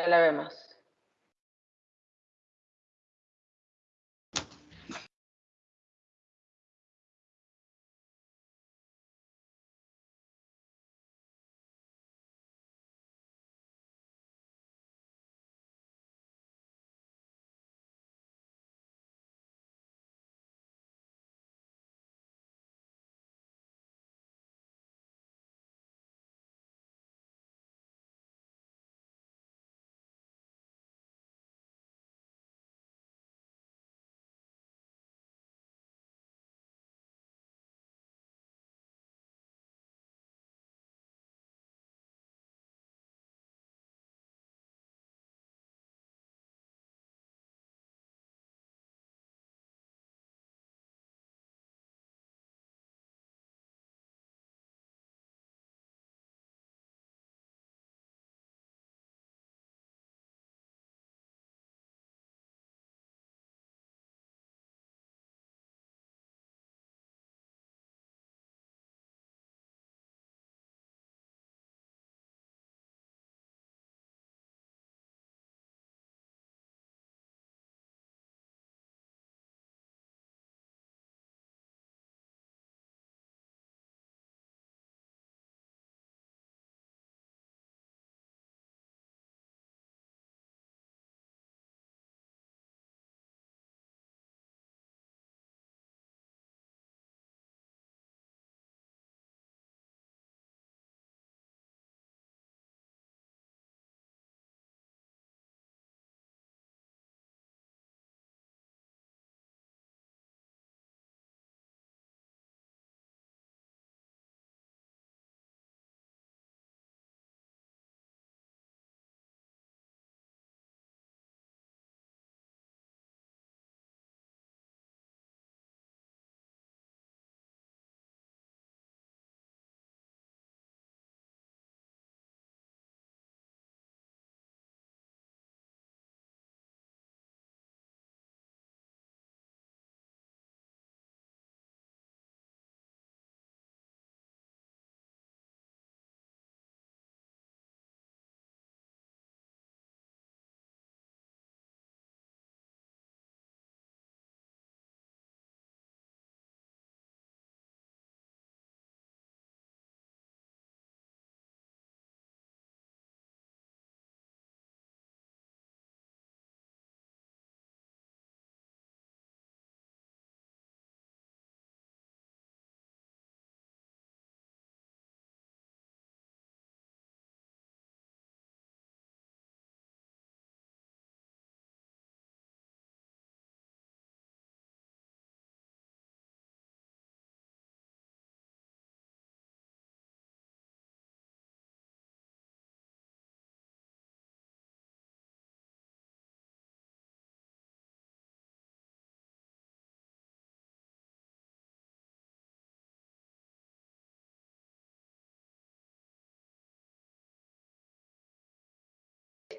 Ya la vemos.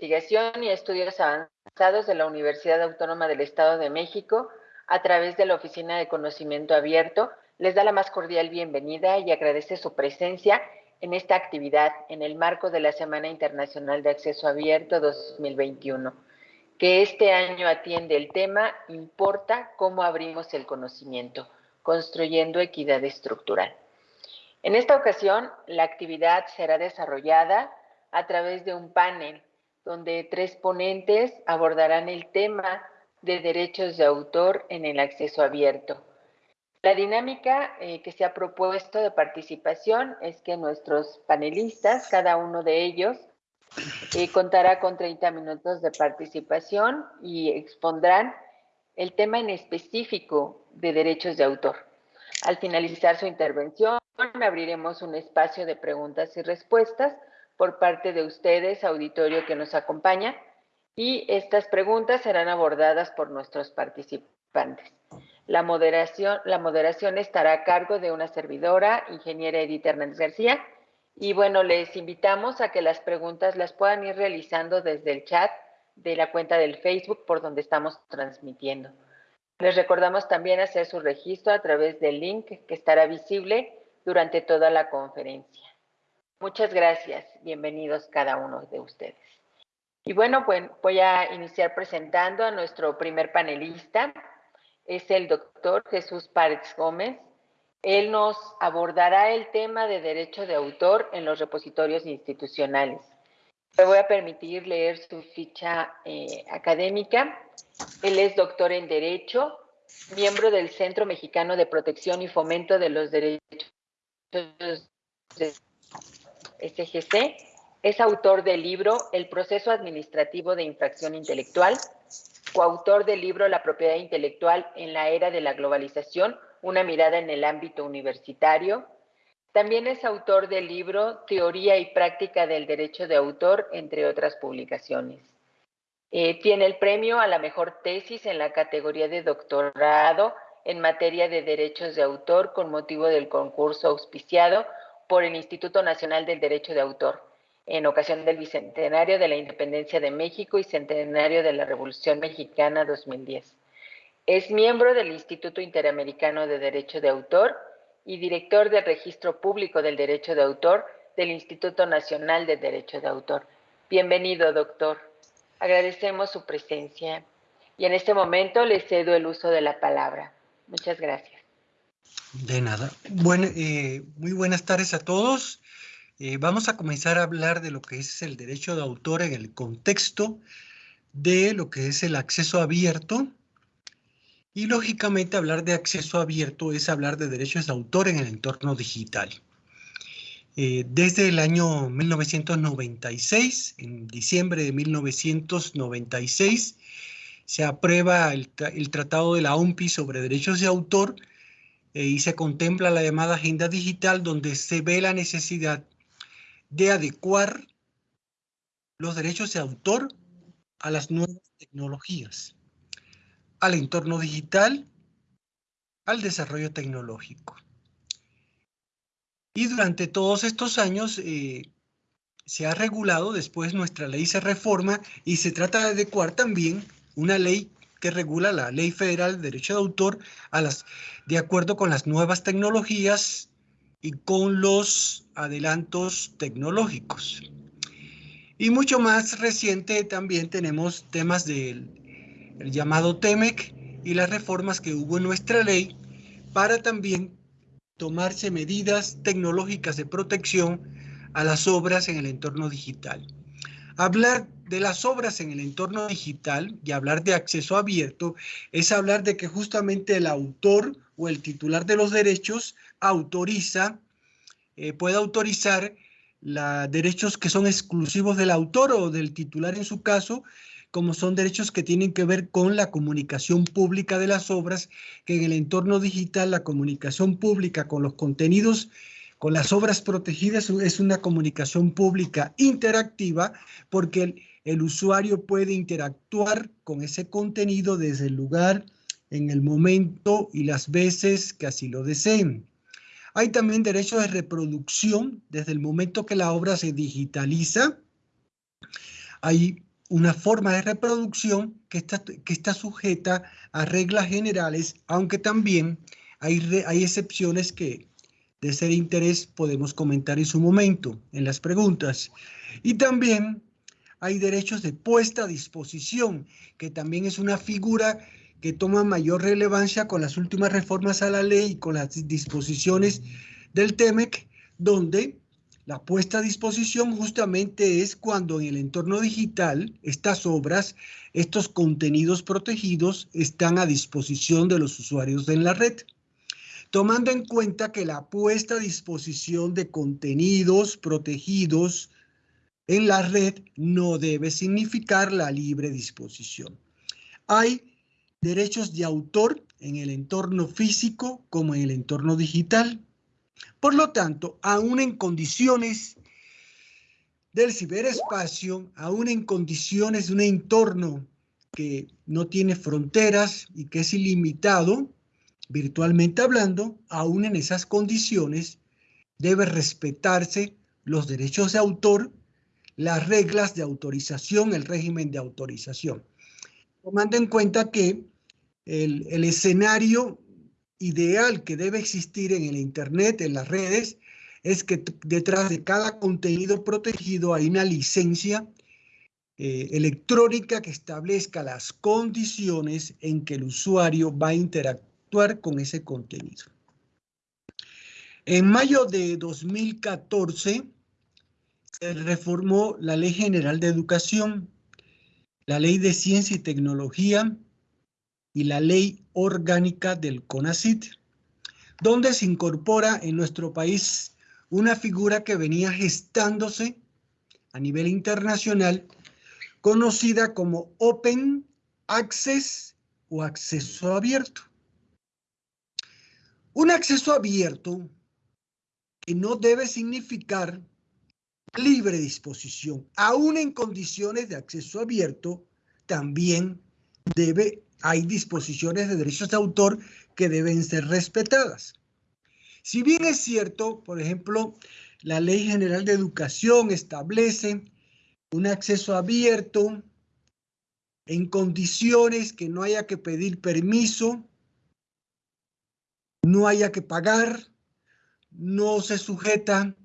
Investigación y Estudios Avanzados de la Universidad Autónoma del Estado de México, a través de la Oficina de Conocimiento Abierto, les da la más cordial bienvenida y agradece su presencia en esta actividad en el marco de la Semana Internacional de Acceso Abierto 2021, que este año atiende el tema Importa cómo abrimos el conocimiento, construyendo equidad estructural. En esta ocasión, la actividad será desarrollada a través de un panel donde tres ponentes abordarán el tema de derechos de autor en el acceso abierto. La dinámica eh, que se ha propuesto de participación es que nuestros panelistas, cada uno de ellos, eh, contará con 30 minutos de participación y expondrán el tema en específico de derechos de autor. Al finalizar su intervención, abriremos un espacio de preguntas y respuestas por parte de ustedes, auditorio que nos acompaña, y estas preguntas serán abordadas por nuestros participantes. La moderación, estará a cargo de una servidora, ingeniera Edith Hernández García, y bueno, les invitamos a que las preguntas las puedan ir realizando desde el chat de la cuenta del Facebook por donde estamos transmitiendo. Les recordamos también hacer su registro a través del link que estará visible durante toda la conferencia. Muchas gracias. Bienvenidos cada uno de ustedes. Y bueno, voy a iniciar presentando a nuestro primer panelista. Es el doctor Jesús Párez Gómez. Él nos abordará el tema de derecho de autor en los repositorios institucionales. Me voy a permitir leer su ficha eh, académica. Él es doctor en Derecho, miembro del Centro Mexicano de Protección y Fomento de los Derechos de SGC. Es autor del libro El proceso administrativo de infracción intelectual, coautor del libro La propiedad intelectual en la era de la globalización, una mirada en el ámbito universitario. También es autor del libro Teoría y Práctica del Derecho de Autor, entre otras publicaciones. Eh, tiene el premio a la mejor tesis en la categoría de doctorado en materia de derechos de autor con motivo del concurso auspiciado por el Instituto Nacional del Derecho de Autor en ocasión del Bicentenario de la Independencia de México y Centenario de la Revolución Mexicana 2010. Es miembro del Instituto Interamericano de Derecho de Autor y director del Registro Público del Derecho de Autor del Instituto Nacional de Derecho de Autor. Bienvenido, doctor. Agradecemos su presencia y en este momento le cedo el uso de la palabra. Muchas gracias. De nada. Bueno, eh, muy buenas tardes a todos. Eh, vamos a comenzar a hablar de lo que es el derecho de autor en el contexto de lo que es el acceso abierto y lógicamente hablar de acceso abierto es hablar de derechos de autor en el entorno digital. Eh, desde el año 1996, en diciembre de 1996, se aprueba el, Tratado de la OMPI sobre derechos de autor eh, y se contempla la llamada agenda digital donde se ve la necesidad de adecuar los derechos de autor a las nuevas tecnologías al entorno digital, al desarrollo tecnológico. Y durante todos estos años eh, se ha regulado, después nuestra ley se reforma y se trata de adecuar también una ley que regula la Ley Federal de Derecho de Autor a las, de acuerdo con las nuevas tecnologías y con los adelantos tecnológicos. Y mucho más reciente también tenemos temas del el llamado TEMEC y las reformas que hubo en nuestra ley para también tomarse medidas tecnológicas de protección a las obras en el entorno digital. Hablar de las obras en el entorno digital y hablar de acceso abierto es hablar de que justamente el autor o el titular de los derechos autoriza, eh, puede autorizar la, derechos que son exclusivos del autor o del titular en su caso como son derechos que tienen que ver con la comunicación pública de las obras, que en el entorno digital la comunicación pública con los contenidos, con las obras protegidas es una comunicación pública interactiva porque el, usuario puede interactuar con ese contenido desde el lugar, en el momento y las veces que así lo deseen. Hay también derechos de reproducción desde el momento que la obra se digitaliza. Hay una forma de reproducción que está, que está sujeta a reglas generales, aunque también hay, hay excepciones que de ser interés podemos comentar en su momento, en las preguntas. Y también hay derechos de puesta a disposición, que también es una figura que toma mayor relevancia con las últimas reformas a la ley y con las disposiciones del TEMEC, donde la puesta a disposición justamente es cuando en el entorno digital estas obras, estos contenidos protegidos están a disposición de los usuarios en la red. Tomando en cuenta que la puesta a disposición de contenidos protegidos en la red no debe significar la libre disposición. Hay derechos de autor en el entorno físico como en el entorno digital. Por lo tanto, aún en condiciones del ciberespacio, aún en condiciones de un entorno que no tiene fronteras y que es ilimitado, virtualmente hablando, aún en esas condiciones debe respetarse los derechos de autor, las reglas de autorización, el régimen de autorización. Tomando en cuenta que el, escenario ideal que debe existir en el Internet, en las redes, es que detrás de cada contenido protegido hay una licencia eh, electrónica que establezca las condiciones en que el usuario va a interactuar con ese contenido. En mayo de 2014 se reformó la Ley General de Educación, la Ley de Ciencia y Tecnología y la Ley Orgánica del CONACIT, donde se incorpora en nuestro país una figura que venía gestándose a nivel internacional, conocida como Open Access o acceso abierto. Un acceso abierto que no debe significar libre disposición, aún en condiciones de acceso abierto, también debe, hay disposiciones de derechos de autor que deben ser respetadas. Si bien es cierto, por ejemplo, la Ley General de Educación establece un acceso abierto en condiciones que no haya que pedir permiso, no haya que pagar, no se sujeta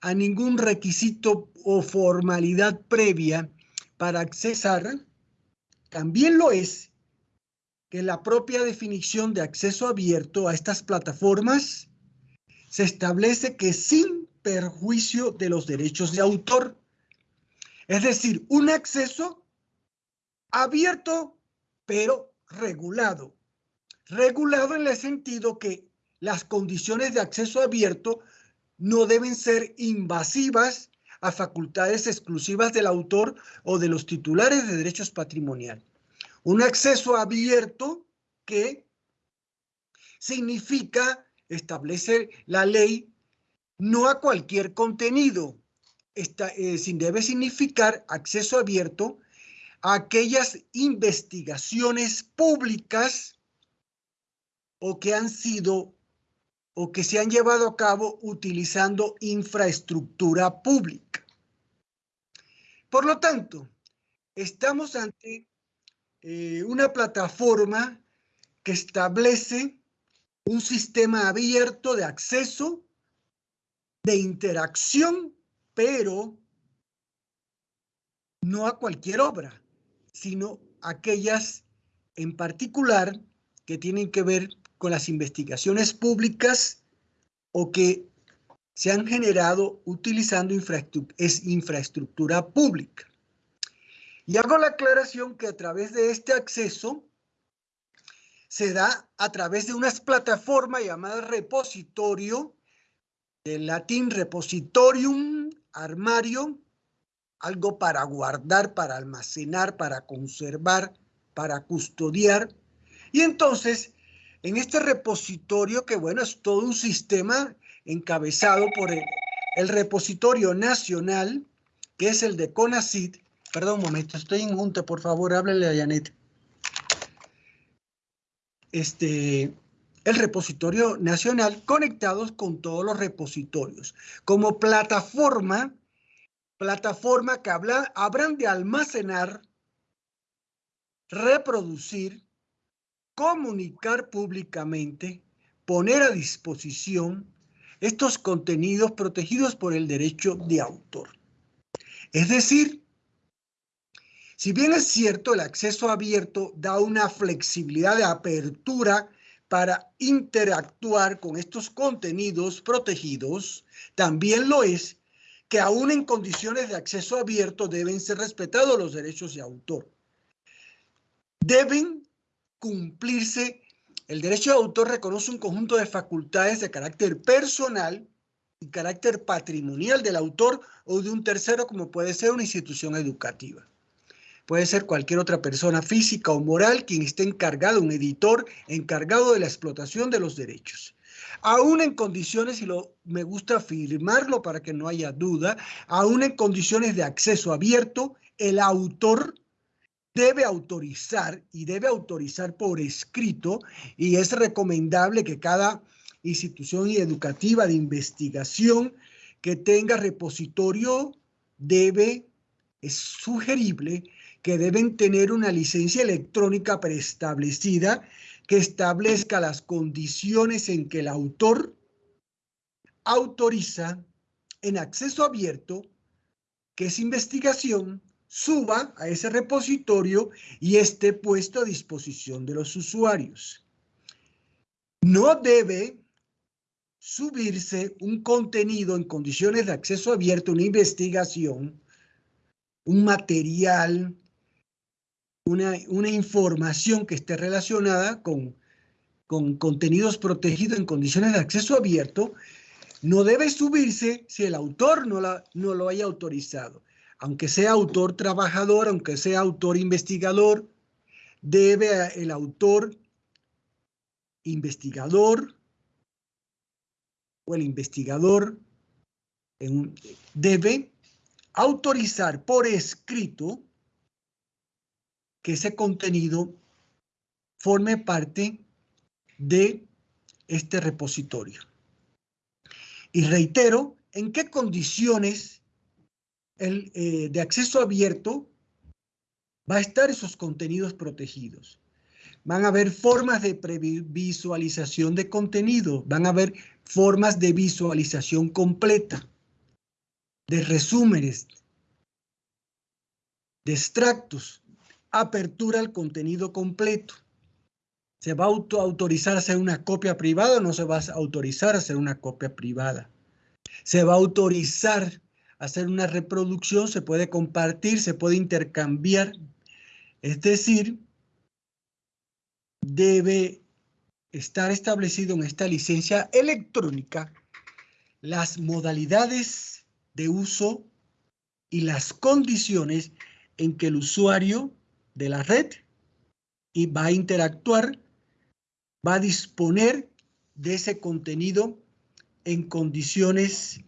a ningún requisito o formalidad previa para accesar, también lo es que la propia definición de acceso abierto a estas plataformas se establece que sin perjuicio de los derechos de autor, es decir, un acceso abierto pero regulado. Regulado en el sentido que las condiciones de acceso abierto no deben ser invasivas a facultades exclusivas del autor o de los titulares de derechos patrimoniales. Un acceso abierto que significa, establece la ley, no a cualquier contenido, eh, sin debe significar acceso abierto a aquellas investigaciones públicas o que han sido o que se han llevado a cabo utilizando infraestructura pública. Por lo tanto, estamos ante eh, una plataforma que establece un sistema abierto de acceso, de interacción, pero no a cualquier obra, sino aquellas en particular que tienen que ver con las investigaciones públicas o que se han generado utilizando infraestructura, pública. Y hago la aclaración que a través de este acceso se da a través de unas plataformas llamadas repositorio, del latín repositorium, armario, algo para guardar, para almacenar, para conservar, para custodiar. Y entonces en este repositorio, que bueno, es todo un sistema encabezado por el, repositorio nacional, que es el de CONACID. Perdón un momento, estoy en junta, por favor, háblele a Janet. Este, el repositorio nacional conectados con todos los repositorios, como plataforma, plataforma que habla, habrán de almacenar, reproducir comunicar públicamente, poner a disposición estos contenidos protegidos por el derecho de autor. Es decir, si bien es cierto el acceso abierto da una flexibilidad de apertura para interactuar con estos contenidos protegidos, también lo es que aún en condiciones de acceso abierto deben ser respetados los derechos de autor. Deben cumplirse, el derecho de autor reconoce un conjunto de facultades de carácter personal y carácter patrimonial del autor o de un tercero como puede ser una institución educativa. Puede ser cualquier otra persona física o moral quien esté encargado, un editor encargado de la explotación de los derechos. Aún en condiciones, y lo, me gusta afirmarlo para que no haya duda, aún en condiciones de acceso abierto, el autor debe autorizar y debe autorizar por escrito y es recomendable que cada institución educativa de investigación que tenga repositorio debe, es sugerible que deben tener una licencia electrónica preestablecida que establezca las condiciones en que el autor autoriza en acceso abierto que es investigación suba a ese repositorio y esté puesto a disposición de los usuarios. No debe subirse un contenido en condiciones de acceso abierto, una investigación, un material, una, información que esté relacionada con, con contenidos protegidos en condiciones de acceso abierto, no debe subirse si el autor no, la, no lo haya autorizado. Aunque sea autor trabajador, aunque sea autor investigador, debe el autor investigador o el investigador debe autorizar por escrito que ese contenido forme parte de este repositorio. Y reitero, ¿en qué condiciones eh, de acceso abierto va a estar esos contenidos protegidos? Van a haber formas de visualización de contenido, van a haber formas de visualización completa, de resúmenes, de extractos, apertura al contenido completo. ¿Se va a auto autorizar hacer una copia privada o no se va a autorizar hacer una copia privada? ¿Se va a autorizar hacer una reproducción? ¿Se puede compartir? ¿Se puede intercambiar? Es decir, debe estar establecido en esta licencia electrónica las modalidades de uso y las condiciones en que el usuario de la red y va a interactuar, va a disponer de ese contenido en condiciones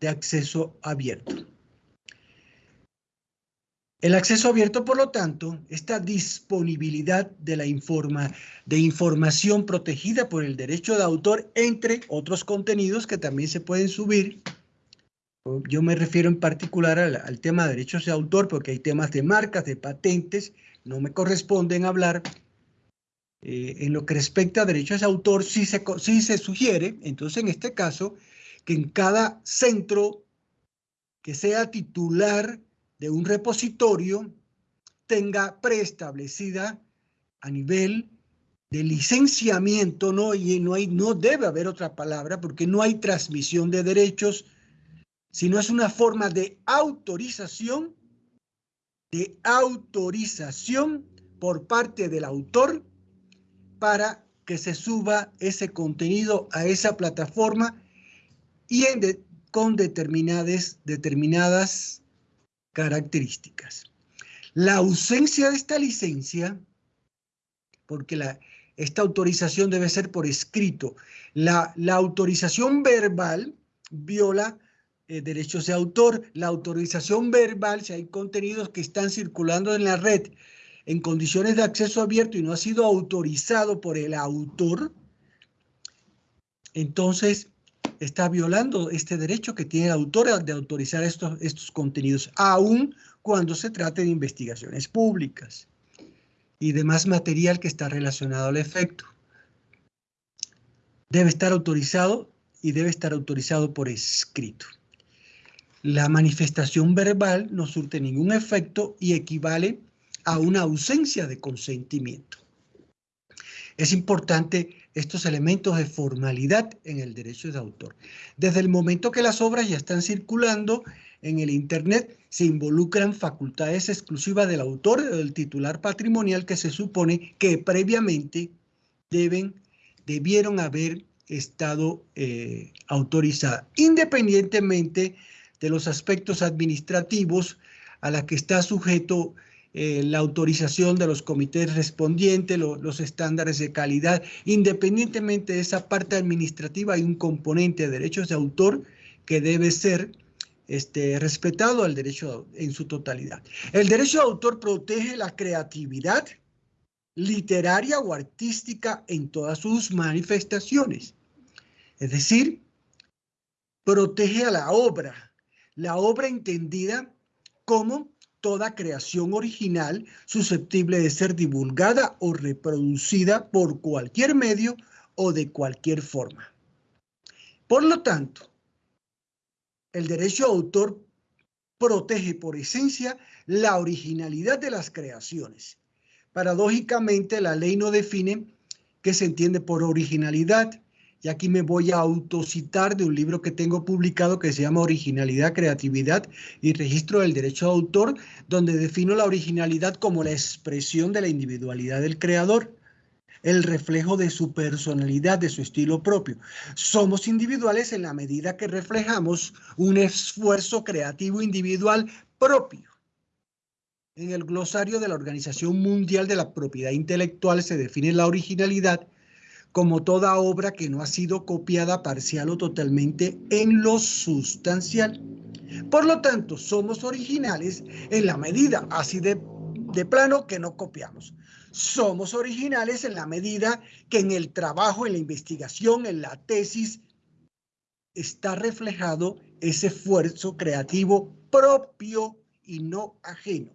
de acceso abierto. El acceso abierto, por lo tanto, esta disponibilidad de la informa, de información protegida por el derecho de autor, entre otros contenidos que también se pueden subir. Yo me refiero en particular al, tema de derechos de autor, porque hay temas de marcas, de patentes, no me corresponden hablar. Eh, en lo que respecta a derechos de autor, sí se, sí se sugiere, entonces en este caso, que en cada centro que sea titular de un repositorio tenga preestablecida a nivel de licenciamiento, ¿no? Y no, hay, no debe haber otra palabra porque no hay transmisión de derechos, sino es una forma de autorización, de autorización por parte del autor para que se suba ese contenido a esa plataforma y con determinadas, características. La ausencia de esta licencia, porque esta autorización debe ser por escrito, la, la autorización verbal viola eh, derechos de autor. La autorización verbal, si hay contenidos que están circulando en la red en condiciones de acceso abierto y no ha sido autorizado por el autor, entonces está violando este derecho que tiene el autor de autorizar estos, estos contenidos, aun cuando se trate de investigaciones públicas y demás material que está relacionado al efecto. Debe estar autorizado y debe estar autorizado por escrito. La manifestación verbal no surte ningún efecto y equivale a una ausencia de consentimiento. Es importante estos elementos de formalidad en el derecho de autor. Desde el momento que las obras ya están circulando en el Internet, se involucran facultades exclusivas del autor o del titular patrimonial que se supone que previamente deben, debieron haber estado eh, autorizadas, independientemente de los aspectos administrativos a la que está sujeto eh, la autorización de los comités respondientes, los estándares de calidad. Independientemente de esa parte administrativa, hay un componente de derechos de autor que debe ser este, respetado al derecho en su totalidad. El derecho de autor protege la creatividad literaria o artística en todas sus manifestaciones. Es decir, protege a la obra, la obra entendida como toda creación original susceptible de ser divulgada o reproducida por cualquier medio o de cualquier forma. Por lo tanto, el derecho de autor protege por esencia la originalidad de las creaciones. Paradójicamente, la ley no define qué se entiende por originalidad, y aquí me voy a autocitar de un libro que tengo publicado que se llama Originalidad, Creatividad y Registro del Derecho de Autor, donde defino la originalidad como la expresión de la individualidad del creador, el reflejo de su personalidad, de su estilo propio. Somos individuales en la medida que reflejamos un esfuerzo creativo individual propio. En el glosario de la Organización Mundial de la Propiedad Intelectual se define la originalidad como toda obra que no ha sido copiada parcial o totalmente en lo sustancial. Por lo tanto, somos originales en la medida así de, plano que no copiamos. Somos originales en la medida que en el trabajo, en la investigación, en la tesis, está reflejado ese esfuerzo creativo propio y no ajeno.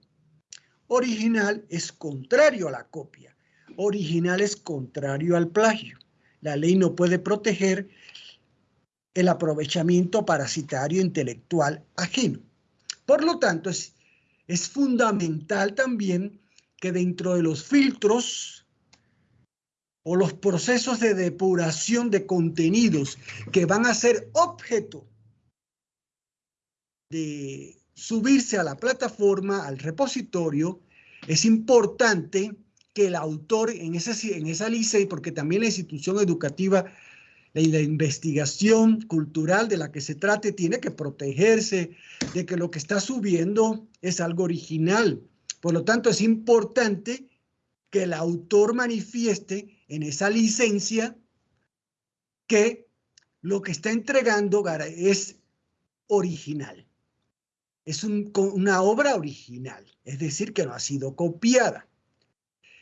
Original es contrario a la copia original es contrario al plagio. La ley no puede proteger el aprovechamiento parasitario intelectual ajeno. Por lo tanto, es, es fundamental también que dentro de los filtros o los procesos de depuración de contenidos que van a ser objeto de subirse a la plataforma, al repositorio, es importante que el autor en esa, en esa licey, porque también la institución educativa y la investigación cultural de la que se trate tiene que protegerse de que lo que está subiendo es algo original. Por lo tanto, es importante que el autor manifieste en esa licencia que lo que está entregando es original. Es una obra original, es decir, que no ha sido copiada.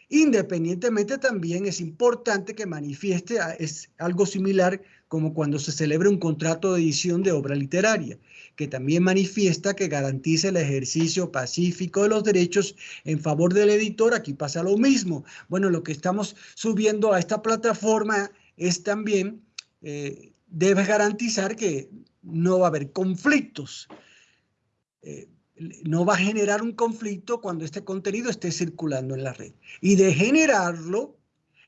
Independientemente también es importante que manifieste es algo similar como cuando se celebra un contrato de edición de obra literaria, que también manifiesta que garantice el ejercicio pacífico de los derechos en favor del editor. Aquí pasa lo mismo. Bueno, lo que estamos subiendo a esta plataforma es también, eh, debe garantizar que no va a haber conflictos. Eh, no va a generar un conflicto cuando este contenido esté circulando en la red. Y de generarlo,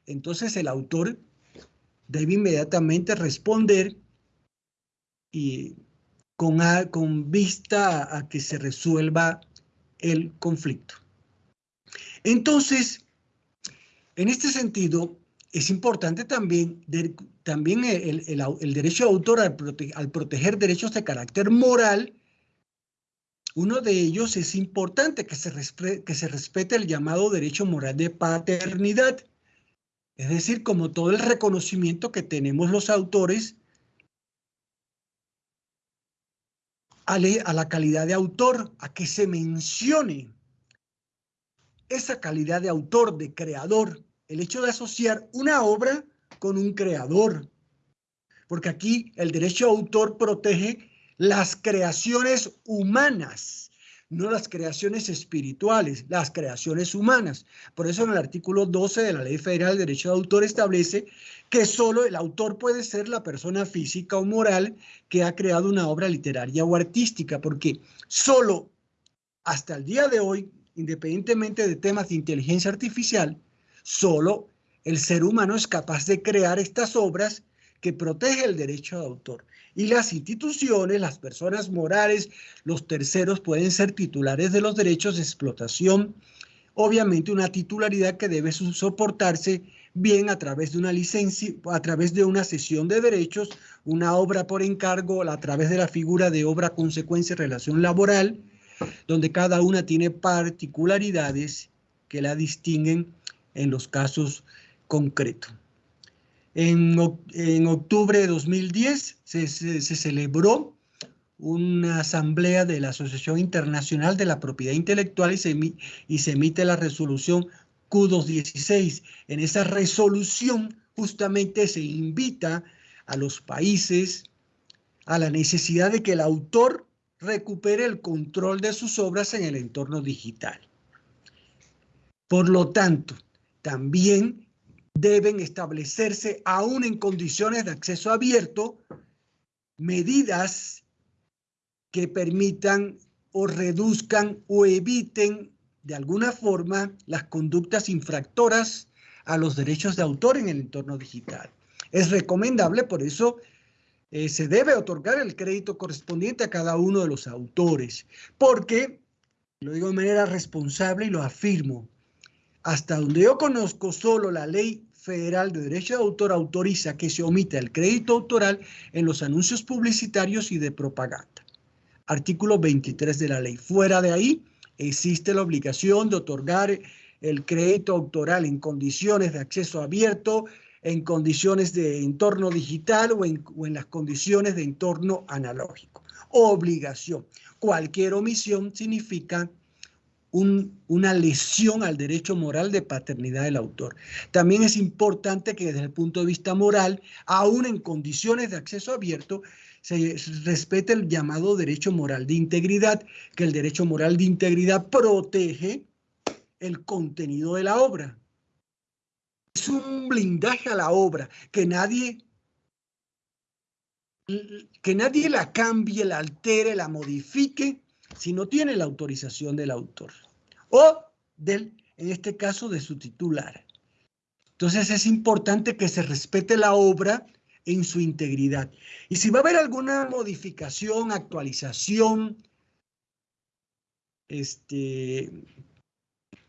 entonces el autor debe inmediatamente responder y con, con vista a que se resuelva el conflicto. Entonces, en este sentido, es importante también, también el, derecho de autor al, al proteger derechos de carácter moral uno de ellos es importante que se, respete el llamado derecho moral de paternidad, es decir, como todo el reconocimiento que tenemos los autores a, a la calidad de autor, a que se mencione esa calidad de autor, de creador, el hecho de asociar una obra con un creador. Porque aquí el derecho de autor protege las creaciones humanas, no las creaciones espirituales, las creaciones humanas. Por eso en el artículo 12 de la Ley Federal del Derecho de Autor establece que solo el autor puede ser la persona física o moral que ha creado una obra literaria o artística, porque solo hasta el día de hoy, independientemente de temas de inteligencia artificial, solo el ser humano es capaz de crear estas obras que protege el derecho de autor y las instituciones, las personas morales, los terceros pueden ser titulares de los derechos de explotación. Obviamente una titularidad que debe soportarse bien a través de una licencia, a través de una sesión de derechos, una obra por encargo, a través de la figura de obra consecuencia relación laboral, donde cada una tiene particularidades que la distinguen en los casos concretos. En, octubre de 2010 se, celebró una asamblea de la Asociación Internacional de la Propiedad Intelectual y se, y se emite la resolución Q216. En esa resolución justamente se invita a los países a la necesidad de que el autor recupere el control de sus obras en el entorno digital. Por lo tanto, también deben establecerse, aún en condiciones de acceso abierto, medidas que permitan o reduzcan o eviten de alguna forma las conductas infractoras a los derechos de autor en el entorno digital. Es recomendable, por eso, eh, se debe otorgar el crédito correspondiente a cada uno de los autores, porque, lo digo de manera responsable y lo afirmo, hasta donde yo conozco, solo la ley federal de derecho de autor autoriza que se omita el crédito autoral en los anuncios publicitarios y de propaganda. Artículo 23 de la ley. Fuera de ahí, existe la obligación de otorgar el crédito autoral en condiciones de acceso abierto, en condiciones de entorno digital o en, las condiciones de entorno analógico. Obligación. Cualquier omisión significa una lesión al derecho moral de paternidad del autor. También es importante que desde el punto de vista moral, aún en condiciones de acceso abierto, se respete el llamado derecho moral de integridad, que el derecho moral de integridad protege el contenido de la obra. Es un blindaje a la obra, que nadie que nadie la cambie, la altere, la modifique si no tiene la autorización del autor o del, en este caso, de su titular. Entonces es importante que se respete la obra en su integridad. Y si va a haber alguna modificación, actualización, este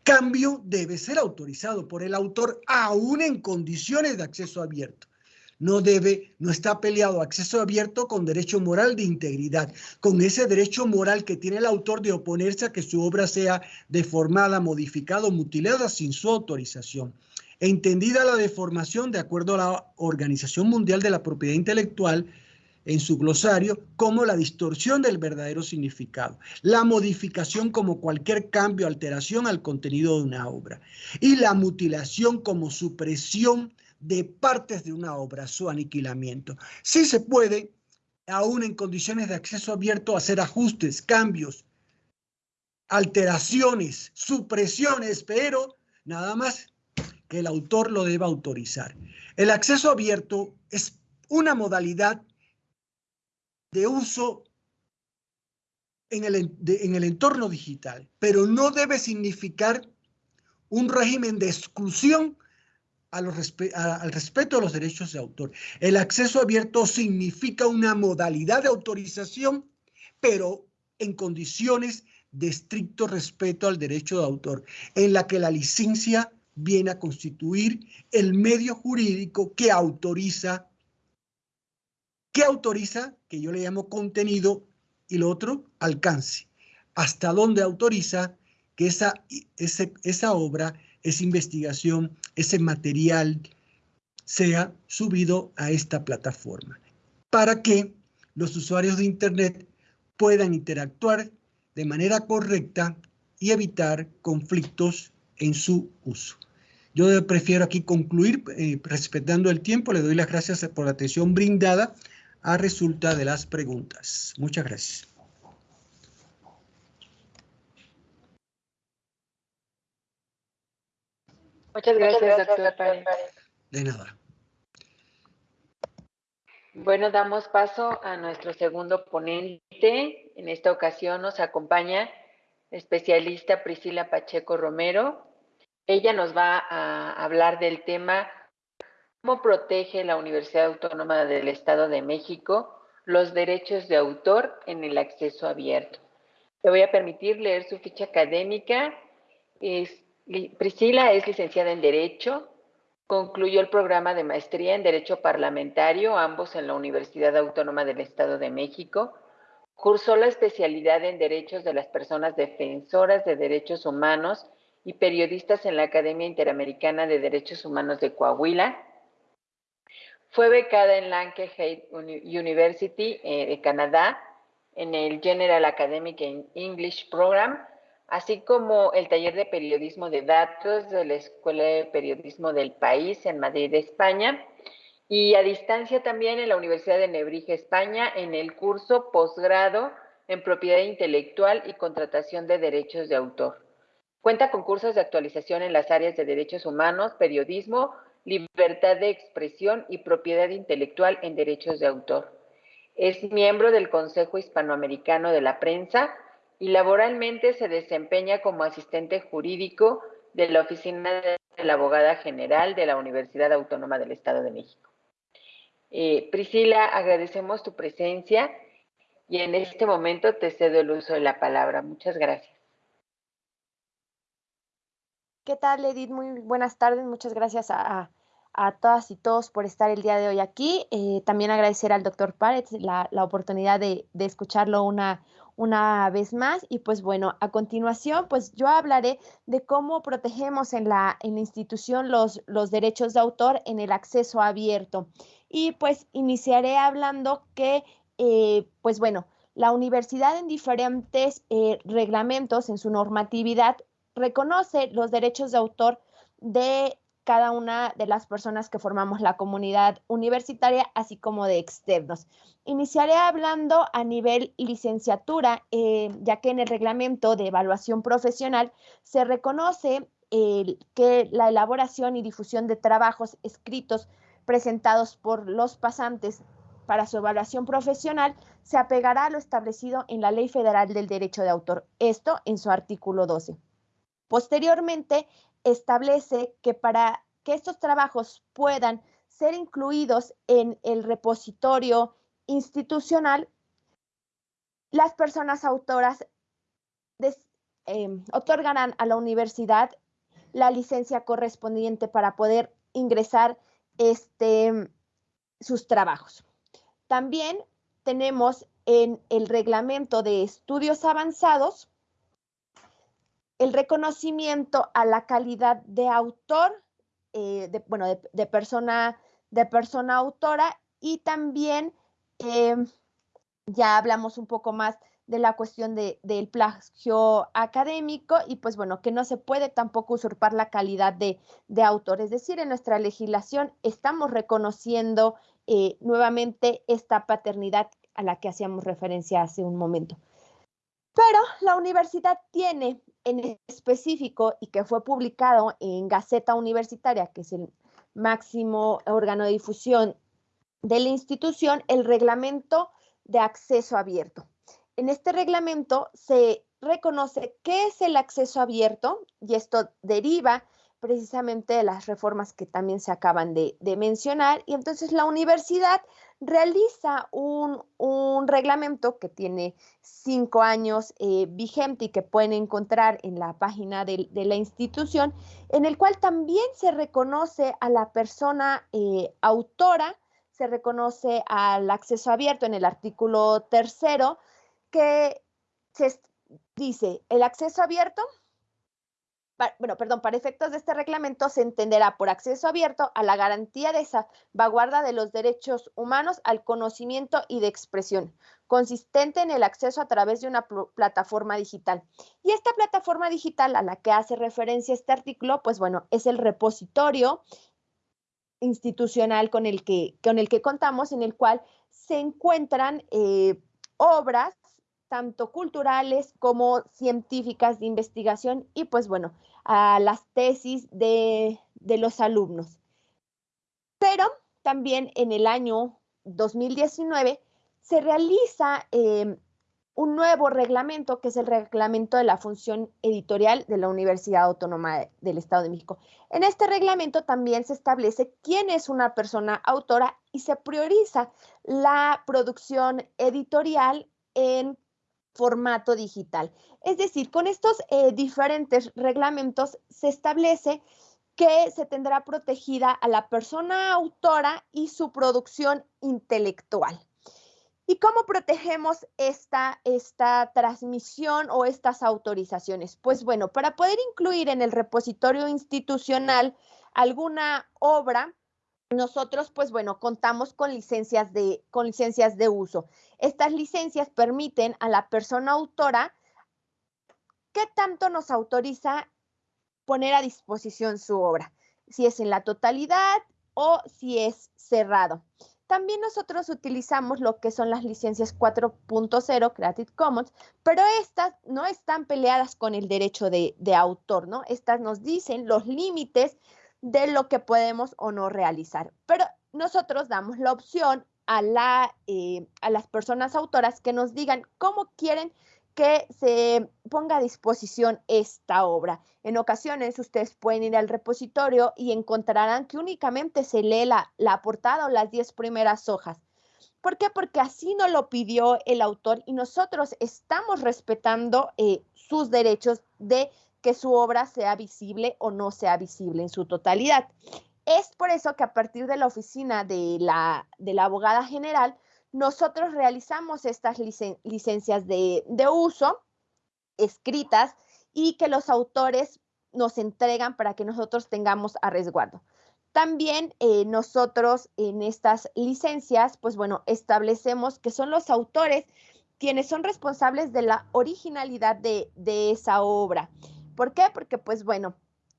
cambio debe ser autorizado por el autor aún en condiciones de acceso abierto. No debe, no está peleado. Acceso abierto con derecho moral de integridad, con ese derecho moral que tiene el autor de oponerse a que su obra sea deformada, modificada o mutilada sin su autorización. Entendida la deformación de acuerdo a la Organización Mundial de la Propiedad Intelectual en su glosario como la distorsión del verdadero significado, la modificación como cualquier cambio, alteración al contenido de una obra y la mutilación como supresión de partes de una obra, su aniquilamiento. Sí se puede, aún en condiciones de acceso abierto, hacer ajustes, cambios, alteraciones, supresiones, pero nada más que el autor lo deba autorizar. El acceso abierto es una modalidad de uso en el, en el entorno digital, pero no debe significar un régimen de exclusión al respeto a los derechos de autor. El acceso abierto significa una modalidad de autorización, pero en condiciones de estricto respeto al derecho de autor, en la que la licencia viene a constituir el medio jurídico que autoriza, que autoriza, que yo le llamo contenido, y lo otro, alcance. Hasta dónde autoriza que esa, esa obra, esa investigación, ese material sea subido a esta plataforma para que los usuarios de Internet puedan interactuar de manera correcta y evitar conflictos en su uso. Yo prefiero aquí concluir eh, respetando el tiempo. Le doy las gracias por la atención brindada a resulta de las preguntas. Muchas gracias. Muchas gracias, doctor De nada. Bueno, damos paso a nuestro segundo ponente. En esta ocasión nos acompaña especialista Priscila Pacheco Romero, ella nos va a hablar del tema cómo protege la Universidad Autónoma del Estado de México los derechos de autor en el acceso abierto. Le voy a permitir leer su ficha académica. Priscila es licenciada en Derecho, concluyó el programa de maestría en Derecho Parlamentario, ambos en la Universidad Autónoma del Estado de México. Cursó la especialidad en Derechos de las Personas Defensoras de Derechos Humanos y periodistas en la Academia Interamericana de Derechos Humanos de Coahuila. Fue becada en Lancaster University eh, de Canadá en el General Academic English Program, así como el taller de periodismo de datos de la Escuela de Periodismo del País en Madrid, España, y a distancia también en la Universidad de Nebrija, España, en el curso posgrado en propiedad intelectual y contratación de derechos de autor. Cuenta con cursos de actualización en las áreas de derechos humanos, periodismo, libertad de expresión y propiedad intelectual en derechos de autor. Es miembro del Consejo Hispanoamericano de la Prensa y laboralmente se desempeña como asistente jurídico de la Oficina de la Abogada General de la Universidad Autónoma del Estado de México. Eh, Priscila, agradecemos tu presencia y en este momento te cedo el uso de la palabra. Muchas gracias. ¿Qué tal, Edith? Muy buenas tardes. Muchas gracias a, todas y todos por estar el día de hoy aquí. Eh, también agradecer al doctor Párez la, oportunidad de, escucharlo una, una vez más. Y pues bueno, a continuación, pues yo hablaré de cómo protegemos en la, en la institución los, los derechos de autor en el acceso abierto. Y pues iniciaré hablando que, eh, pues bueno, la universidad en diferentes eh, reglamentos, en su normatividad, reconoce los derechos de autor de cada una de las personas que formamos la comunidad universitaria, así como de externos. Iniciaré hablando a nivel licenciatura, eh, ya que en el reglamento de evaluación profesional se reconoce que la elaboración y difusión de trabajos escritos presentados por los pasantes para su evaluación profesional se apegará a lo establecido en la Ley Federal del Derecho de Autor, esto en su artículo 12. Posteriormente, establece que para que estos trabajos puedan ser incluidos en el repositorio institucional, las personas autoras em, otorgarán a la universidad la licencia correspondiente para poder ingresar este, sus trabajos. También tenemos en el reglamento de estudios avanzados el reconocimiento a la calidad de autor, eh, de, bueno, de, persona, de persona autora y también eh, ya hablamos un poco más de la cuestión de, del plagio académico y pues bueno, que no se puede tampoco usurpar la calidad de, autor. Es decir, en nuestra legislación estamos reconociendo eh, nuevamente esta paternidad a la que hacíamos referencia hace un momento. Pero la universidad tiene en específico y que fue publicado en Gaceta Universitaria, que es el máximo órgano de difusión de la institución, el reglamento de acceso abierto. En este reglamento se reconoce qué es el acceso abierto y esto deriva precisamente de las reformas que también se acaban de, mencionar. Y entonces la universidad realiza un, reglamento que tiene cinco años eh, vigente y que pueden encontrar en la página de, la institución, en el cual también se reconoce a la persona eh, autora, se reconoce al acceso abierto en el artículo tercero, que se dice, el acceso abierto bueno, perdón, para efectos de este reglamento se entenderá por acceso abierto a la garantía de salvaguarda de los derechos humanos al conocimiento y de expresión, consistente en el acceso a través de una plataforma digital. Y esta plataforma digital a la que hace referencia este artículo, pues bueno, es el repositorio institucional con el que, con el que contamos, en el cual se encuentran eh, obras tanto culturales como científicas de investigación y pues bueno, a las tesis de, los alumnos. Pero también en el año 2019 se realiza em, un nuevo reglamento, que es el reglamento de la función editorial de la Universidad Autónoma del Estado de México. En este reglamento también se establece quién es una persona autora y se prioriza la producción editorial en formato digital. Es decir, con estos eh, diferentes reglamentos se establece que se tendrá protegida a la persona autora y su producción intelectual. ¿Y cómo protegemos esta, esta transmisión o estas autorizaciones? Pues bueno, para poder incluir en el repositorio institucional alguna obra, nosotros, pues bueno, contamos con licencias de, con licencias de uso. Estas licencias permiten a la persona autora qué tanto nos autoriza poner a disposición su obra, si es en la totalidad o si es cerrado. También nosotros utilizamos lo que son las licencias 4.0 Creative Commons, pero estas no están peleadas con el derecho de, de autor, ¿no? Estas nos dicen los límites de lo que podemos o no realizar. Pero nosotros damos la opción eh, a las personas autoras que nos digan cómo quieren que se ponga a disposición esta obra. En ocasiones ustedes pueden ir al repositorio y encontrarán que únicamente se lee la, la portada o las 10 primeras hojas. ¿Por qué? Porque así nos lo pidió el autor y nosotros estamos respetando eh, sus derechos de que su obra sea visible o no sea visible en su totalidad. Es por eso que a partir de la oficina de la, de la abogada general, nosotros realizamos estas licencias de, uso escritas y que los autores nos entregan para que nosotros tengamos a resguardo. También eh, nosotros en estas licencias, pues bueno, establecemos que son los autores quienes son responsables de la originalidad de, de esa obra. ¿Por qué? Porque pues bueno,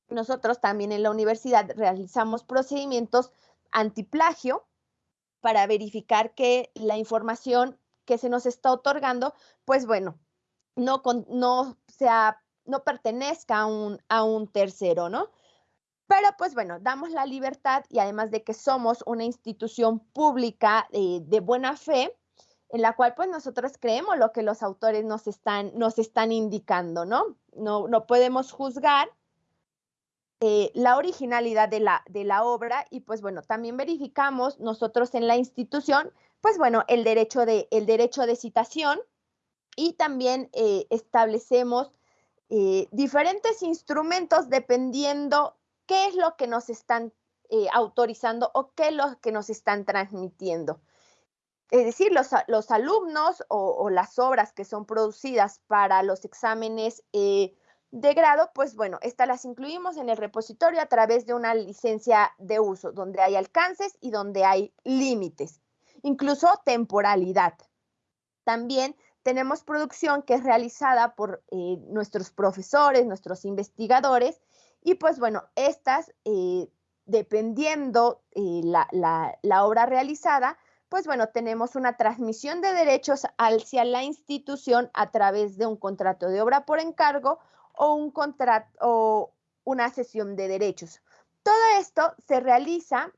nosotros también en la universidad realizamos procedimientos antiplagio para verificar que la información que se nos está otorgando, pues bueno, no, no, sea, no pertenezca a un, a un tercero, ¿no? Pero pues bueno, damos la libertad y además de que somos una institución pública eh, de buena fe, en la cual pues nosotros creemos lo que los autores nos están, nos están indicando, ¿no? No, no podemos juzgar eh, la originalidad de la, de la obra y pues bueno, también verificamos nosotros en la institución, pues bueno, el derecho de, el derecho de citación y también eh, establecemos eh, diferentes instrumentos dependiendo qué es lo que nos están autorizando o qué es lo que nos están transmitiendo. Es decir, los, los alumnos o, las obras que son producidas para los exámenes de grado, pues bueno, estas las incluimos en el repositorio a través de una licencia de uso, donde hay alcances y donde hay límites, incluso temporalidad. También tenemos producción que es realizada por eh, nuestros profesores, nuestros investigadores, y pues bueno, estas, eh, dependiendo eh, la, la, obra realizada, pues bueno, tenemos una transmisión de derechos hacia la institución a través de un contrato de obra por encargo o un contrato o una sesión de derechos. Todo esto se realiza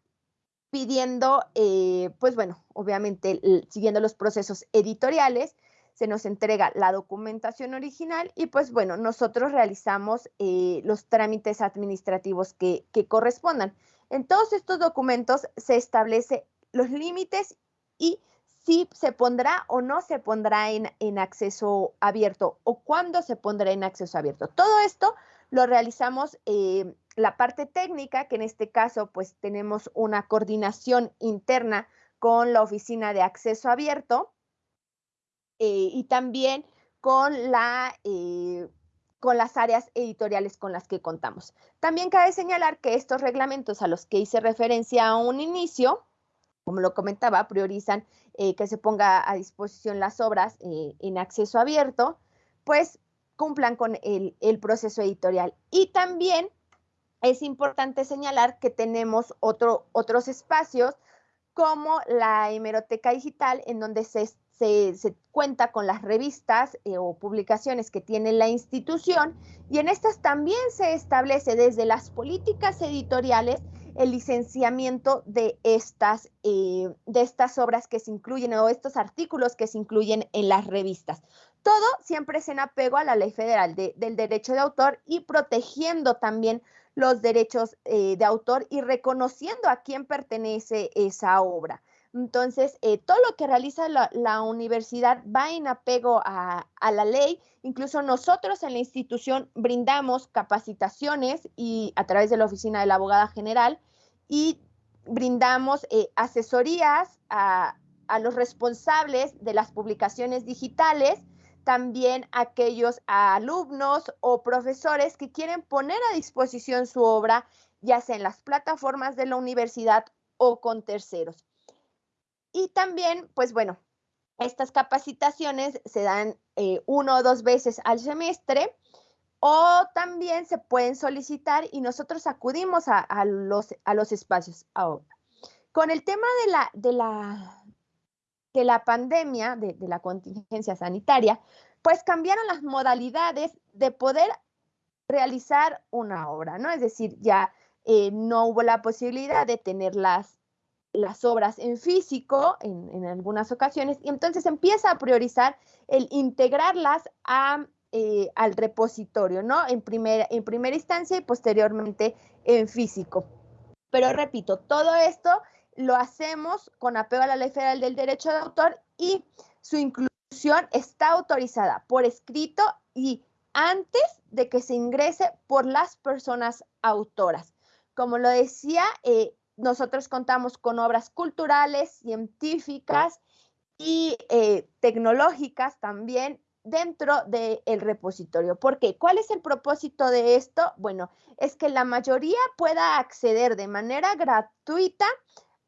pidiendo, eh, pues bueno, obviamente siguiendo los procesos editoriales, se nos entrega la documentación original y pues bueno, nosotros realizamos eh, los trámites administrativos que, correspondan. En todos estos documentos se establece los límites y si se pondrá o no se pondrá en, acceso abierto o cuándo se pondrá en acceso abierto. Todo esto lo realizamos eh, la parte técnica, que en este caso pues tenemos una coordinación interna con la oficina de acceso abierto eh, y también con, la, eh, con las áreas editoriales con las que contamos. También cabe señalar que estos reglamentos a los que hice referencia a un inicio, como lo comentaba, priorizan eh, que se ponga a disposición las obras eh, en acceso abierto, pues cumplan con el, proceso editorial. Y también es importante señalar que tenemos otro, otros espacios como la hemeroteca digital, en donde se, se, cuenta con las revistas eh, o publicaciones que tiene la institución, y en estas también se establece desde las políticas editoriales el licenciamiento de estas, eh, de estas obras que se incluyen o estos artículos que se incluyen en las revistas. Todo siempre es en apego a la ley federal del derecho de autor y protegiendo también los derechos eh, de autor y reconociendo a quién pertenece esa obra. Entonces, eh, todo lo que realiza la, universidad va en apego a, la ley. Incluso nosotros en la institución brindamos capacitaciones y a través de la oficina de la abogada general y brindamos eh, asesorías a, a, los responsables de las publicaciones digitales, también aquellos alumnos o profesores que quieren poner a disposición su obra, ya sea en las plataformas de la universidad o con terceros. Y también, pues bueno, estas capacitaciones se dan eh, uno o dos veces al semestre o también se pueden solicitar y nosotros acudimos a, los, a los espacios ahora. Con el tema de la, de la, de la pandemia, de, la contingencia sanitaria, pues cambiaron las modalidades de poder realizar una obra, ¿no? Es decir, ya eh, no hubo la posibilidad de tener las las obras en físico en, algunas ocasiones y entonces empieza a priorizar el integrarlas a, eh, al repositorio, ¿no? En primera, en primera instancia y posteriormente en físico. Pero repito, todo esto lo hacemos con apego a la Ley Federal del Derecho de Autor y su inclusión está autorizada por escrito y antes de que se ingrese por las personas autoras. Como lo decía, eh, nosotros contamos con obras culturales, científicas y eh, tecnológicas también dentro del repositorio. ¿Por qué? ¿Cuál es el propósito de esto? Bueno, es que la mayoría pueda acceder de manera gratuita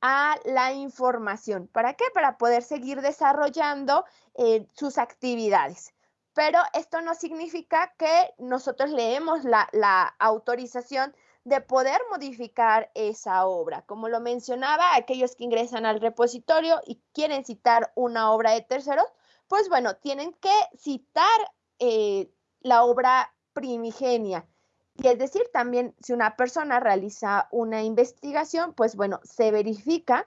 a la información. ¿Para qué? Para poder seguir desarrollando eh, sus actividades. Pero esto no significa que nosotros leemos la, la autorización de poder modificar esa obra. Como lo mencionaba, aquellos que ingresan al repositorio y quieren citar una obra de terceros, pues bueno, tienen que citar eh, la obra primigenia. Y es decir, también si una persona realiza una investigación, pues bueno, se verifica,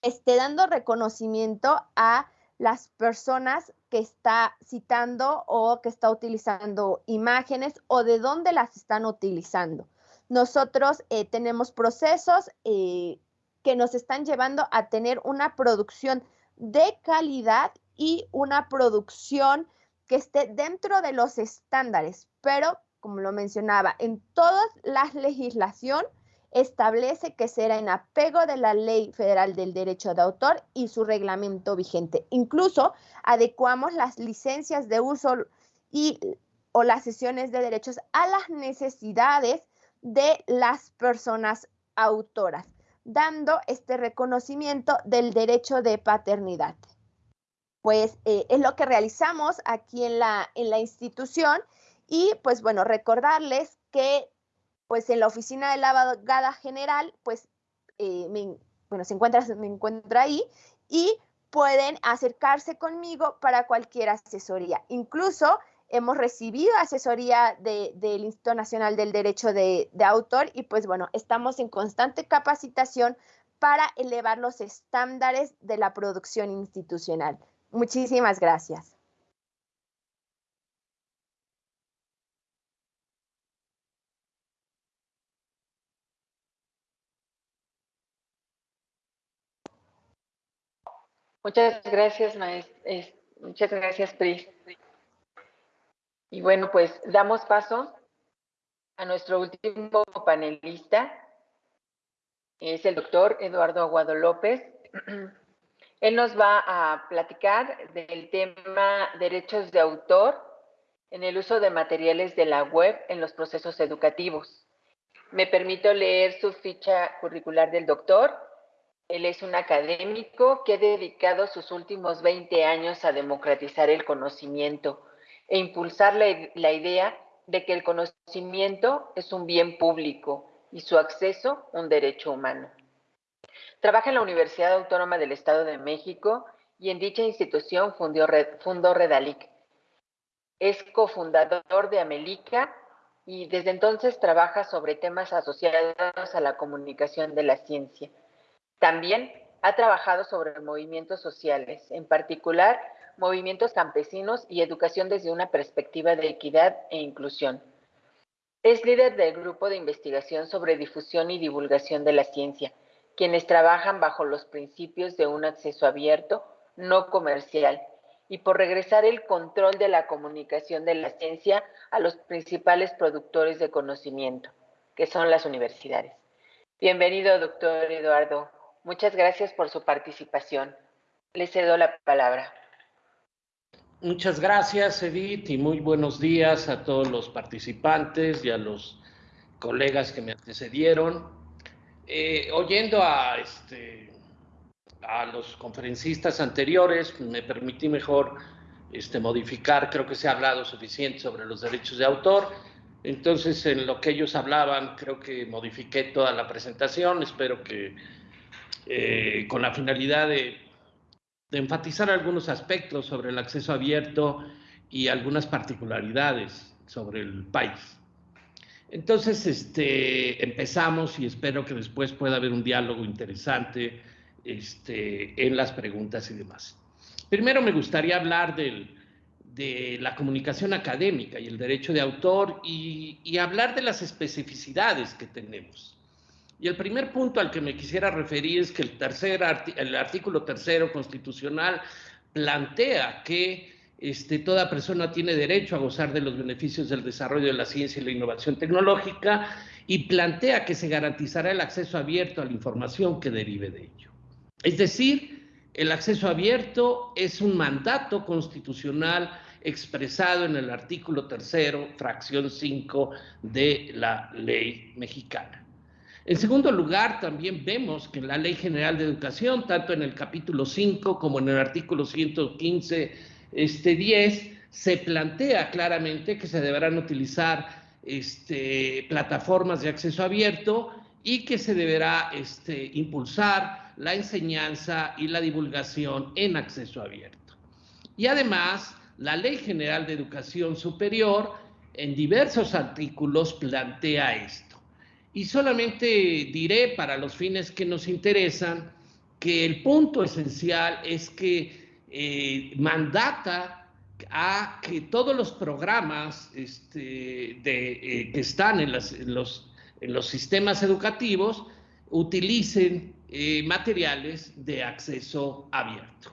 esté dando reconocimiento a las personas que está citando o que está utilizando imágenes o de dónde las están utilizando. Nosotros eh, tenemos procesos eh, que nos están llevando a tener una producción de calidad y una producción que esté dentro de los estándares, pero como lo mencionaba, en toda la legislación establece que será en apego de la Ley Federal del Derecho de Autor y su reglamento vigente. Incluso adecuamos las licencias de uso y o las sesiones de derechos a las necesidades de las personas autoras, dando este reconocimiento del derecho de paternidad. Pues eh, es lo que realizamos aquí en la, en la institución y pues bueno, recordarles que pues en la oficina de la abogada general, pues eh, me, bueno, se encuentra, me encuentra ahí y pueden acercarse conmigo para cualquier asesoría. Incluso hemos recibido asesoría del Instituto Nacional del Derecho de, Autor y pues bueno, estamos en constante capacitación para elevar los estándares de la producción institucional. Muchísimas gracias. Muchas gracias, maestra. Muchas gracias, Pris. Y bueno, pues damos paso a nuestro último panelista, es el doctor Eduardo Aguado López. Él nos va a platicar del tema derechos de autor en el uso de materiales de la web en los procesos educativos. Me permito leer su ficha curricular del doctor. Él es un académico que ha dedicado sus últimos 20 años a democratizar el conocimiento e impulsar la, idea de que el conocimiento es un bien público y su acceso un derecho humano. Trabaja en la Universidad Autónoma del Estado de México y en dicha institución fundó, Redalic. Es cofundador de Amelica y desde entonces trabaja sobre temas asociados a la comunicación de la ciencia. También ha trabajado sobre movimientos sociales, en particular movimientos campesinos y educación desde una perspectiva de equidad e inclusión. Es líder del grupo de investigación sobre difusión y divulgación de la ciencia, quienes trabajan bajo los principios de un acceso abierto, no comercial, y por regresar el control de la comunicación de la ciencia a los principales productores de conocimiento, que son las universidades. Bienvenido, doctor Eduardo. Muchas gracias por su participación. Le cedo la palabra. Muchas gracias, Edith, y muy buenos días a todos los participantes y a los colegas que me antecedieron. Eh, oyendo a, este, a los conferencistas anteriores, me permití mejor este, modificar, creo que se ha hablado suficiente sobre los derechos de autor. Entonces, en lo que ellos hablaban, creo que modifiqué toda la presentación. Espero que eh, con la finalidad de de enfatizar algunos aspectos sobre el acceso abierto y algunas particularidades sobre el país. Entonces, este, empezamos y espero que después pueda haber un diálogo interesante este, en las preguntas y demás. Primero me gustaría hablar del, de la comunicación académica y el derecho de autor y, y, hablar de las especificidades que tenemos. Y el primer punto al que me quisiera referir es que el, tercer, artículo tercero constitucional plantea que este, toda persona tiene derecho a gozar de los beneficios del desarrollo de la ciencia y la innovación tecnológica y plantea que se garantizará el acceso abierto a la información que derive de ello. Es decir, el acceso abierto es un mandato constitucional expresado en el artículo tercero, fracción 5 de la ley mexicana. En segundo lugar, también vemos que la Ley General de Educación, tanto en el capítulo 5 como en el artículo 115, este 10, se plantea claramente que se deberán utilizar este, plataformas de acceso abierto y que se deberá este, impulsar la enseñanza y la divulgación en acceso abierto. Y además, la Ley General de Educación Superior en diversos artículos plantea esto. Y solamente diré para los fines que nos interesan que el punto esencial es que eh, mandata a que todos los programas este, eh, que están en, los, en, los, sistemas educativos utilicen eh, materiales de acceso abierto.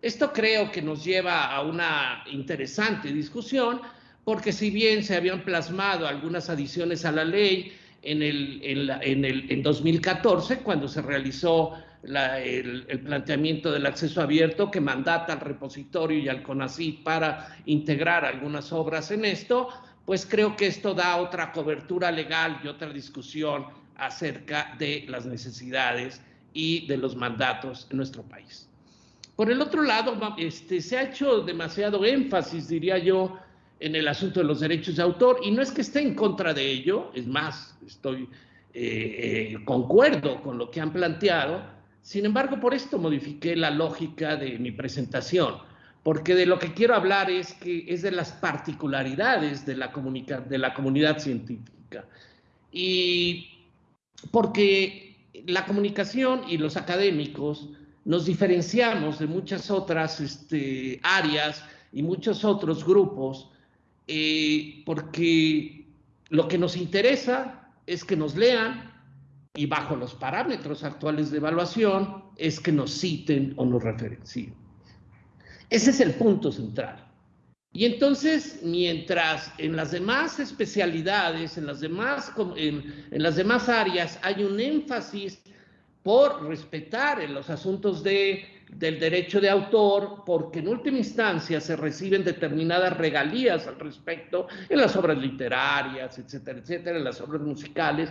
Esto creo que nos lleva a una interesante discusión, porque si bien se habían plasmado algunas adiciones a la ley en, el, en, el, en 2014, cuando se realizó el, el, planteamiento del acceso abierto que mandata al repositorio y al CONACYT para integrar algunas obras en esto, pues creo que esto da otra cobertura legal y otra discusión acerca de las necesidades y de los mandatos en nuestro país. Por el otro lado, este, se ha hecho demasiado énfasis, diría yo, en el asunto de los derechos de autor, y no es que esté en contra de ello, es más, estoy eh, eh, concuerdo con lo que han planteado, sin embargo, por esto modifiqué la lógica de mi presentación, porque de lo que quiero hablar es que es de las particularidades de la, de la comunidad científica. Y porque la comunicación y los académicos nos diferenciamos de muchas otras este, áreas y muchos otros grupos eh, porque lo que nos interesa es que nos lean y bajo los parámetros actuales de evaluación es que nos citen o nos referencien. Ese es el punto central. Y entonces, mientras en las demás especialidades, en las demás, en, las demás áreas hay un énfasis por respetar los asuntos de, del derecho de autor, porque en última instancia se reciben determinadas regalías al respecto en las obras literarias, etcétera, etcétera, en las obras musicales.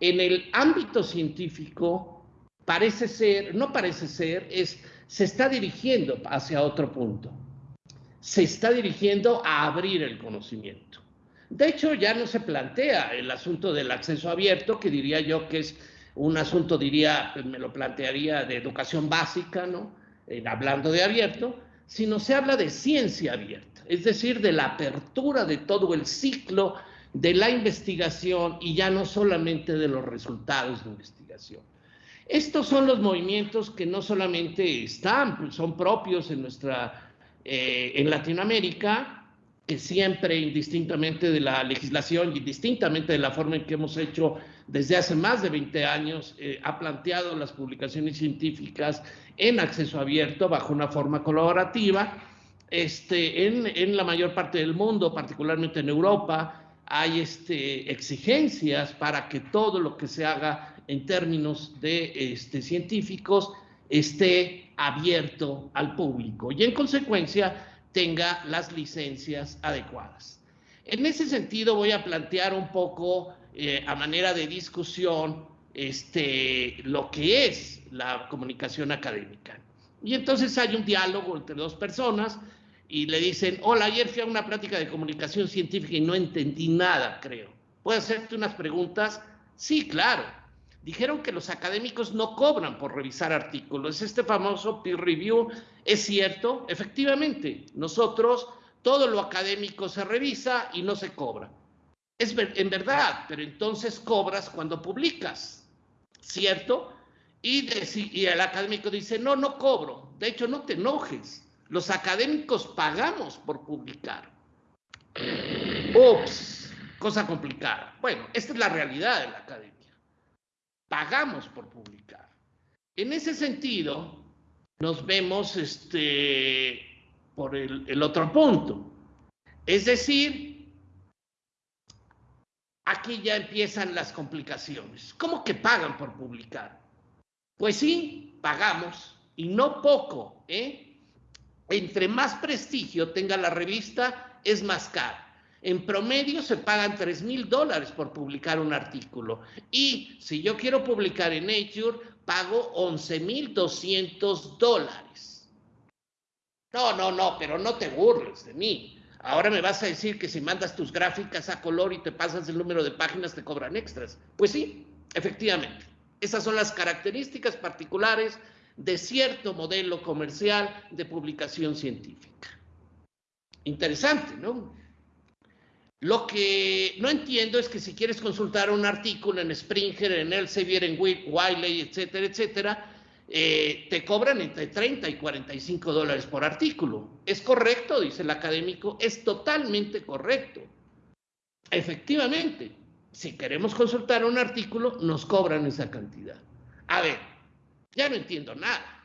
En el ámbito científico parece ser, no parece ser, es, se está dirigiendo hacia otro punto. Se está dirigiendo a abrir el conocimiento. De hecho, ya no se plantea el asunto del acceso abierto, que diría yo que es un asunto, diría, pues, me lo plantearía de educación básica, ¿no? hablando de abierto, sino se habla de ciencia abierta, es decir, de la apertura de todo el ciclo de la investigación y ya no solamente de los resultados de investigación. Estos son los movimientos que no solamente están, pues, son propios en nuestra, eh, en Latinoamérica, que siempre, indistintamente de la legislación y distintamente de la forma en que hemos hecho desde hace más de 20 años, eh, ha planteado las publicaciones científicas en acceso abierto bajo una forma colaborativa. Este, en, en la mayor parte del mundo, particularmente en Europa, hay este, exigencias para que todo lo que se haga en términos de este, científicos esté abierto al público. Y en consecuencia, tenga las licencias adecuadas. En ese sentido voy a plantear un poco eh, a manera de discusión este, lo que es la comunicación académica. Y entonces hay un diálogo entre dos personas y le dicen, hola, ayer fui a una plática de comunicación científica y no entendí nada, creo. ¿Puedo hacerte unas preguntas? Sí, claro. Dijeron que los académicos no cobran por revisar artículos. Este famoso peer review es cierto. Efectivamente, nosotros todo lo académico se revisa y no se cobra. Es en verdad, pero entonces cobras cuando publicas, ¿cierto? Y, y el académico dice, no, no cobro. De hecho, no te enojes. Los académicos pagamos por publicar. Ups, cosa complicada. Bueno, esta es la realidad de la academia. Pagamos por publicar. En ese sentido, nos vemos este, por el otro punto. Es decir, aquí ya empiezan las complicaciones. ¿Cómo que pagan por publicar? Pues sí, pagamos, y no poco, ¿eh? Entre más prestigio tenga la revista, es más cara. En promedio se pagan 3 mil dólares por publicar un artículo. Y si yo quiero publicar en Nature, pago 11 mil 200 dólares. No, no, no, pero no te burles de mí. Ahora me vas a decir que si mandas tus gráficas a color y te pasas el número de páginas, te cobran extras. Pues sí, efectivamente. Esas son las características particulares de cierto modelo comercial de publicación científica. Interesante, ¿no? Lo que no entiendo es que si quieres consultar un artículo en Springer, en Elsevier, en Wiley, etcétera, etcétera, eh, te cobran entre 30 y 45 dólares por artículo. ¿Es correcto? Dice el académico. Es totalmente correcto. Efectivamente, si queremos consultar un artículo, nos cobran esa cantidad. A ver, ya no entiendo nada.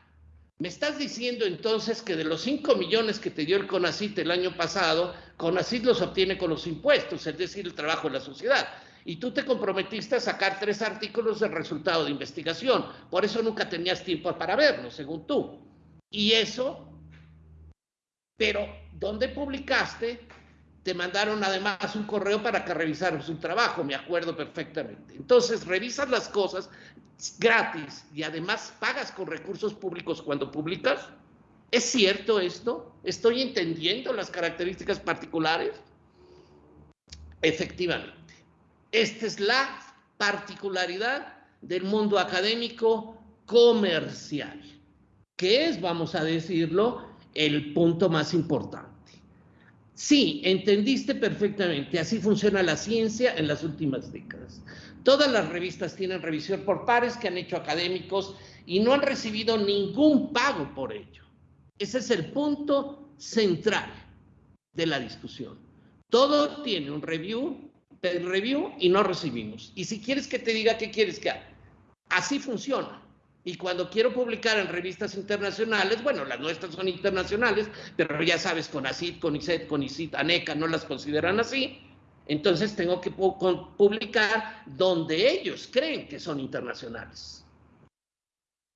¿Me estás diciendo entonces que de los 5 millones que te dio el CONACIT el año pasado, CONACIT los obtiene con los impuestos, es decir, el trabajo de la sociedad? Y tú te comprometiste a sacar tres artículos de resultado de investigación. Por eso nunca tenías tiempo para verlos, según tú. Y eso, pero ¿dónde publicaste? Te mandaron además un correo para que revisaras un trabajo, me acuerdo perfectamente. Entonces, revisas las cosas, gratis y además pagas con recursos públicos cuando publicas? ¿Es cierto esto? ¿Estoy entendiendo las características particulares? Efectivamente. Esta es la particularidad del mundo académico comercial, que es, vamos a decirlo, el punto más importante. Sí, entendiste perfectamente, así funciona la ciencia en las últimas décadas. Todas las revistas tienen revisión por pares que han hecho académicos y no han recibido ningún pago por ello. Ese es el punto central de la discusión. Todo tiene un review, review y no recibimos. Y si quieres que te diga qué quieres que haga, así funciona. Y cuando quiero publicar en revistas internacionales, bueno, las nuestras son internacionales, pero ya sabes, con ACID, con ICET, con ICIT, ANECA, no las consideran así. Entonces tengo que publicar donde ellos creen que son internacionales.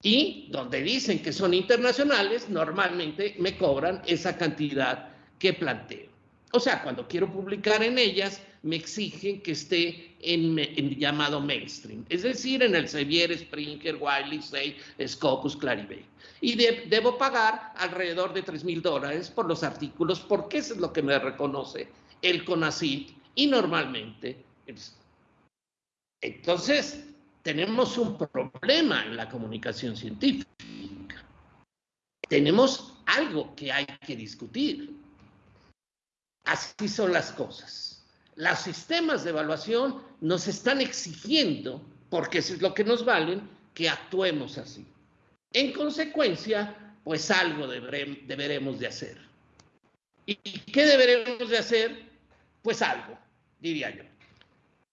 Y donde dicen que son internacionales, normalmente me cobran esa cantidad que planteo. O sea, cuando quiero publicar en ellas, me exigen que esté en, el llamado mainstream, es decir, en el Sevier, Springer, Wiley, Say, Scopus, Clarivate. Y debo pagar alrededor de 3 mil dólares por los artículos, porque eso es lo que me reconoce el CONACYT y normalmente. Entonces, tenemos un problema en la comunicación científica. Tenemos algo que hay que discutir. Así son las cosas. Los sistemas de evaluación nos están exigiendo, porque eso es lo que nos valen, que actuemos así. En consecuencia, pues algo deberemos de hacer. ¿Y qué deberemos de hacer? Pues algo diría yo.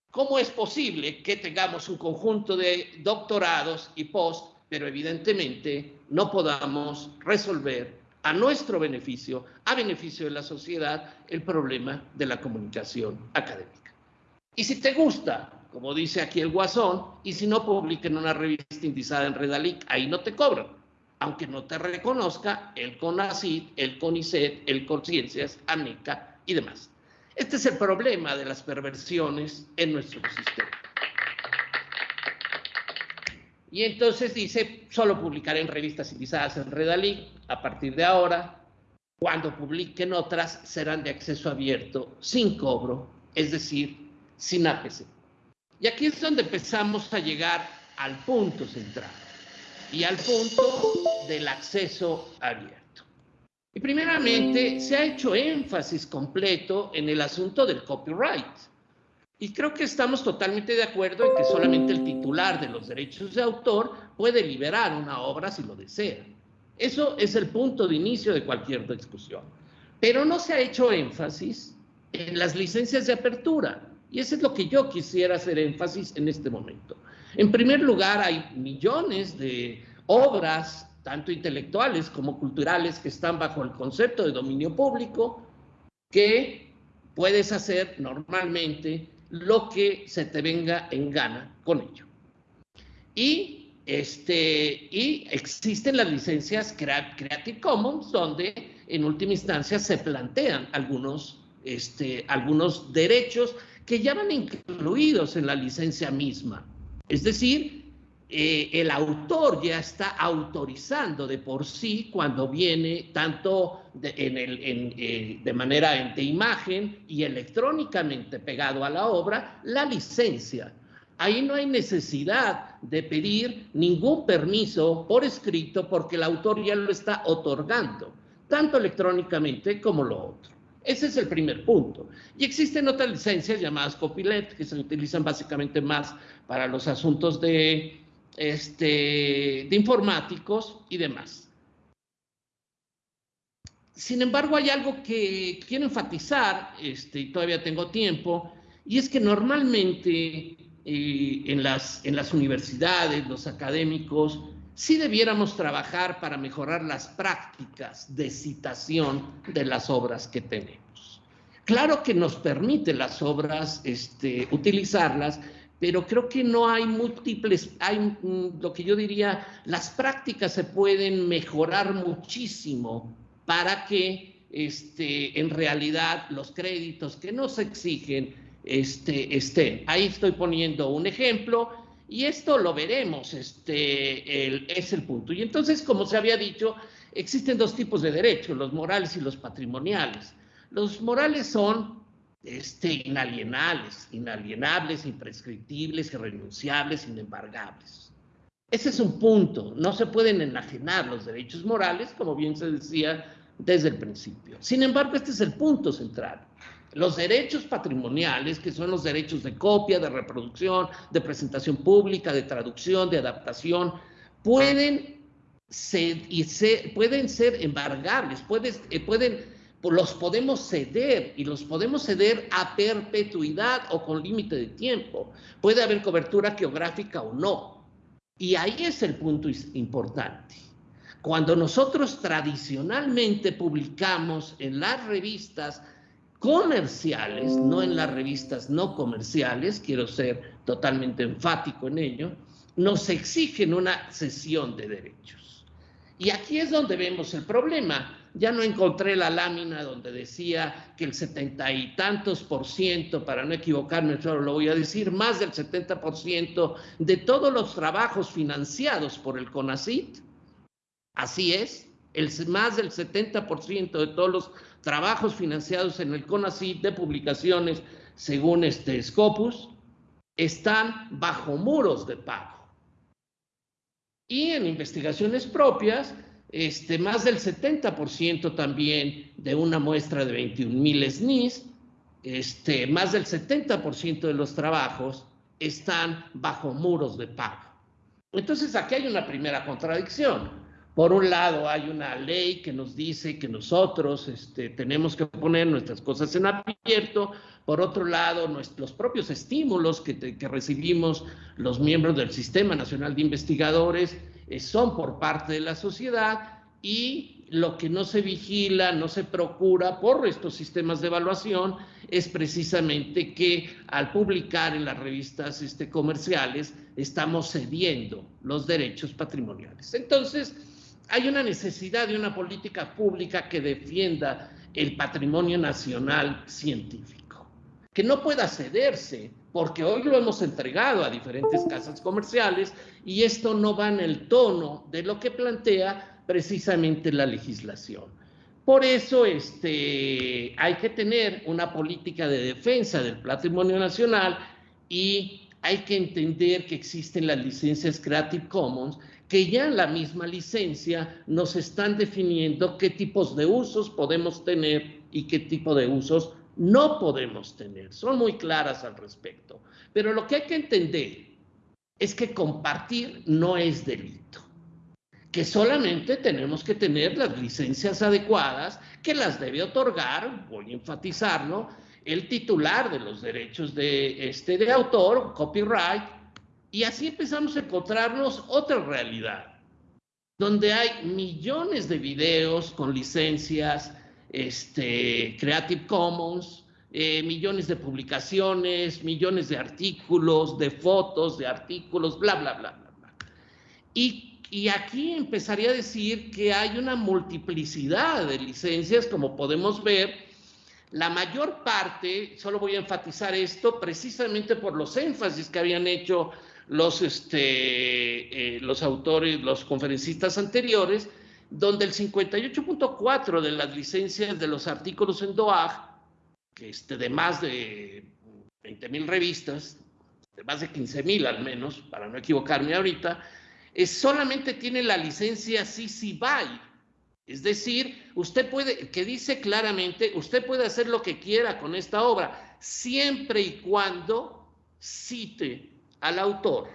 ¿Cómo es posible que tengamos un conjunto de doctorados y post, pero evidentemente no podamos resolver a nuestro beneficio, a beneficio de la sociedad, el problema de la comunicación académica? Y si te gusta, como dice aquí el Guasón, y si no publica en una revista indizada en Redalic, ahí no te cobran, aunque no te reconozca el CONACID, el CONICET, el CONCIENCIAS, ANECA y demás. Este es el problema de las perversiones en nuestro sistema. Y entonces dice, solo publicaré en revistas indizadas en Redalí a partir de ahora. Cuando publiquen otras, serán de acceso abierto, sin cobro, es decir, sin APC. Y aquí es donde empezamos a llegar al punto central y al punto del acceso abierto. Y primeramente se ha hecho énfasis completo en el asunto del copyright. Y creo que estamos totalmente de acuerdo en que solamente el titular de los derechos de autor puede liberar una obra si lo desea. Eso es el punto de inicio de cualquier discusión. Pero no se ha hecho énfasis en las licencias de apertura. Y eso es lo que yo quisiera hacer énfasis en este momento. En primer lugar, hay millones de obras, tanto intelectuales como culturales, que están bajo el concepto de dominio público, que puedes hacer normalmente lo que se te venga en gana con ello. Y, este, y existen las licencias Creative Commons, donde en última instancia se plantean algunos, este, algunos derechos que ya van incluidos en la licencia misma. Es decir, eh, el autor ya está autorizando de por sí cuando viene tanto de, en el, eh, de manera de imagen y electrónicamente pegado a la obra la licencia. Ahí no hay necesidad de pedir ningún permiso por escrito porque el autor ya lo está otorgando, tanto electrónicamente como lo otro. Ese es el primer punto. Y existen otras licencias llamadas copyleft que se utilizan básicamente más para los asuntos de, este, de informáticos y demás. Sin embargo, hay algo que quiero enfatizar, este, y todavía tengo tiempo, y es que normalmente eh, en, las, en las universidades, los académicos, sí debiéramos trabajar para mejorar las prácticas de citación de las obras que tenemos. Claro que nos permite las obras este, utilizarlas, pero creo que no hay múltiples, hay mm, lo que yo diría, las prácticas se pueden mejorar muchísimo para que este, en realidad los créditos que nos exigen este, estén. Ahí estoy poniendo un ejemplo y esto lo veremos, este, es el punto. Y entonces, como se había dicho, existen dos tipos de derechos, los morales y los patrimoniales. Los morales son este, inalienables, inalienables, imprescriptibles, irrenunciables, inembargables. Ese es un punto. No se pueden enajenar los derechos morales, como bien se decía desde el principio. Sin embargo, este es el punto central. Los derechos patrimoniales, que son los derechos de copia, de reproducción, de presentación pública, de traducción, de adaptación, pueden ser, y pueden ser embargables, eh, pueden, los podemos ceder y los podemos ceder a perpetuidad o con límite de tiempo. Puede haber cobertura geográfica o no. Y ahí es el punto importante. Cuando nosotros tradicionalmente publicamos en las revistas comerciales, no en las revistas no comerciales, quiero ser totalmente enfático en ello, nos exigen una cesión de derechos. Y aquí es donde vemos el problema. Ya no encontré la lámina donde decía que el setenta y tantos por ciento, para no equivocarme, solo lo voy a decir, más del 70 por ciento de todos los trabajos financiados por el CONACIT, así es, el, más del 70 por ciento de todos los trabajos financiados en el CONACYT de publicaciones según este Scopus están bajo muros de pago. Y en investigaciones propias, este, más del 70% también de una muestra de 21.000 SNIS, este, más del 70% de los trabajos están bajo muros de pago. Entonces aquí hay una primera contradicción. Por un lado, hay una ley que nos dice que nosotros este, tenemos que poner nuestras cosas en abierto. Por otro lado, nuestros propios estímulos que, recibimos los miembros del Sistema Nacional de Investigadores son por parte de la sociedad y lo que no se vigila, no se procura por estos sistemas de evaluación es precisamente que al publicar en las revistas este, comerciales estamos cediendo los derechos patrimoniales. Entonces, hay una necesidad de una política pública que defienda el patrimonio nacional científico, que no pueda cederse, porque hoy lo hemos entregado a diferentes casas comerciales y esto no va en el tono de lo que plantea precisamente la legislación. Por eso este, hay que tener una política de defensa del patrimonio nacional y hay que entender que existen las licencias Creative Commons que ya en la misma licencia nos están definiendo qué tipos de usos podemos tener y qué tipo de usos no podemos tener. Son muy claras al respecto. Pero lo que hay que entender es que compartir no es delito, que solamente tenemos que tener las licencias adecuadas, que las debe otorgar, voy a enfatizarlo, el titular de los derechos de, este, de autor, copyright, y así empezamos a encontrarnos otra realidad, donde hay millones de videos con licencias este, Creative Commons, eh, millones de publicaciones, millones de artículos, de fotos, de artículos, bla, bla, bla, bla. bla. Y, y aquí empezaría a decir que hay una multiplicidad de licencias, como podemos ver, la mayor parte, solo voy a enfatizar esto, precisamente por los énfasis que habían hecho los, este, eh, los autores, los conferencistas anteriores, donde el 58.4 de las licencias de los artículos en DOAG este, de más de 20 mil revistas, de más de 15 mil al menos, para no equivocarme ahorita, es, solamente tiene la licencia CC BY. Es decir, usted puede, que dice claramente, usted puede hacer lo que quiera con esta obra, siempre y cuando cite al autor.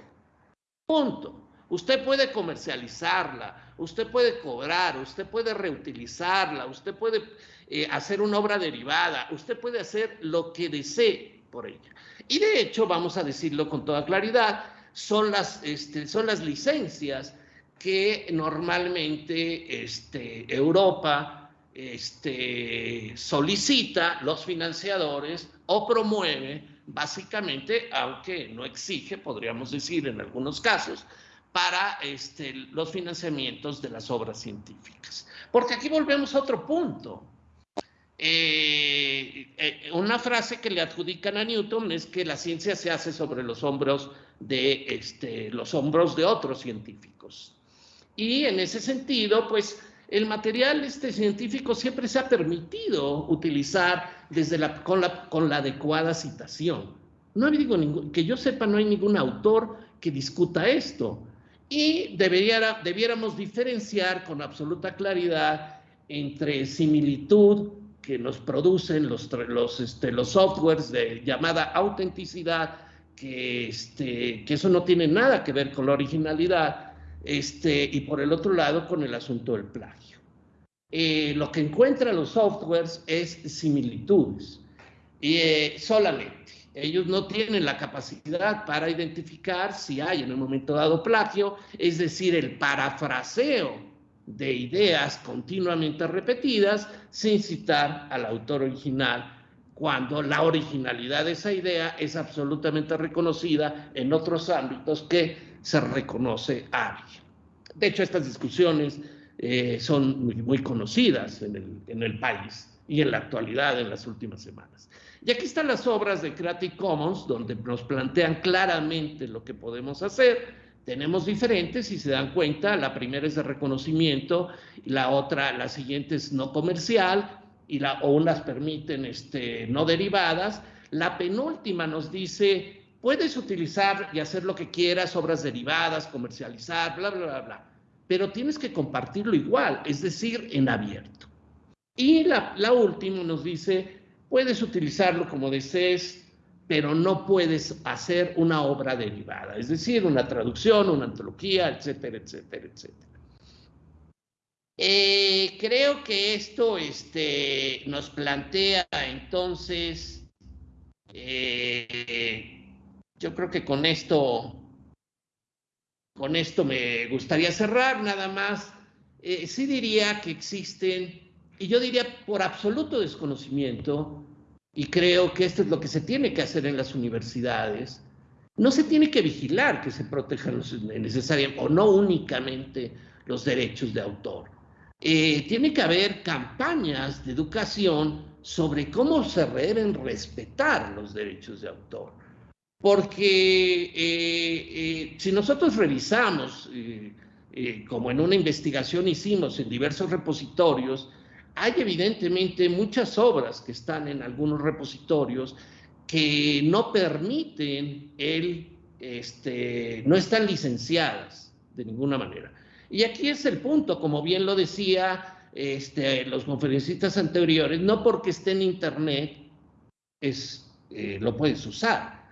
Punto. Usted puede comercializarla, usted puede cobrar, usted puede reutilizarla, usted puede eh, hacer una obra derivada, usted puede hacer lo que desee por ella. Y de hecho, vamos a decirlo con toda claridad, son las, este, son las licencias que normalmente este, Europa este, solicita los financiadores o promueve, básicamente, aunque no exige, podríamos decir en algunos casos, para este, los financiamientos de las obras científicas. Porque aquí volvemos a otro punto. Eh, eh, una frase que le adjudican a Newton es que la ciencia se hace sobre los hombros de este, los hombros de otros científicos. Y en ese sentido, pues el material este científico siempre se ha permitido utilizar desde la, con, la, con la adecuada citación. No digo ningún, que yo sepa, no hay ningún autor que discuta esto. Y debería, debiéramos diferenciar con absoluta claridad entre similitud que nos producen los, los, este, los softwares de llamada autenticidad, que, este, que eso no tiene nada que ver con la originalidad, este, y por el otro lado con el asunto del plagio. Eh, lo que encuentran los softwares es similitudes, eh, solamente. Ellos no tienen la capacidad para identificar si hay en un momento dado plagio, es decir, el parafraseo de ideas continuamente repetidas sin citar al autor original, cuando la originalidad de esa idea es absolutamente reconocida en otros ámbitos que se reconoce a. De hecho, estas discusiones eh, son muy, conocidas el, en el país y en la actualidad, en las últimas semanas. Y aquí están las obras de Creative Commons, donde nos plantean claramente lo que podemos hacer, tenemos diferentes, si se dan cuenta, la primera es de reconocimiento, la otra, la siguiente es no comercial, y la, o unas permiten este, no derivadas. La penúltima nos dice, puedes utilizar y hacer lo que quieras, obras derivadas, comercializar, bla, bla, bla, bla, pero tienes que compartirlo igual, es decir, en abierto. Y la, la última nos dice, puedes utilizarlo como desees, pero no puedes hacer una obra derivada, es decir, una traducción, una antología, etcétera, etcétera, etcétera. Eh, creo que esto este, nos plantea entonces, eh, yo creo que con esto, con esto me gustaría cerrar nada más. Eh, sí diría que existen, y yo diría por absoluto desconocimiento, y creo que esto es lo que se tiene que hacer en las universidades. No se tiene que vigilar que se protejan los necesariamente o no únicamente los derechos de autor. Eh, tiene que haber campañas de educación sobre cómo se deben respetar los derechos de autor. Porque eh, eh, si nosotros revisamos, como en una investigación hicimos en diversos repositorios, hay evidentemente muchas obras que están en algunos repositorios que no permiten el, este, no están licenciadas de ninguna manera. Y aquí es el punto, como bien lo decía este, los conferencistas anteriores, no porque esté en Internet es, eh, lo puedes usar.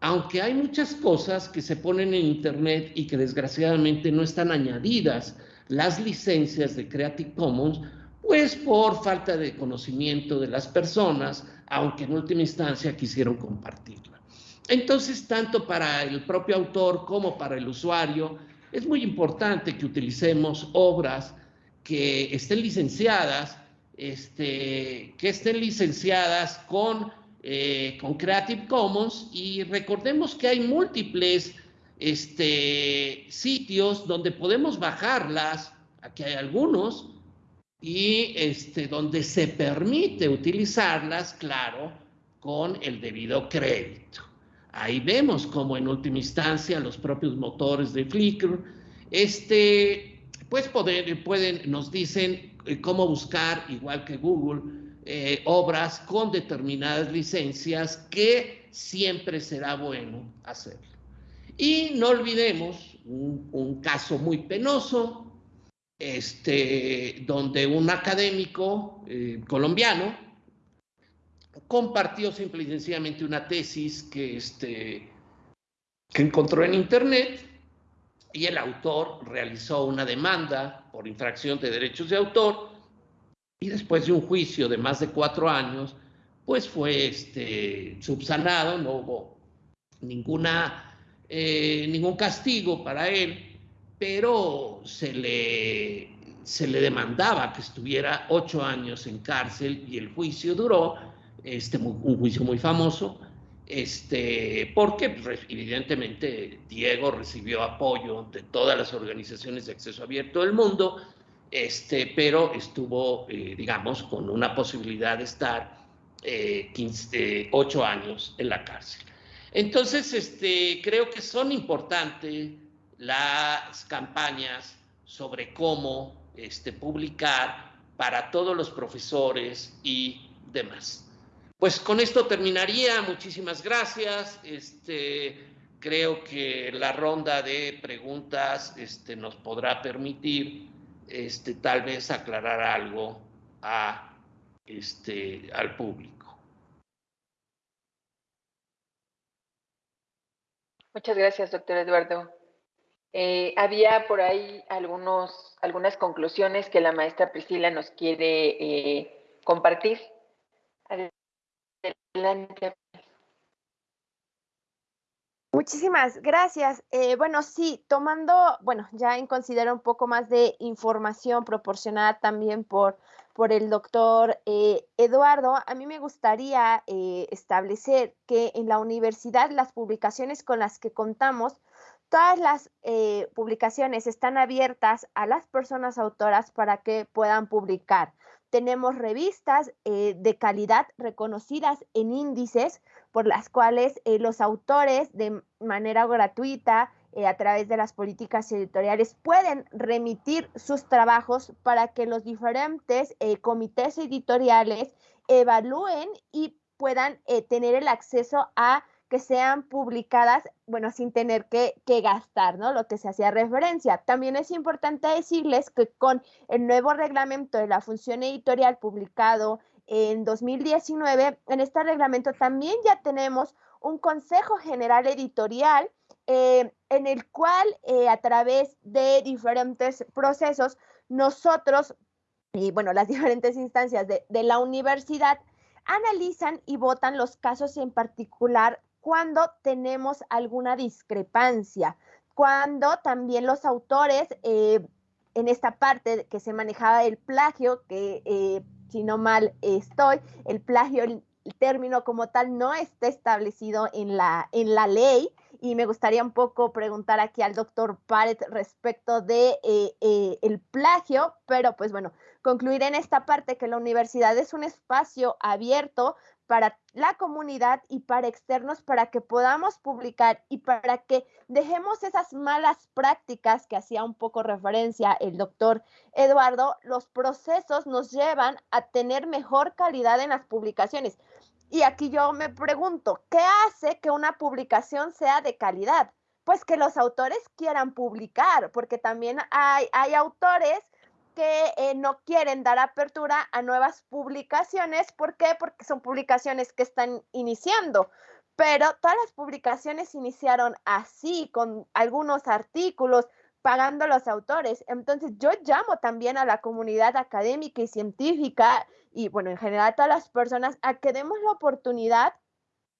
Aunque hay muchas cosas que se ponen en Internet y que desgraciadamente no están añadidas las licencias de Creative Commons, pues por falta de conocimiento de las personas, aunque en última instancia quisieron compartirla. Entonces, tanto para el propio autor como para el usuario, es muy importante que utilicemos obras que estén licenciadas, este, que estén licenciadas con, eh, con Creative Commons y recordemos que hay múltiples este, sitios donde podemos bajarlas, aquí hay algunos, y este, donde se permite utilizarlas, claro, con el debido crédito. Ahí vemos como en última instancia los propios motores de Flickr, este, pues pueden, nos dicen eh, cómo buscar, igual que Google, eh, obras con determinadas licencias que siempre será bueno hacerlo. Y no olvidemos un, caso muy penoso, este, donde un académico eh, colombiano compartió simple y sencillamente una tesis que, este, que encontró en Internet y el autor realizó una demanda por infracción de derechos de autor y después de un juicio de más de cuatro años, pues fue este, subsanado, no hubo ninguna eh, ningún castigo para él, pero se le, se le demandaba que estuviera ocho años en cárcel y el juicio duró, este, un juicio muy famoso, este, porque pues, evidentemente Diego recibió apoyo de todas las organizaciones de acceso abierto del mundo, este, pero estuvo, eh, digamos, con una posibilidad de estar eh, ocho años en la cárcel. Entonces, este, creo que son importantes las campañas sobre cómo este, publicar para todos los profesores y demás. Pues con esto terminaría. Muchísimas gracias. Este, creo que la ronda de preguntas este, nos podrá permitir este, tal vez aclarar algo a, este, al público. Muchas gracias, doctor Eduardo. Eh, había por ahí algunos, algunas conclusiones que la maestra Priscila nos quiere eh, compartir. Adelante. Muchísimas gracias. Eh, bueno, sí, tomando, bueno, ya en considero un poco más de información proporcionada también por por el doctor eh, Eduardo, a mí me gustaría establecer que en la universidad las publicaciones con las que contamos, todas las eh, publicaciones están abiertas a las personas autoras para que puedan publicar. Tenemos revistas de calidad reconocidas en índices por las cuales los autores de manera gratuita eh, a través de las políticas editoriales pueden remitir sus trabajos para que los diferentes eh, comités editoriales evalúen y puedan eh, tener el acceso a que sean publicadas, bueno, sin tener que, que, gastar, ¿no? Lo que se hacía referencia. También es importante decirles que con el nuevo reglamento de la función editorial publicado en 2019, en este reglamento también ya tenemos un Consejo General Editorial eh, en el cual eh, a través de diferentes procesos nosotros, y bueno, las diferentes instancias de, de la universidad, analizan y votan los casos en particular cuando tenemos alguna discrepancia, cuando también los autores, eh, en esta parte que se manejaba el plagio, que si no mal estoy, el plagio, el, término como tal no está establecido en la, en la ley, y me gustaría un poco preguntar aquí al doctor Paret respecto de eh, eh, el plagio, pero pues bueno, concluir en esta parte que la universidad es un espacio abierto para la comunidad y para externos para que podamos publicar y para que dejemos esas malas prácticas que hacía un poco referencia el doctor Eduardo, los procesos nos llevan a tener mejor calidad en las publicaciones. Y aquí yo me pregunto, ¿qué hace que una publicación sea de calidad? Pues que los autores quieran publicar, porque también hay, hay autores que eh, no quieren dar apertura a nuevas publicaciones. ¿Por qué? Porque son publicaciones que están iniciando. Pero todas las publicaciones iniciaron así, con algunos artículos, pagando los autores. Entonces yo llamo también a la comunidad académica y científica y bueno, en general a todas las personas a que demos la oportunidad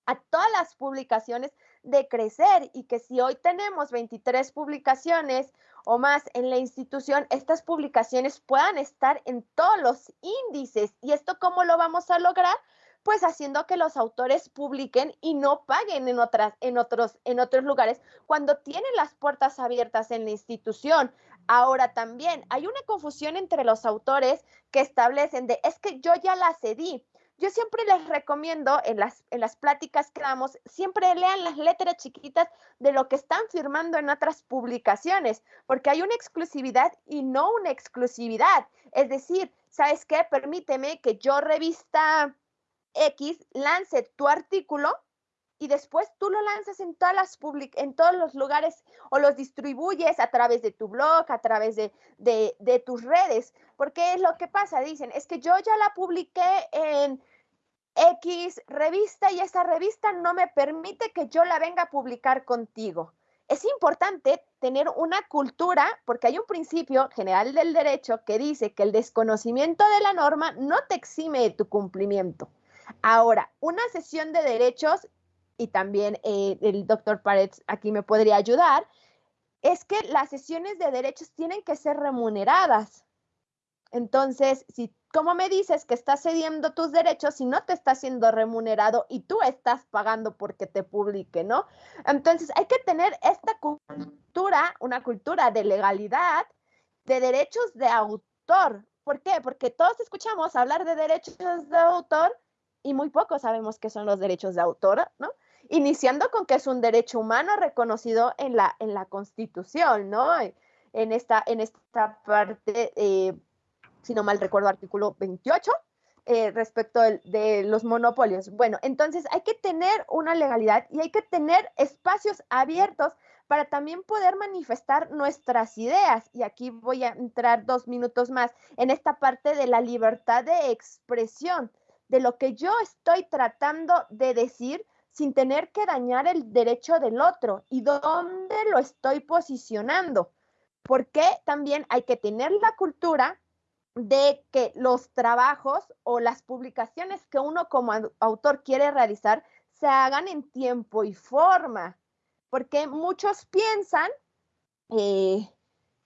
a todas las publicaciones de crecer y que si hoy tenemos 23 publicaciones o más en la institución, estas publicaciones puedan estar en todos los índices. ¿Y esto cómo lo vamos a lograr? Pues haciendo que los autores publiquen y no paguen en otras en otros en otros lugares cuando tienen las puertas abiertas en la institución. Ahora también hay una confusión entre los autores que establecen de es que yo ya la cedí yo siempre les recomiendo en las, en las pláticas que damos, siempre lean las letras chiquitas de lo que están firmando en otras publicaciones, porque hay una exclusividad y no una exclusividad. Es decir, ¿sabes qué? Permíteme que yo revista X lance tu artículo y después tú lo lanzas en todas las en todos los lugares o los distribuyes a través de tu blog, a través de, de, de, tus redes. Porque es lo que pasa, dicen, es que yo ya la publiqué en X revista y esa revista no me permite que yo la venga a publicar contigo. Es importante tener una cultura, porque hay un principio general del derecho que dice que el desconocimiento de la norma no te exime de tu cumplimiento. Ahora, una sesión de derechos y también eh, el doctor Paredes aquí me podría ayudar, es que las sesiones de derechos tienen que ser remuneradas. Entonces, si como me dices que estás cediendo tus derechos si no te está siendo remunerado y tú estás pagando porque te publique, ¿no? Entonces, hay que tener esta cultura, una cultura de legalidad, de derechos de autor. ¿Por qué? Porque todos escuchamos hablar de derechos de autor y muy pocos sabemos qué son los derechos de autor, ¿no? Iniciando con que es un derecho humano reconocido en la, en la Constitución, ¿no? En esta, en esta parte, eh, si no mal recuerdo, artículo 28, eh, respecto de, los monopolios. Bueno, entonces hay que tener una legalidad y hay que tener espacios abiertos para también poder manifestar nuestras ideas. Y aquí voy a entrar dos minutos más en esta parte de la libertad de expresión, de lo que yo estoy tratando de decir sin tener que dañar el derecho del otro y dónde lo estoy posicionando. Porque también hay que tener la cultura de que los trabajos o las publicaciones que uno como autor quiere realizar se hagan en tiempo y forma. Porque muchos piensan eh,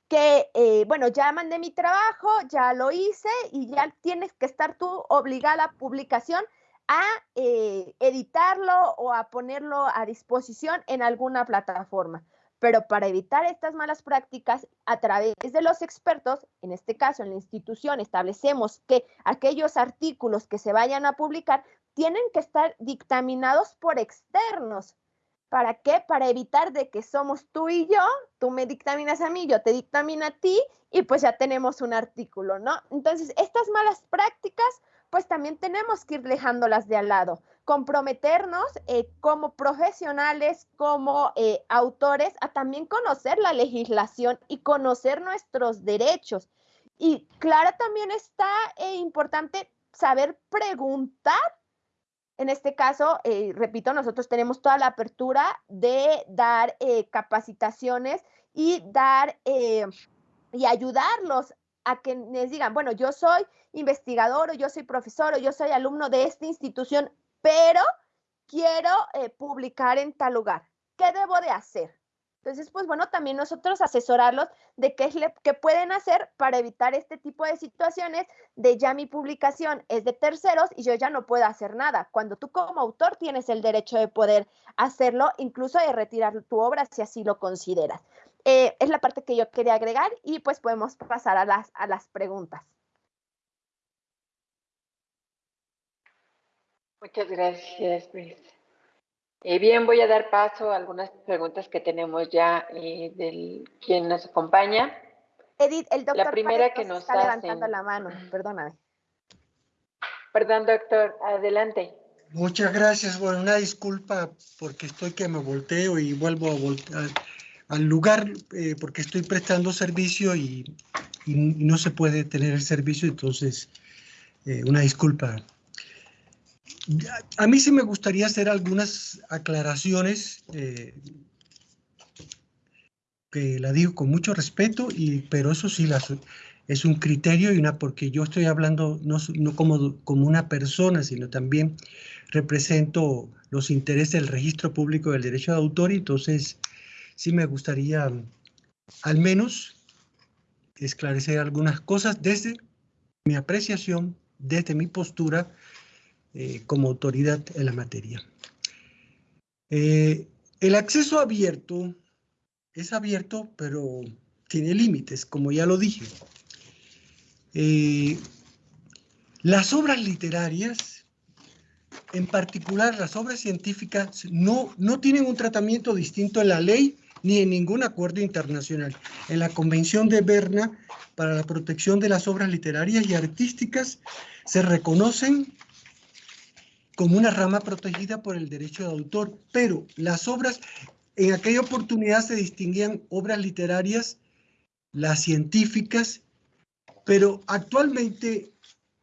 que, eh, bueno, ya mandé mi trabajo, ya lo hice y ya tienes que estar tú obligada a publicación a eh, editarlo o a ponerlo a disposición en alguna plataforma. Pero para evitar estas malas prácticas, a través de los expertos, en este caso en la institución, establecemos que aquellos artículos que se vayan a publicar tienen que estar dictaminados por externos. ¿Para qué? Para evitar de que somos tú y yo, tú me dictaminas a mí, yo te dictamino a ti y pues ya tenemos un artículo, ¿no? Entonces, estas malas prácticas pues también tenemos que ir dejándolas de al lado, comprometernos eh, como profesionales, como eh, autores, a también conocer la legislación y conocer nuestros derechos. Y claro, también está eh, importante saber preguntar. En este caso, repito, nosotros tenemos toda la apertura de dar capacitaciones y dar y ayudarlos a que les digan, bueno, yo soy investigador o yo soy profesor o yo soy alumno de esta institución, pero quiero eh, publicar en tal lugar. ¿Qué debo de hacer? Entonces, pues bueno, también nosotros asesorarlos de qué, es qué pueden hacer para evitar este tipo de situaciones de ya mi publicación es de terceros y yo ya no puedo hacer nada. Cuando tú como autor tienes el derecho de poder hacerlo, incluso de retirar tu obra si así lo consideras. Eh, es la parte que yo quería agregar y pues podemos pasar a las, a las preguntas. Muchas gracias, eh, bien, voy a dar paso a algunas preguntas que tenemos ya eh, del quien nos acompaña. Edith, el doctor la primera que nos está levantando la mano, perdóname. Perdón, doctor, adelante. Muchas gracias. Bueno, una disculpa porque estoy que me volteo y vuelvo a voltear al lugar eh, porque estoy prestando servicio y no se puede tener el servicio, entonces eh, una disculpa. A mí sí me gustaría hacer algunas aclaraciones, eh, que la digo con mucho respeto, y, pero eso sí es un criterio y una, porque yo estoy hablando no, no como, como una persona, sino también represento los intereses del registro público del derecho de autor, y entonces sí me gustaría al menos esclarecer algunas cosas desde mi apreciación, desde mi postura eh, como autoridad en la materia. Eh, el acceso abierto es abierto, pero tiene límites, como ya lo dije. Eh, las obras literarias, en particular las obras científicas, no, no tienen un tratamiento distinto en la ley ni en ningún acuerdo internacional. En la Convención de Berna para la protección de las obras literarias y artísticas se reconocen como una rama protegida por el derecho de autor, pero las obras, en aquella oportunidad se distinguían obras literarias, las científicas, pero actualmente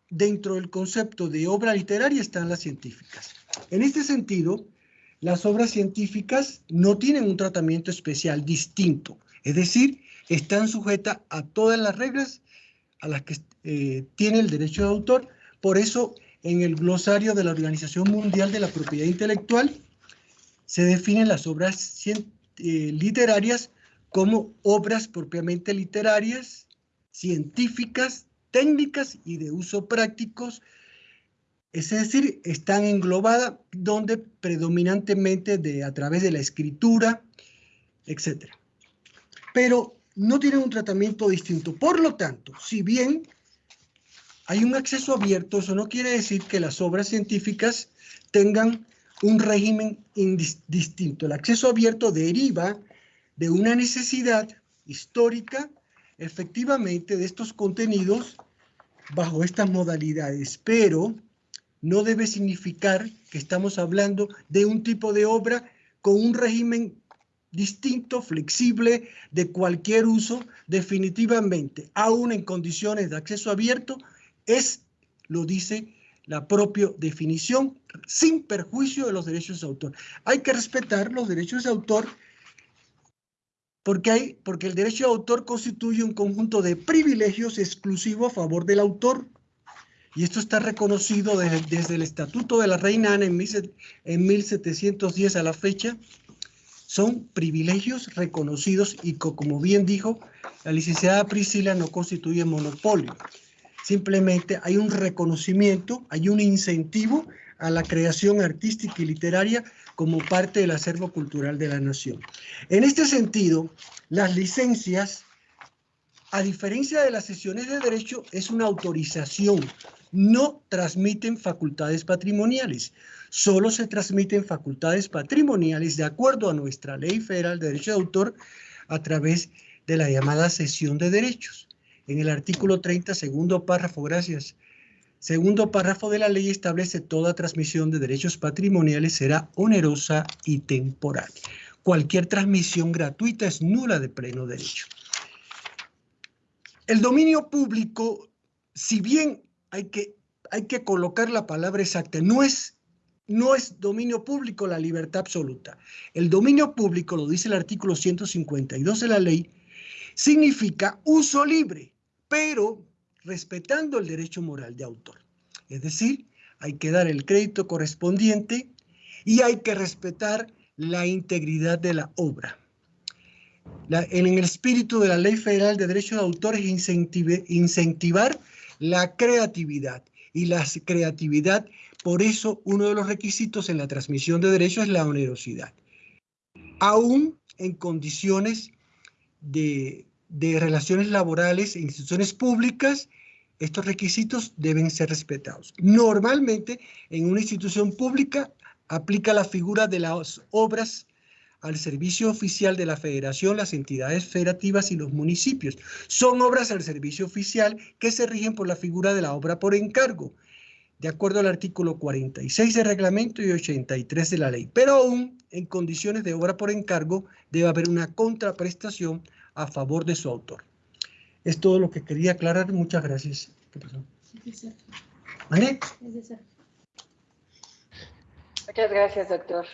dentro del concepto de obra literaria están las científicas. En este sentido, las obras científicas no tienen un tratamiento especial distinto, es decir, están sujetas a todas las reglas a las que eh, tiene el derecho de autor. Por eso, en el glosario de la Organización Mundial de la Propiedad Intelectual, se definen las obras eh, literarias como obras propiamente literarias, científicas, técnicas y de uso prácticos es decir, están englobadas donde predominantemente de, a través de la escritura, etc. Pero no tienen un tratamiento distinto. Por lo tanto, si bien hay un acceso abierto, eso no quiere decir que las obras científicas tengan un régimen distinto. El acceso abierto deriva de una necesidad histórica, efectivamente, de estos contenidos bajo estas modalidades, pero no debe significar que estamos hablando de un tipo de obra con un régimen distinto, flexible, de cualquier uso, definitivamente, aún en condiciones de acceso abierto, es, lo dice la propia definición, sin perjuicio de los derechos de autor. Hay que respetar los derechos de autor porque, hay, porque el derecho de autor constituye un conjunto de privilegios exclusivos a favor del autor y esto está reconocido desde, el Estatuto de la Reina Ana en, en 1710 a la fecha, son privilegios reconocidos y como bien dijo la licenciada Priscila no constituye monopolio. Simplemente hay un reconocimiento, hay un incentivo a la creación artística y literaria como parte del acervo cultural de la nación. En este sentido, las licencias, a diferencia de las sesiones de derecho, es una autorización, no transmiten facultades patrimoniales. Solo se transmiten facultades patrimoniales de acuerdo a nuestra Ley Federal de Derecho de Autor a través de la llamada cesión de derechos. En el artículo 30, segundo párrafo, gracias. Segundo párrafo de la ley establece toda transmisión de derechos patrimoniales será onerosa y temporal. Cualquier transmisión gratuita es nula de pleno derecho. El dominio público, si bien hay que, hay que colocar la palabra exacta. No es, no es dominio público la libertad absoluta. El dominio público, lo dice el artículo 152 de la ley, significa uso libre, pero respetando el derecho moral de autor. Es decir, hay que dar el crédito correspondiente y hay que respetar la integridad de la obra. en el espíritu de la Ley Federal de Derecho de Autor es incentivar la creatividad. Y la creatividad, por eso, uno de los requisitos en la transmisión de derechos es la onerosidad. Aún en condiciones de, de relaciones laborales e instituciones públicas, estos requisitos deben ser respetados. Normalmente, en una institución pública, aplica la figura de las obras al servicio oficial de la federación, las entidades federativas y los municipios. Son obras al servicio oficial que se rigen por la figura de la obra por encargo, de acuerdo al artículo 46 del reglamento y 83 de la ley. Pero aún en condiciones de obra por encargo debe haber una contraprestación a favor de su autor. Es todo lo que quería aclarar. Muchas gracias. ¿Qué pasó? Muchas gracias, doctor.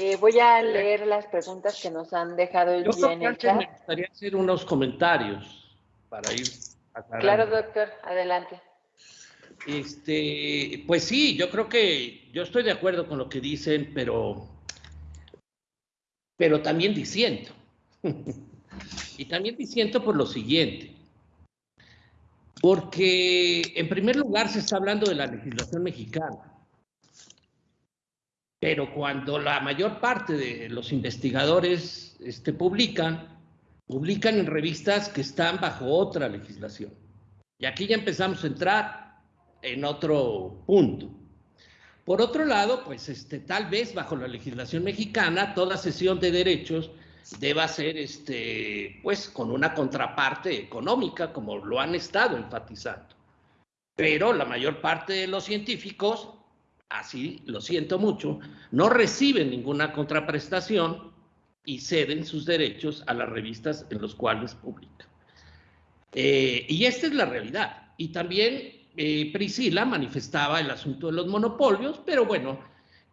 Eh, voy a leer las preguntas que nos han dejado el día en el chat. Me gustaría hacer unos comentarios para ir aclarando. Claro, doctor, adelante. Este, pues sí, yo creo que yo estoy de acuerdo con lo que dicen, pero, pero también diciendo. y también diciendo por lo siguiente. Porque en primer lugar se está hablando de la legislación mexicana. Pero cuando la mayor parte de los investigadores este, publican, publican en revistas que están bajo otra legislación. Y aquí ya empezamos a entrar en otro punto. Por otro lado, pues este, tal vez bajo la legislación mexicana, toda sesión de derechos deba ser este, pues, con una contraparte económica, como lo han estado enfatizando. Pero la mayor parte de los científicos, así lo siento mucho, no reciben ninguna contraprestación y ceden sus derechos a las revistas en los cuales publican. Eh, y esta es la realidad. Y también eh, Priscila manifestaba el asunto de los monopolios, pero bueno,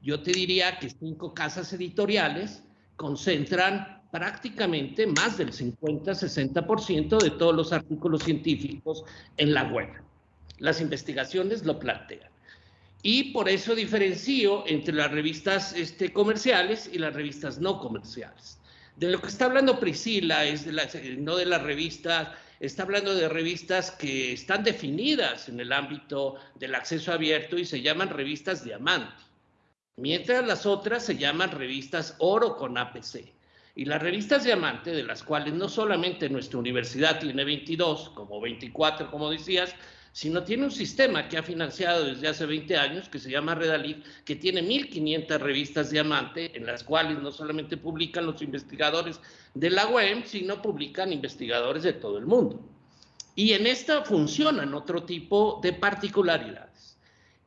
yo te diría que cinco casas editoriales concentran prácticamente más del 50-60% de todos los artículos científicos en la web. Las investigaciones lo plantean. Y por eso diferencio entre las revistas este, comerciales y las revistas no comerciales. De lo que está hablando Priscila es de no de las revistas está hablando de revistas que están definidas en el ámbito del acceso abierto y se llaman revistas diamante, mientras las otras se llaman revistas oro con APC. Y las revistas diamante, de las cuales no solamente nuestra universidad tiene 22, como 24, como decías, sino tiene un sistema que ha financiado desde hace 20 años, que se llama Redalif, que tiene 1.500 revistas diamante, en las cuales no solamente publican los investigadores de la UEM, sino publican investigadores de todo el mundo. Y en esta funcionan otro tipo de particularidades.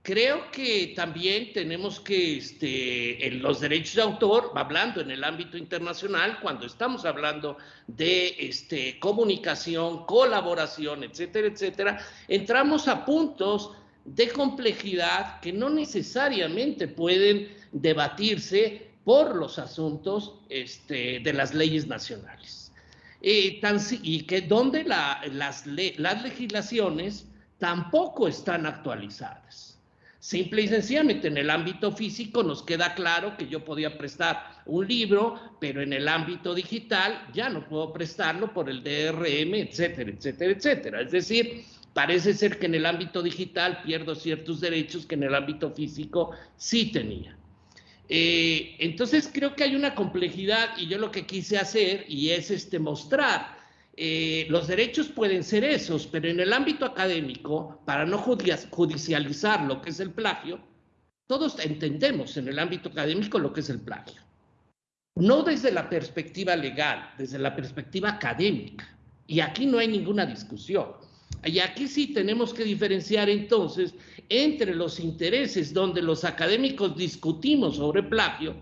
Creo que también tenemos que, este, en los derechos de autor, hablando en el ámbito internacional, cuando estamos hablando de este, comunicación, colaboración, etcétera, etcétera, entramos a puntos de complejidad que no necesariamente pueden debatirse por los asuntos este, de las leyes nacionales. Eh, y que donde las, las legislaciones tampoco están actualizadas. Simple y sencillamente en el ámbito físico nos queda claro que yo podía prestar un libro, pero en el ámbito digital ya no puedo prestarlo por el DRM, etcétera, etcétera, etcétera. Es decir, parece ser que en el ámbito digital pierdo ciertos derechos que en el ámbito físico sí tenía. Eh, entonces creo que hay una complejidad y yo lo que quise hacer y es este mostrar eh, los derechos pueden ser esos, pero en el ámbito académico, para no judicializar lo que es el plagio, todos entendemos en el ámbito académico lo que es el plagio. No desde la perspectiva legal, desde la perspectiva académica. Y aquí no hay ninguna discusión. Y aquí sí tenemos que diferenciar entonces entre los intereses donde los académicos discutimos sobre plagio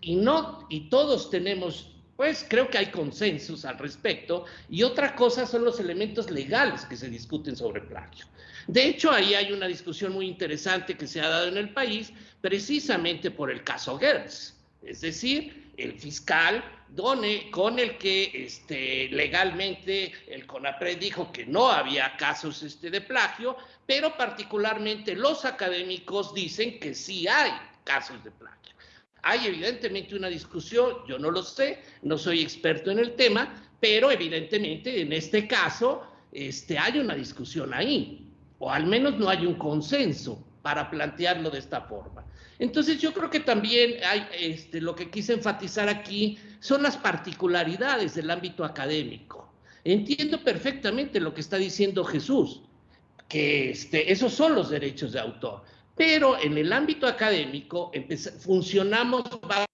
y no y todos tenemos pues creo que hay consensos al respecto. Y otra cosa son los elementos legales que se discuten sobre plagio. De hecho, ahí hay una discusión muy interesante que se ha dado en el país precisamente por el caso Gertz. Es decir, el fiscal Done, con el que este, legalmente el CONAPRED dijo que no había casos este, de plagio, pero particularmente los académicos dicen que sí hay casos de plagio. Hay evidentemente una discusión, yo no lo sé, no soy experto en el tema, pero evidentemente en este caso este, hay una discusión ahí, o al menos no hay un consenso para plantearlo de esta forma. Entonces yo creo que también hay, este, lo que quise enfatizar aquí son las particularidades del ámbito académico. Entiendo perfectamente lo que está diciendo Jesús, que este, esos son los derechos de autor pero en el ámbito académico funcionamos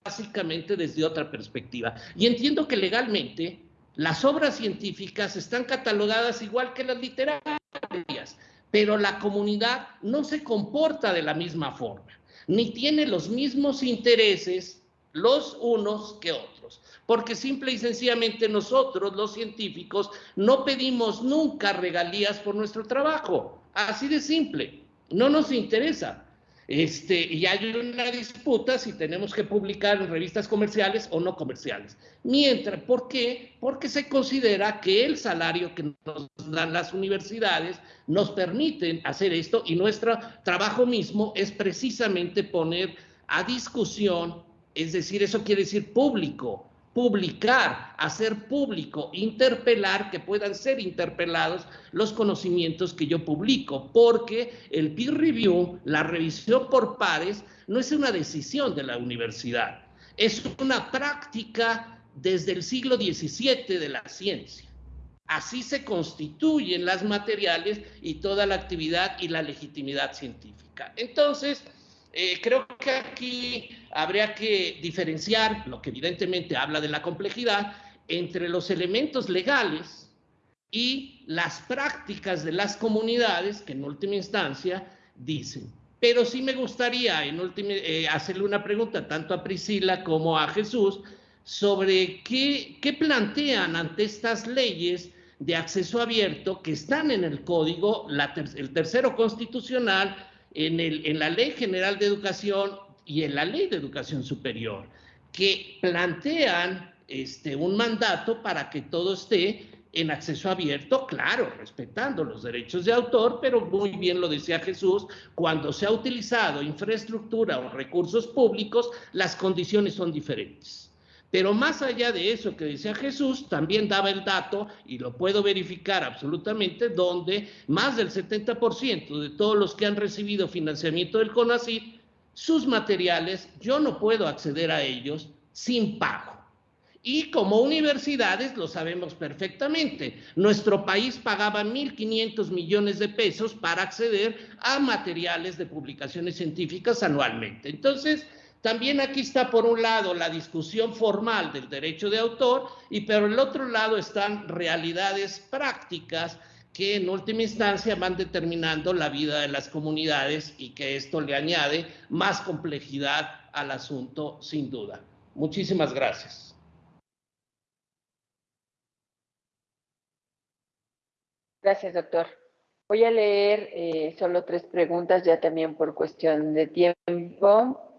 básicamente desde otra perspectiva. Y entiendo que legalmente las obras científicas están catalogadas igual que las literarias, pero la comunidad no se comporta de la misma forma, ni tiene los mismos intereses los unos que otros. porque simple y sencillamente nosotros, los científicos, no pedimos nunca regalías por nuestro trabajo, así de simple, no nos interesa. Este, y hay una disputa si tenemos que publicar en revistas comerciales o no comerciales. Mientras, ¿por qué? Porque se considera que el salario que nos dan las universidades nos permiten hacer esto y nuestro trabajo mismo es precisamente poner a discusión, es decir, eso quiere decir público, publicar, hacer público, interpelar, que puedan ser interpelados los conocimientos que yo publico, porque el peer review, la revisión por pares, no es una decisión de la universidad, es una práctica desde el siglo XVII de la ciencia. Así se constituyen las materiales y toda la actividad y la legitimidad científica. Entonces, eh, creo que aquí habría que diferenciar, lo que evidentemente habla de la complejidad, entre los elementos legales y las prácticas de las comunidades que en última instancia dicen. Pero sí me gustaría en última, eh, hacerle una pregunta tanto a Priscila como a Jesús sobre qué, qué plantean ante estas leyes de acceso abierto que están en el código, el tercero constitucional en, la Ley General de Educación y en la Ley de Educación Superior, que plantean este, un mandato para que todo esté en acceso abierto, claro, respetando los derechos de autor, pero muy bien lo decía Jesús, cuando se ha utilizado infraestructura o recursos públicos, las condiciones son diferentes. Pero más allá de eso que decía Jesús, también daba el dato, y lo puedo verificar absolutamente, donde más del 70% de todos los que han recibido financiamiento del CONACYT, sus materiales, yo no puedo acceder a ellos sin pago. Y como universidades lo sabemos perfectamente. Nuestro país pagaba 1.500 millones de pesos para acceder a materiales de publicaciones científicas anualmente. Entonces, también aquí está por un lado la discusión formal del derecho de autor y por el otro lado están realidades prácticas que en última instancia van determinando la vida de las comunidades y que esto le añade más complejidad al asunto sin duda. Muchísimas gracias. Gracias, doctor. Voy a leer eh, solo tres preguntas ya también por cuestión de tiempo.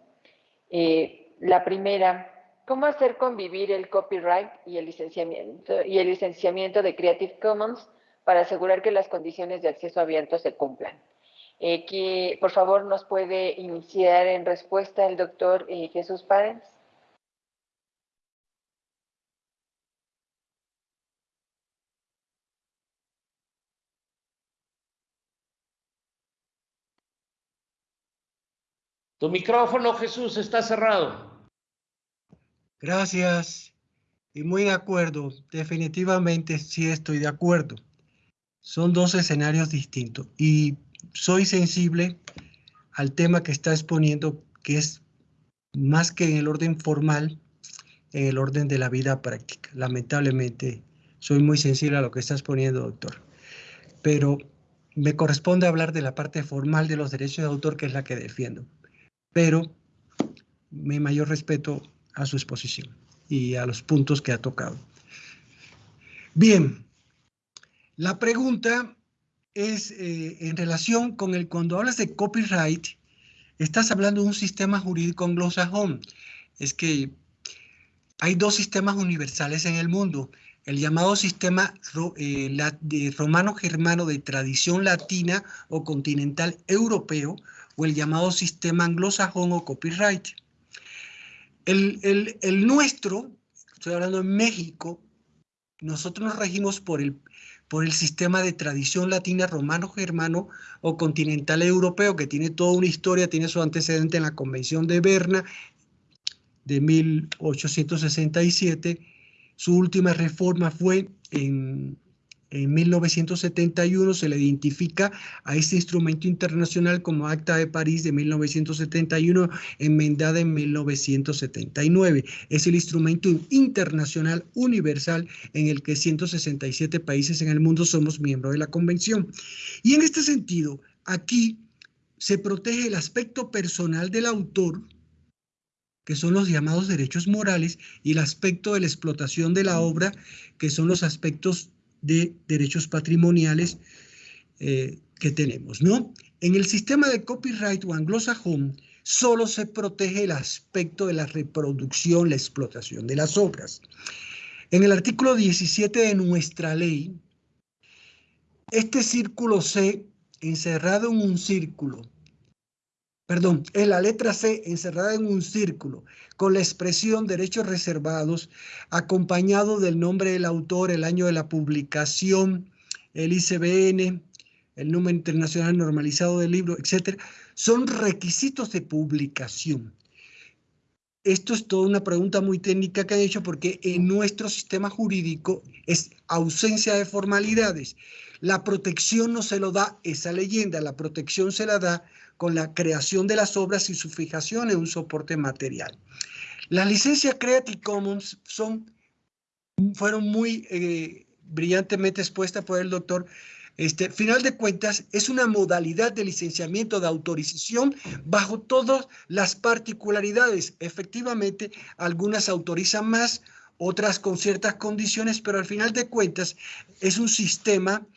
Eh, la primera, ¿cómo hacer convivir el copyright y el, licenciamiento, y el licenciamiento de Creative Commons para asegurar que las condiciones de acceso abierto se cumplan? Eh, que, por favor, nos puede iniciar en respuesta el doctor eh, Jesús Párez. Tu micrófono, Jesús, está cerrado. Gracias. Y muy de acuerdo. Definitivamente sí estoy de acuerdo. Son dos escenarios distintos. Y soy sensible al tema que está exponiendo, que es más que en el orden formal, en el orden de la vida práctica. Lamentablemente, soy muy sensible a lo que está exponiendo, doctor. Pero me corresponde hablar de la parte formal de los derechos de autor, que es la que defiendo pero mi mayor respeto a su exposición y a los puntos que ha tocado. Bien, la pregunta es eh, en relación con el, cuando hablas de copyright, estás hablando de un sistema jurídico anglosajón. Es que hay dos sistemas universales en el mundo, el llamado sistema eh, romano-germano de tradición latina o continental europeo, o el llamado sistema anglosajón o copyright. El, el, nuestro, estoy hablando en México, nosotros nos regimos por el, por el sistema de tradición latina romano-germano o continental europeo, que tiene toda una historia, tiene su antecedente en la Convención de Berna de 1867. Su última reforma fue en en 1971 se le identifica a este instrumento internacional como Acta de París de 1971, enmendada en 1979. Es el instrumento internacional universal en el que 167 países en el mundo somos miembros de la convención. Y en este sentido, aquí se protege el aspecto personal del autor que son los llamados derechos morales, y el aspecto de la explotación de la obra, que son los aspectos de derechos patrimoniales eh, que tenemos, ¿no? En el sistema de copyright o anglosajón, solo se protege el aspecto de la reproducción, la explotación de las obras. En el artículo 17 de nuestra ley, este círculo C, encerrado en un círculo, perdón, es la letra C encerrada en un círculo, con la expresión derechos reservados, acompañado del nombre del autor, el año de la publicación, el ICBN, el número internacional normalizado del libro, etcétera, son requisitos de publicación. Esto es toda una pregunta muy técnica que han hecho porque en nuestro sistema jurídico es ausencia de formalidades. La protección no se lo da esa leyenda, la protección se la da con la creación de las obras y su fijación en un soporte material. Las licencias Creative Commons son, fueron muy eh, brillantemente expuestas por el doctor este, final de cuentas, es una modalidad de licenciamiento de autorización bajo todas las particularidades. Efectivamente, algunas autorizan más, otras con ciertas condiciones, pero al final de cuentas es un sistema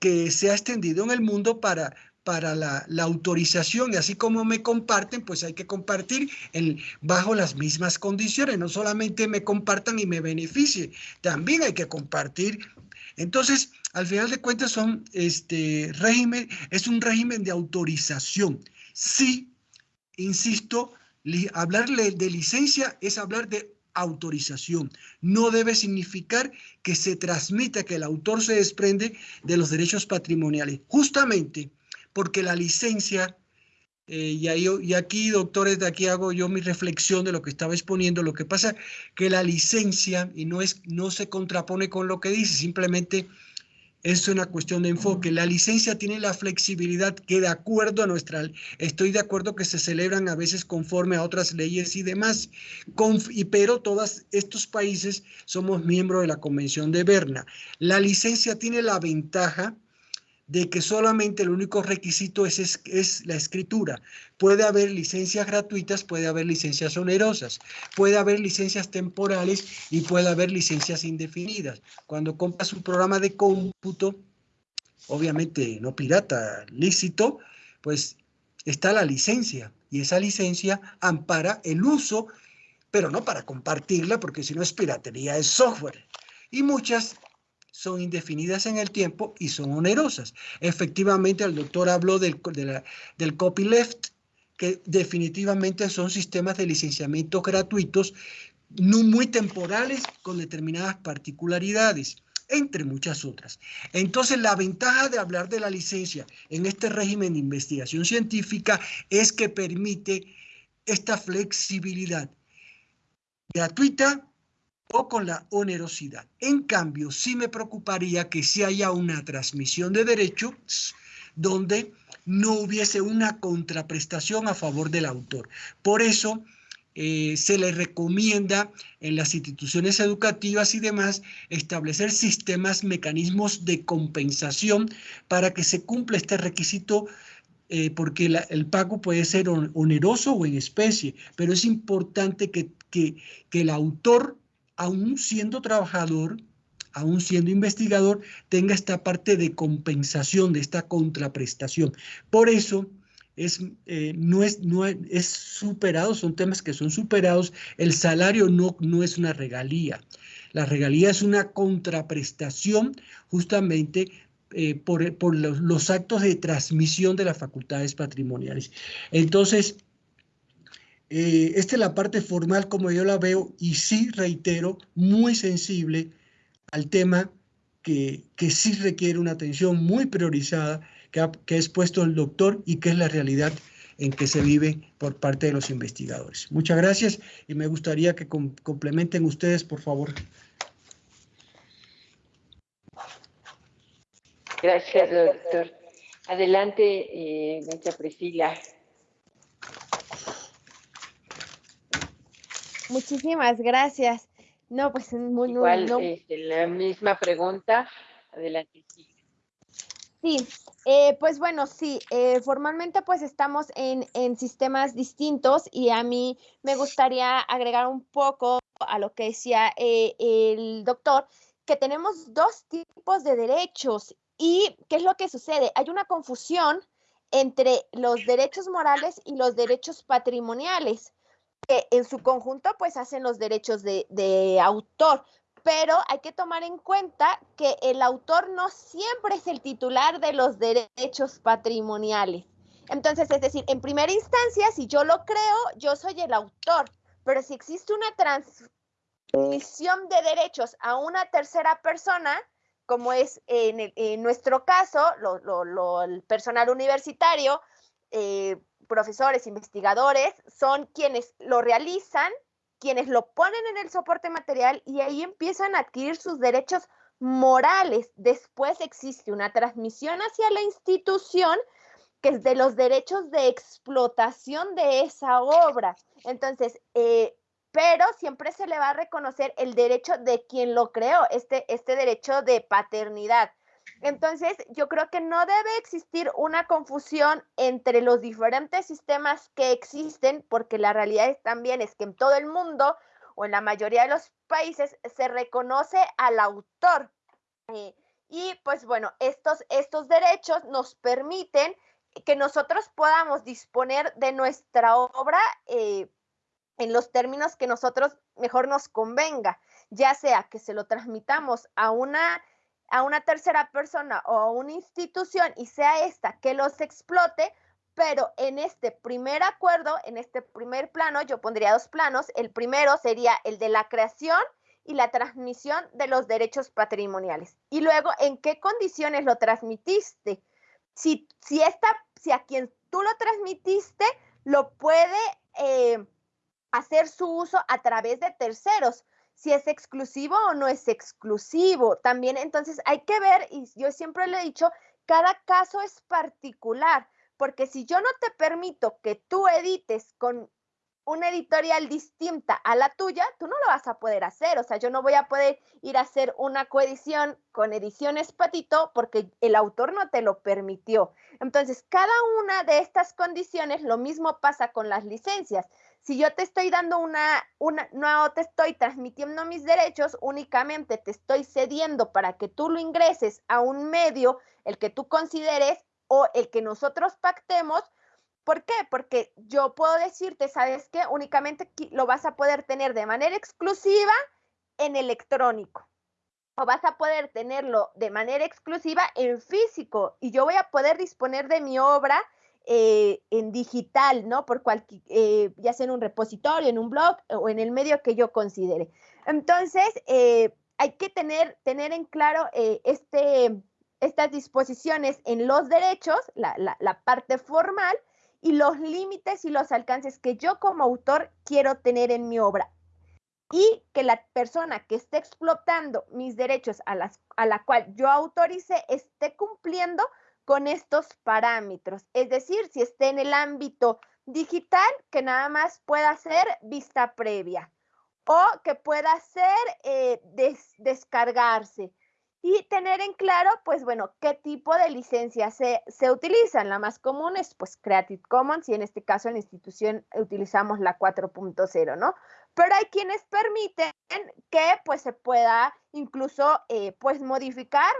que se ha extendido en el mundo para, para la, autorización y así como me comparten, pues hay que compartir bajo las mismas condiciones. No solamente me compartan y me beneficie, también hay que compartir. Entonces, al final de cuentas son este régimen, es un régimen de autorización. Sí, insisto, hablarle de licencia es hablar de autorización. No debe significar que se transmita, que el autor se desprende de los derechos patrimoniales. Justamente porque la licencia, eh, y, ahí, y aquí, doctores, de aquí hago yo mi reflexión de lo que estaba exponiendo, lo que pasa que la licencia, y no, es, no se contrapone con lo que dice, simplemente es una cuestión de enfoque. La licencia tiene la flexibilidad que de acuerdo a nuestra, estoy de acuerdo que se celebran a veces conforme a otras leyes y demás, y, pero todos estos países somos miembros de la Convención de Berna. La licencia tiene la ventaja de que solamente el único requisito es, es, la escritura. Puede haber licencias gratuitas, puede haber licencias onerosas, puede haber licencias temporales y puede haber licencias indefinidas. Cuando compras un programa de cómputo, obviamente no pirata, lícito, pues está la licencia y esa licencia ampara el uso, pero no para compartirla, porque si no es piratería, es software. Y muchas son indefinidas en el tiempo y son onerosas. Efectivamente, el doctor habló del, del copyleft, que definitivamente son sistemas de licenciamiento gratuitos, no muy temporales, con determinadas particularidades entre muchas otras. Entonces, la ventaja de hablar de la licencia en este régimen de investigación científica es que permite esta flexibilidad gratuita, o con la onerosidad. En cambio, sí me preocuparía que si haya una transmisión de derechos donde no hubiese una contraprestación a favor del autor. Por eso eh, se le recomienda en las instituciones educativas y demás establecer sistemas, mecanismos de compensación para que se cumpla este requisito eh, porque el pago puede ser oneroso o en especie, pero es importante que, que, que el autor aún siendo trabajador, aún siendo investigador, tenga esta parte de compensación, de esta contraprestación. Por eso, es, eh, no, es, no es superado, son temas que son superados. El salario no, no es una regalía. La regalía es una contraprestación justamente eh, por, por los, actos de transmisión de las facultades patrimoniales. Entonces, eh, esta es la parte formal como yo la veo y sí, reitero, muy sensible al tema que, que sí requiere una atención muy priorizada que ha, que expuesto el doctor y que es la realidad en que se vive por parte de los investigadores. Muchas gracias y me gustaría que complementen ustedes, por favor. Gracias, doctor. Adelante, eh, Priscila. Muchísimas gracias. No, pues muy Igual, este, la misma pregunta. Adelante. Sí, eh, pues bueno, sí, eh, formalmente pues estamos en, en, sistemas distintos y a mí me gustaría agregar un poco a lo que decía eh, el doctor, que tenemos dos tipos de derechos y qué es lo que sucede. Hay una confusión entre los derechos morales y los derechos patrimoniales, que en su conjunto pues hacen los derechos de, autor, pero hay que tomar en cuenta que el autor no siempre es el titular de los derechos patrimoniales. Entonces, es decir, en primera instancia, si yo lo creo, yo soy el autor, pero si existe una transmisión de derechos a una tercera persona, como es en, nuestro caso, el personal universitario, eh, profesores, investigadores, son quienes lo realizan quienes lo ponen en el soporte material y ahí empiezan a adquirir sus derechos morales. Después existe una transmisión hacia la institución que es de los derechos de explotación de esa obra. Entonces, eh, pero siempre se le va a reconocer el derecho de quien lo creó, este, este derecho de paternidad. Entonces, yo creo que no debe existir una confusión entre los diferentes sistemas que existen, porque la realidad también es que en todo el mundo o en la mayoría de los países se reconoce al autor. Eh, y pues bueno, estos, estos derechos nos permiten que nosotros podamos disponer de nuestra obra eh, en los términos que nosotros mejor nos convenga, ya sea que se lo transmitamos a una a una tercera persona o a una institución y sea esta que los explote, pero en este primer acuerdo, en este primer plano, yo pondría dos planos. El primero sería el de la creación y la transmisión de los derechos patrimoniales. Y luego, ¿en qué condiciones lo transmitiste? Si, si, esta, si a quien tú lo transmitiste lo puede eh, hacer su uso a través de terceros, si es exclusivo o no es exclusivo. También entonces hay que ver, y yo siempre le he dicho, cada caso es particular, porque si yo no te permito que tú edites con una editorial distinta a la tuya, tú no lo vas a poder hacer. O sea, yo no voy a poder ir a hacer una coedición con ediciones Patito porque el autor no te lo permitió. Entonces, cada una de estas condiciones, lo mismo pasa con las licencias si yo te estoy dando una, una, no te estoy transmitiendo mis derechos, únicamente te estoy cediendo para que tú lo ingreses a un medio, el que tú consideres o el que nosotros pactemos. ¿Por qué? Porque yo puedo decirte, ¿sabes qué? Únicamente lo vas a poder tener de manera exclusiva en electrónico. O vas a poder tenerlo de manera exclusiva en físico. Y yo voy a poder disponer de mi obra eh, en digital, ¿no? Por cualquier, eh, ya sea en un repositorio, en un blog o en el medio que yo considere. Entonces, eh, hay que tener, tener en claro este, estas disposiciones en los derechos, la, la parte formal, y los límites y los alcances que yo como autor quiero tener en mi obra y que la persona que esté explotando mis derechos a, las, a la cual yo autorice esté cumpliendo con estos parámetros. Es decir, si está en el ámbito digital, que nada más pueda ser vista previa o que pueda ser eh, descargarse y tener en claro, pues bueno, qué tipo de licencia se, se utilizan. La más común es pues Creative Commons y en este caso en la institución utilizamos la 4.0, ¿no? Pero hay quienes permiten que pues se pueda incluso eh, pues modificar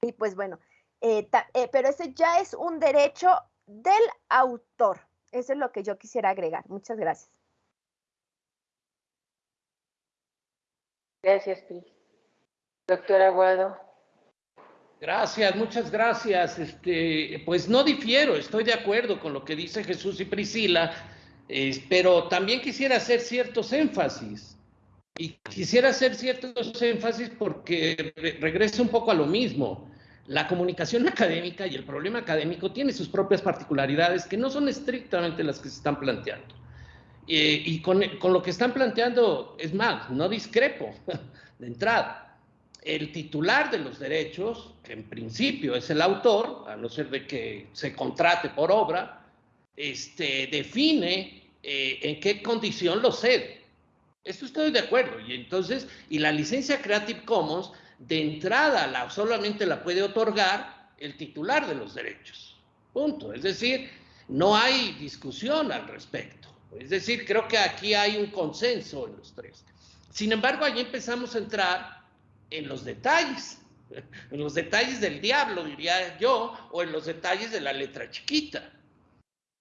y pues bueno, eh, eh, pero ese ya es un derecho del autor. Eso es lo que yo quisiera agregar. Muchas gracias. Gracias, Pri. Doctor Aguado. Gracias, muchas gracias. Este, pues no difiero, estoy de acuerdo con lo que dice Jesús y Priscila, pero también quisiera hacer ciertos énfasis. Y quisiera hacer ciertos énfasis porque regresa un poco a lo mismo la comunicación académica y el problema académico tiene sus propias particularidades que no son estrictamente las que se están planteando. Eh, y con, con, lo que están planteando, es más, no discrepo de entrada. El titular de los derechos, que en principio es el autor, a no ser de que se contrate por obra, este, define eh, en qué condición lo cede. Esto estoy de acuerdo. Y entonces, y la licencia Creative Commons de entrada la, solamente la puede otorgar el titular de los derechos. Punto. Es decir, no hay discusión al respecto. Es decir, creo que aquí hay un consenso en los tres. Sin embargo, allí empezamos a entrar en los detalles, en los detalles del diablo, diría yo, o en los detalles de la letra chiquita.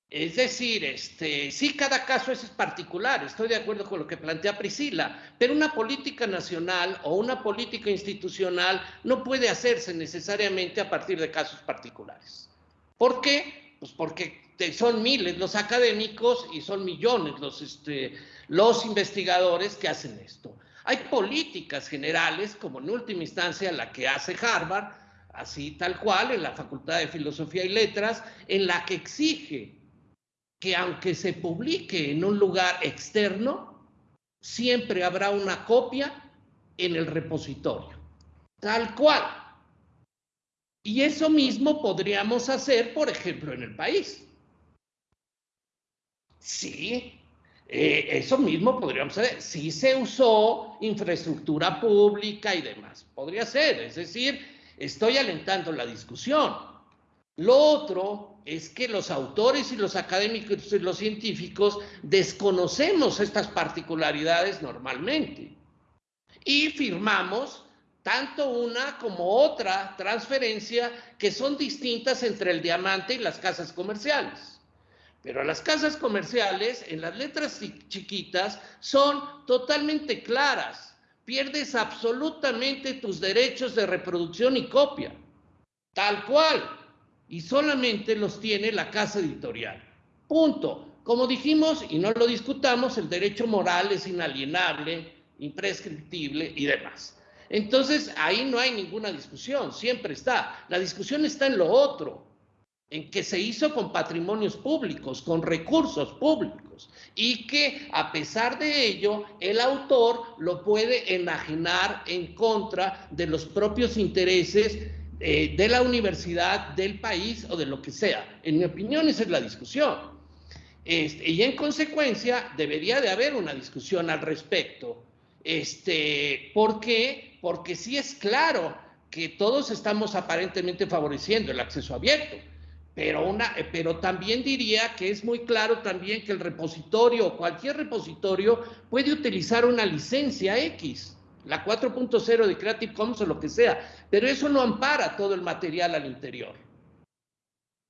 Es decir, este, sí, cada caso es particular, estoy de acuerdo con lo que plantea Priscila, pero una política nacional o una política institucional no puede hacerse necesariamente a partir de casos particulares. ¿Por qué? Pues porque son miles los académicos y son millones los, este, los investigadores que hacen esto. Hay políticas generales, como en última instancia la que hace Harvard, así tal cual, en la Facultad de Filosofía y Letras, en la que exige que aunque se publique en un lugar externo, siempre habrá una copia en el repositorio. Tal cual. Y eso mismo podríamos hacer, por ejemplo, en el país. Sí, eh, eso mismo podríamos hacer. Sí se usó infraestructura pública y demás. Podría ser. Es decir, estoy alentando la discusión. Lo otro es que los autores y los académicos y los científicos desconocemos estas particularidades normalmente y firmamos tanto una como otra transferencia que son distintas entre el diamante y las casas comerciales. Pero las casas comerciales, en las letras chiquitas, son totalmente claras. Pierdes absolutamente tus derechos de reproducción y copia. Tal cual y solamente los tiene la casa editorial. Punto. Como dijimos y no lo discutamos, el derecho moral es inalienable, imprescriptible y demás. Entonces, ahí no hay ninguna discusión, siempre está. La discusión está en lo otro, en que se hizo con patrimonios públicos, con recursos públicos, y que a pesar de ello, el autor lo puede enajenar en contra de los propios intereses eh, de la universidad, del país o de lo que sea. En mi opinión, esa es la discusión. Este, y en consecuencia, debería de haber una discusión al respecto. Este, ¿Por qué? Porque sí es claro que todos estamos aparentemente favoreciendo el acceso abierto, pero, una, eh, pero también diría que es muy claro también que el repositorio, cualquier repositorio, puede utilizar una licencia X la 4.0 de Creative Commons o lo que sea, pero eso no ampara todo el material al interior.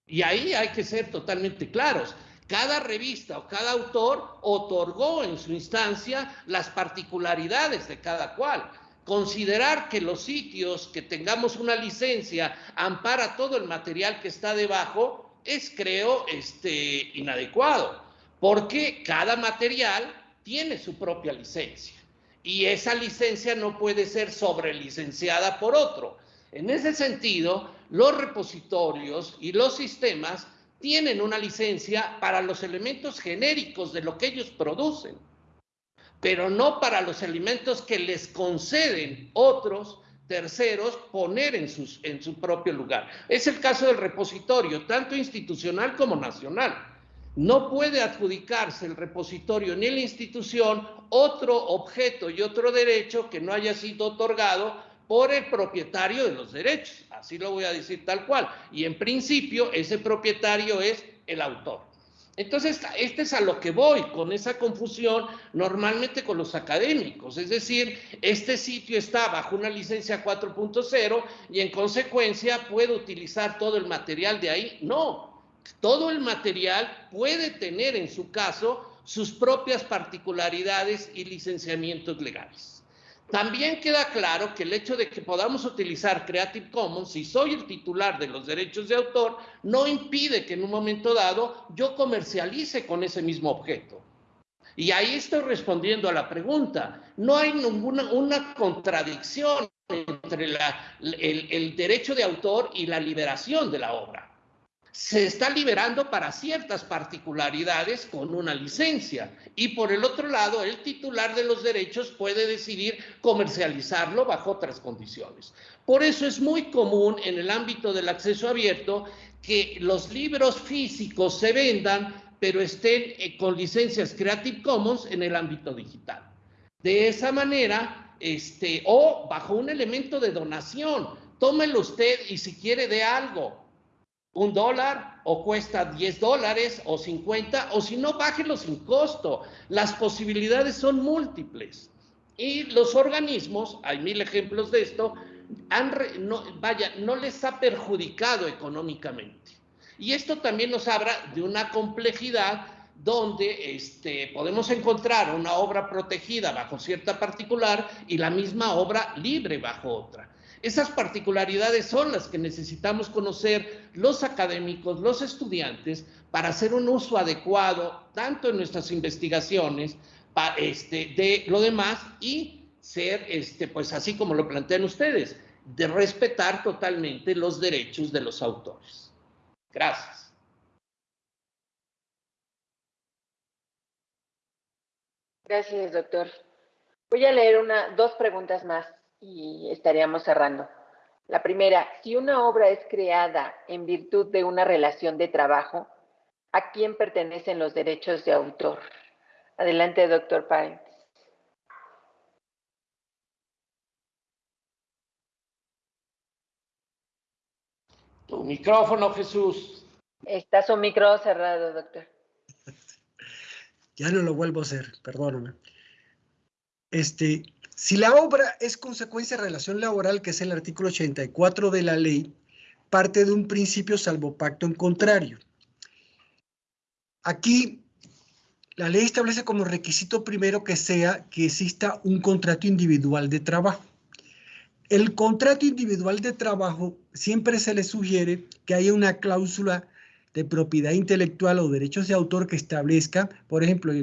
Y ahí hay que ser totalmente claros. Cada revista o cada autor otorgó en su instancia las particularidades de cada cual. Considerar que los sitios que tengamos una licencia ampara todo el material que está debajo es, creo, este, inadecuado, porque cada material tiene su propia licencia y esa licencia no puede ser sobrelicenciada por otro. En ese sentido, los repositorios y los sistemas tienen una licencia para los elementos genéricos de lo que ellos producen, pero no para los elementos que les conceden otros terceros poner en, sus, en su propio lugar. Es el caso del repositorio, tanto institucional como nacional. No puede adjudicarse el repositorio ni la institución otro objeto y otro derecho que no haya sido otorgado por el propietario de los derechos. Así lo voy a decir tal cual. Y en principio ese propietario es el autor. Entonces, este es a lo que voy con esa confusión normalmente con los académicos. Es decir, este sitio está bajo una licencia 4.0 y en consecuencia puede utilizar todo el material de ahí. No, todo el material puede tener en su caso sus propias particularidades y licenciamientos legales. También queda claro que el hecho de que podamos utilizar Creative Commons, si soy el titular de los derechos de autor, no impide que en un momento dado yo comercialice con ese mismo objeto. Y ahí estoy respondiendo a la pregunta. No hay ninguna una contradicción entre el derecho de autor y la liberación de la obra se está liberando para ciertas particularidades con una licencia. Y por el otro lado, el titular de los derechos puede decidir comercializarlo bajo otras condiciones. Por eso es muy común en el ámbito del acceso abierto que los libros físicos se vendan, pero estén eh, con licencias Creative Commons en el ámbito digital. De esa manera, este, o bajo un elemento de donación, tómelo usted y si quiere de algo, un dólar o cuesta 10 dólares o 50 o si no, bájelo sin costo. Las posibilidades son múltiples. Y los organismos, hay mil ejemplos de esto, han no, vaya, no les ha perjudicado económicamente. Y esto también nos habla de una complejidad donde este, podemos encontrar una obra protegida bajo cierta particular y la misma obra libre bajo otra. Esas particularidades son las que necesitamos conocer los académicos, los estudiantes, para hacer un uso adecuado tanto en nuestras investigaciones este, de lo demás y ser, este, pues así como lo plantean ustedes, de respetar totalmente los derechos de los autores. Gracias. Gracias, doctor. Voy a leer una, dos preguntas más y estaríamos cerrando. La primera, si una obra es creada en virtud de una relación de trabajo, ¿a quién pertenecen los derechos de autor? Adelante, doctor Páez. Tu micrófono, Jesús. Está su micrófono cerrado, doctor. Ya no lo vuelvo a hacer, perdóname. Este, si la obra es consecuencia de relación laboral, que es el artículo 84 de la ley, parte de un principio salvo pacto en contrario. Aquí, la ley establece como requisito primero que sea que exista un contrato individual de trabajo. El contrato individual de trabajo siempre se le sugiere que haya una cláusula de propiedad intelectual o derechos de autor que establezca, por ejemplo,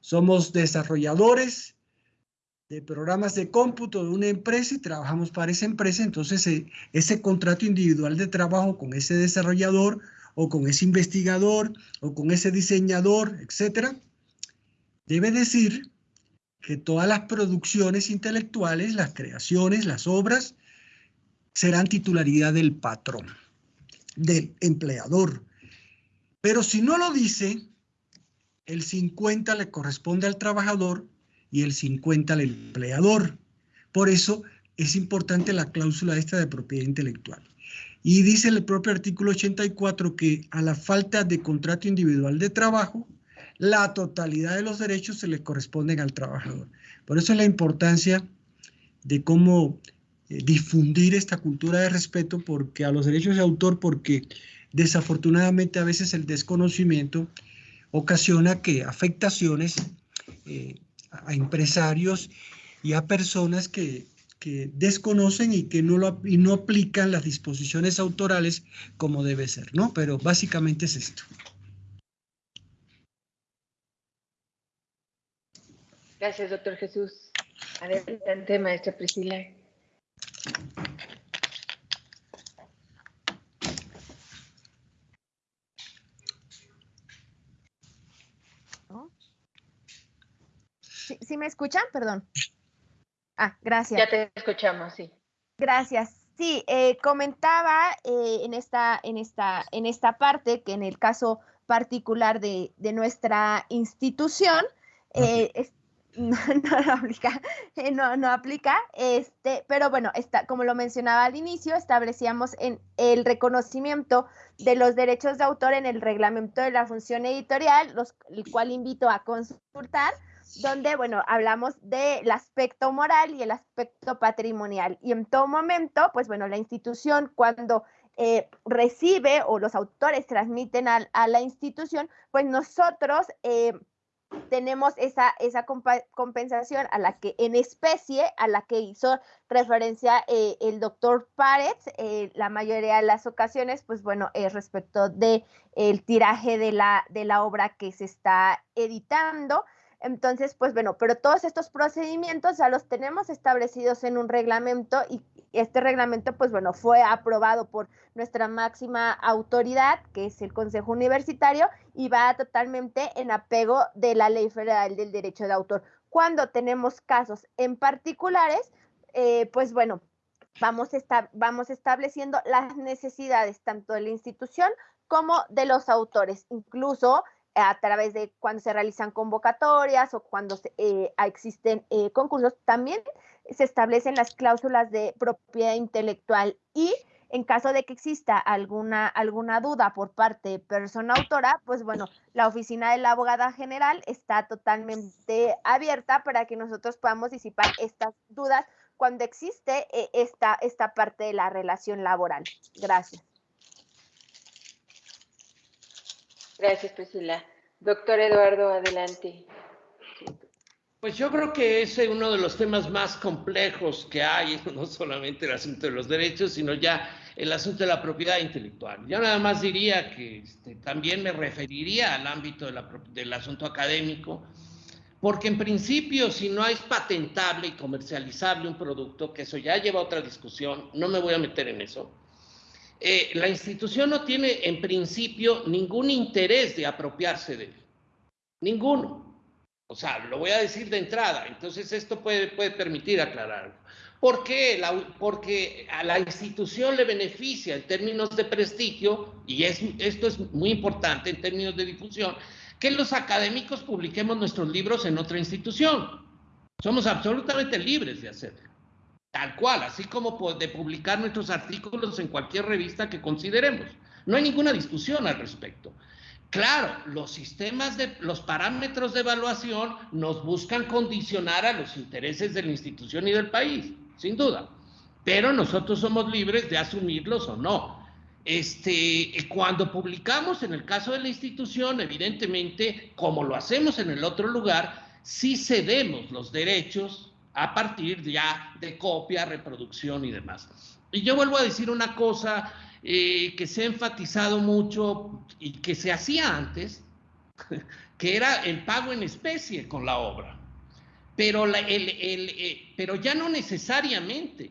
somos desarrolladores, de programas de cómputo de una empresa y trabajamos para esa empresa, entonces eh, ese contrato individual de trabajo con ese desarrollador o con ese investigador o con ese diseñador, etcétera, debe decir que todas las producciones intelectuales, las creaciones, las obras, serán titularidad del patrón, del empleador. Pero si no lo dice, el 50 le corresponde al trabajador y el 50 al empleador. Por eso es importante la cláusula esta de propiedad intelectual. Y dice el propio artículo 84 que a la falta de contrato individual de trabajo, la totalidad de los derechos se le corresponden al trabajador. Por eso es la importancia de cómo eh, difundir esta cultura de respeto porque a los derechos de autor, porque desafortunadamente a veces el desconocimiento ocasiona que afectaciones eh, a empresarios y a personas que, desconocen y que no, lo, y no aplican las disposiciones autorales como debe ser, ¿no? Pero básicamente es esto. Gracias, doctor Jesús. Adelante, maestra Priscila. ¿Sí, me escuchan? Perdón. Ah, gracias. Ya te escuchamos, sí. Gracias. Sí, eh, comentaba eh, en, esta, en, esta, en esta parte que en el caso particular de, nuestra institución, eh, no, no, aplica, no, no aplica, este, pero bueno, está, como lo mencionaba al inicio, establecíamos en el reconocimiento de los derechos de autor en el reglamento de la función editorial, los, el cual invito a consultar donde, bueno, hablamos del aspecto moral y el aspecto patrimonial. Y en todo momento, pues bueno, la institución cuando eh, recibe o los autores transmiten a, la institución, pues nosotros eh, tenemos esa, esa compensación a la que en especie, a la que hizo referencia eh, el doctor Párez, la mayoría de las ocasiones, pues bueno, es respecto de el tiraje de la, de la obra que se está editando. Entonces, pues bueno, pero todos estos procedimientos ya los tenemos establecidos en un reglamento y este reglamento, pues bueno, fue aprobado por nuestra máxima autoridad, que es el Consejo Universitario, y va totalmente en apego de la Ley Federal del Derecho de Autor. Cuando tenemos casos en particulares, eh, pues bueno, vamos, vamos estableciendo las necesidades tanto de la institución como de los autores. Incluso a través de cuando se realizan convocatorias o cuando eh, existen eh, concursos, también se establecen las cláusulas de propiedad intelectual y en caso de que exista alguna, alguna duda por parte de persona autora, pues bueno, la oficina de la abogada general está totalmente abierta para que nosotros podamos disipar estas dudas cuando existe eh, esta, esta parte de la relación laboral. Gracias. Gracias, Priscila. Doctor Eduardo, adelante. Pues yo creo que ese es uno de los temas más complejos que hay, no solamente el asunto de los derechos, sino ya el asunto de la propiedad intelectual. Yo nada más diría que este, también me referiría al ámbito del asunto académico, porque en principio si no es patentable y comercializable un producto, que eso ya lleva a otra discusión, no me voy a meter en eso, eh, la institución no tiene en principio ningún interés de apropiarse de él, ninguno. O sea, lo voy a decir de entrada, entonces esto puede, permitir aclararlo. ¿Por qué? porque a la institución le beneficia en términos de prestigio, y es, esto es muy importante en términos de difusión, que los académicos publiquemos nuestros libros en otra institución. Somos absolutamente libres de hacerlo. Tal cual, así como de publicar nuestros artículos en cualquier revista que consideremos. No hay ninguna discusión al respecto. Claro, los sistemas de los parámetros de evaluación nos buscan condicionar a los intereses de la institución y del país sin duda. Pero nosotros somos libres de asumirlos o no. Este, cuando publicamos en el caso de la institución, evidentemente, como lo hacemos en el otro lugar, sí cedemos los derechos a partir ya de copia, reproducción y demás. Y yo vuelvo a decir una cosa eh, que se ha enfatizado mucho y que se hacía antes, que era el pago en especie con la obra pero, el, eh, pero ya no necesariamente,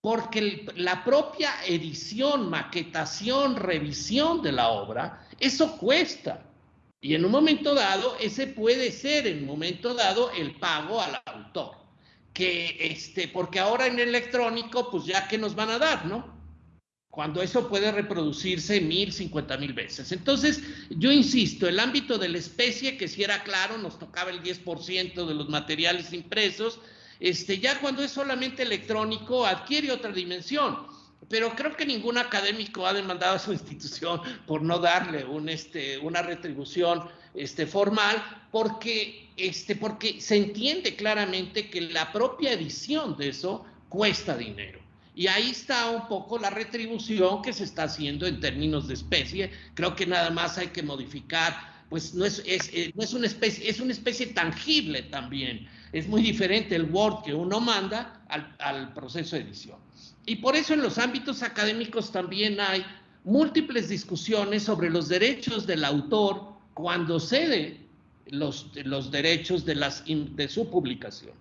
porque la propia edición, maquetación, revisión de la obra, eso cuesta. Y en un momento dado, ese puede ser en un momento dado el pago al autor. Que este, porque ahora en electrónico, pues ya que nos van a dar, ¿no? cuando eso puede reproducirse mil, cincuenta mil veces. Entonces, yo insisto, el ámbito de la especie, que si era claro, nos tocaba el 10% de los materiales impresos, este, ya cuando es solamente electrónico adquiere otra dimensión. Pero creo que ningún académico ha demandado a su institución por no darle este, una retribución este, formal, porque, este, porque se entiende claramente que la propia edición de eso cuesta dinero. Y ahí está un poco la retribución que se está haciendo en términos de especie. Creo que nada más hay que modificar, pues no es, eh, una especie, es una especie tangible también. Es muy diferente el Word que uno manda al proceso de edición. Y por eso en los ámbitos académicos también hay múltiples discusiones sobre los derechos del autor cuando cede los, los derechos de, las, de su publicación.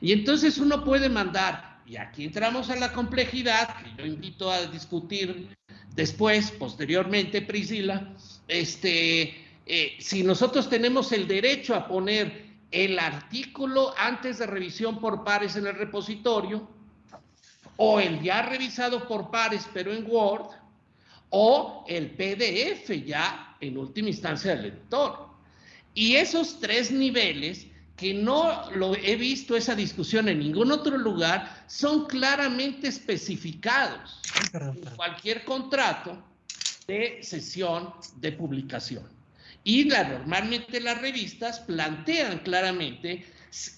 Y entonces uno puede mandar y aquí entramos a la complejidad que yo invito a discutir después, posteriormente, Priscila. Este, eh, si nosotros tenemos el derecho a poner el artículo antes de revisión por pares en el repositorio, o el ya revisado por pares pero en Word, o el PDF ya en última instancia del lector. Y esos tres niveles que no lo he visto esa discusión en ningún otro lugar, son claramente especificados en cualquier contrato de sesión de publicación. Y la, normalmente las revistas plantean claramente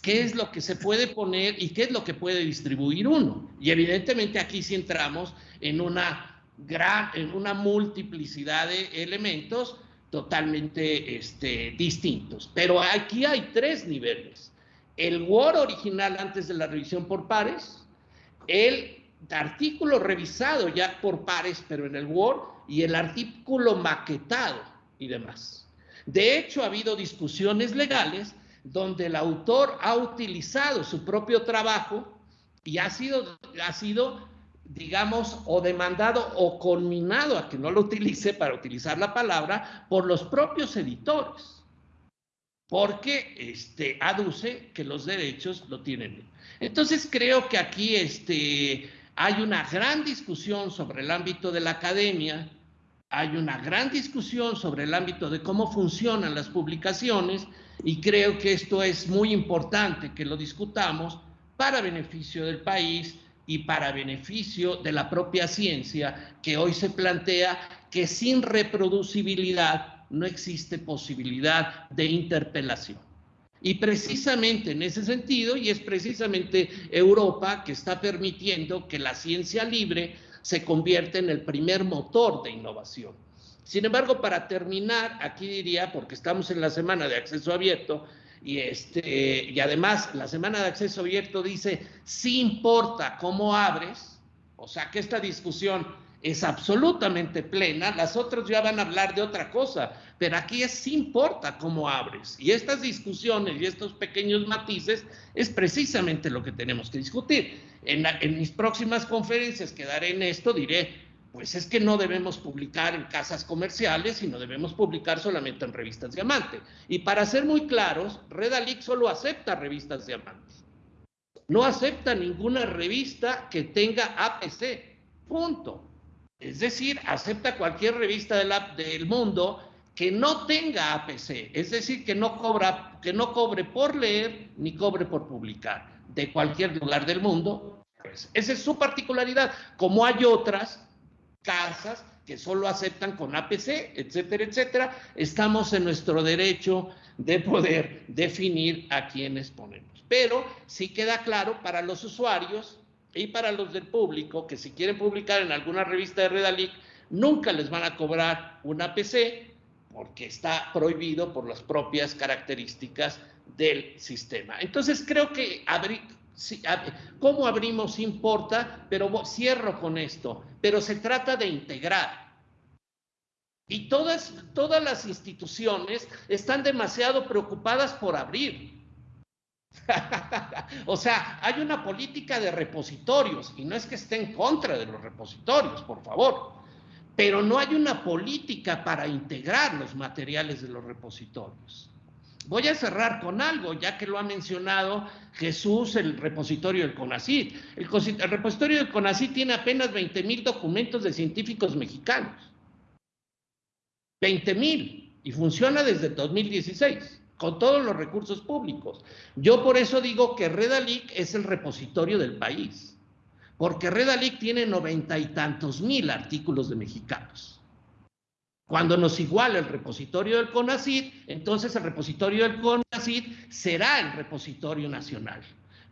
qué es lo que se puede poner y qué es lo que puede distribuir uno. Y evidentemente aquí sí entramos en una gran, en una multiplicidad de elementos totalmente este, distintos. Pero aquí hay tres niveles. El Word original antes de la revisión por pares, el artículo revisado ya por pares, pero en el Word, y el artículo maquetado y demás. De hecho, ha habido discusiones legales donde el autor ha utilizado su propio trabajo y ha sido, ha sido digamos, o demandado o conminado a que no lo utilice para utilizar la palabra por los propios editores, porque este, aduce que los derechos lo tienen. Entonces creo que aquí este, hay una gran discusión sobre el ámbito de la academia, hay una gran discusión sobre el ámbito de cómo funcionan las publicaciones y creo que esto es muy importante que lo discutamos para beneficio del país y para beneficio de la propia ciencia que hoy se plantea que sin reproducibilidad no existe posibilidad de interpelación. Y precisamente en ese sentido, y es precisamente Europa que está permitiendo que la ciencia libre se convierte en el primer motor de innovación. Sin embargo, para terminar, aquí diría, porque estamos en la semana de acceso abierto, y, este, y además la semana de acceso abierto dice, si importa cómo abres, o sea que esta discusión es absolutamente plena, las otras ya van a hablar de otra cosa, pero aquí es si importa cómo abres. Y estas discusiones y estos pequeños matices es precisamente lo que tenemos que discutir. En, en mis próximas conferencias que daré en esto diré, pues es que no debemos publicar en casas comerciales, sino debemos publicar solamente en revistas Diamante. Y para ser muy claros, Redalic solo acepta revistas Diamante. No acepta ninguna revista que tenga APC. Punto. Es decir, acepta cualquier revista del mundo que no tenga APC, es decir, que no, cobra, que no cobre por leer ni cobre por publicar de cualquier lugar del mundo. Pues esa es su particularidad, como hay otras casas que solo aceptan con APC, etcétera, etcétera. Estamos en nuestro derecho de poder definir a quienes ponemos. Pero sí queda claro para los usuarios y para los del público que si quieren publicar en alguna revista de Redalic, nunca les van a cobrar un APC porque está prohibido por las propias características del sistema. Entonces creo que cómo abrimos importa, pero cierro con esto, pero se trata de integrar. Y todas, todas las instituciones están demasiado preocupadas por abrir. o sea, hay una política de repositorios y no es que esté en contra de los repositorios, por favor, pero no hay una política para integrar los materiales de los repositorios. Voy a cerrar con algo, ya que lo ha mencionado Jesús, el repositorio del CONACYT. El, repositorio del CONACYT tiene apenas 20 mil documentos de científicos mexicanos. 20 mil. Y funciona desde 2016 con todos los recursos públicos. Yo por eso digo que Redalic es el repositorio del país, porque Redalic tiene noventa y tantos mil artículos de mexicanos. Cuando nos iguala el repositorio del CONACID, entonces el repositorio del CONACID será el repositorio nacional.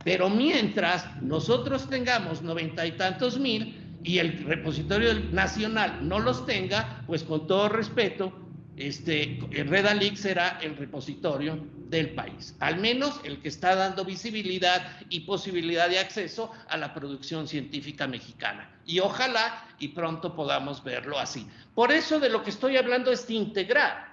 Pero mientras nosotros tengamos noventa y tantos mil y el repositorio nacional no los tenga, pues con todo respeto, este, Redalic será el repositorio del país, al menos el que está dando visibilidad y posibilidad de acceso a la producción científica mexicana. Y ojalá y pronto podamos verlo así. Por eso de lo que estoy hablando es de integrar.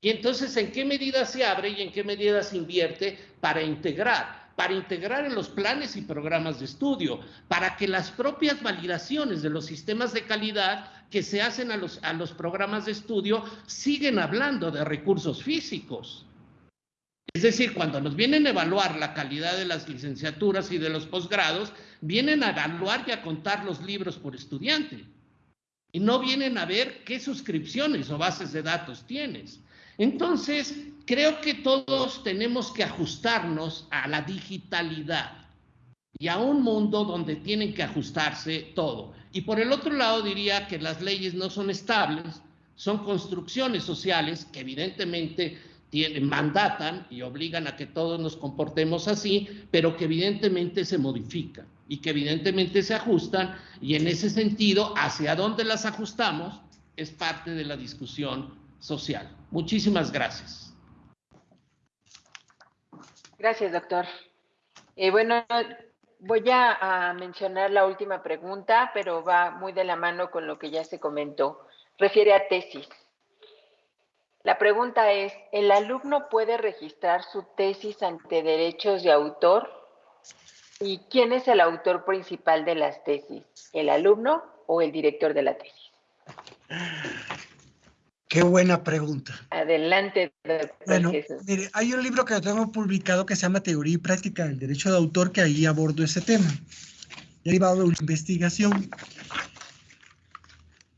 Y entonces, ¿en qué medida se abre y en qué medida se invierte para integrar? para integrar en los planes y programas de estudio, para que las propias validaciones de los sistemas de calidad que se hacen a los, a los programas de estudio siguen hablando de recursos físicos. Es decir, cuando nos vienen a evaluar la calidad de las licenciaturas y de los posgrados, vienen a evaluar y a contar los libros por estudiante. Y no vienen a ver qué suscripciones o bases de datos tienes. Entonces, creo que todos tenemos que ajustarnos a la digitalidad y a un mundo donde tienen que ajustarse todo. Y por el otro lado diría que las leyes no son estables, son construcciones sociales que evidentemente tienen, mandatan y obligan a que todos nos comportemos así, pero que evidentemente se modifican y que evidentemente se ajustan y en ese sentido, hacia dónde las ajustamos es parte de la discusión social. Muchísimas gracias. Gracias, doctor. Eh, bueno, voy a, mencionar la última pregunta, pero va muy de la mano con lo que ya se comentó. Refiere a tesis. La pregunta es, ¿el alumno puede registrar su tesis ante derechos de autor? ¿Y quién es el autor principal de las tesis? ¿El alumno o el director de la tesis? Qué buena pregunta. Adelante, doctor Bueno, mire, hay un libro que tengo publicado que se llama Teoría y Práctica del Derecho de Autor, que ahí abordo ese tema, derivado de una investigación.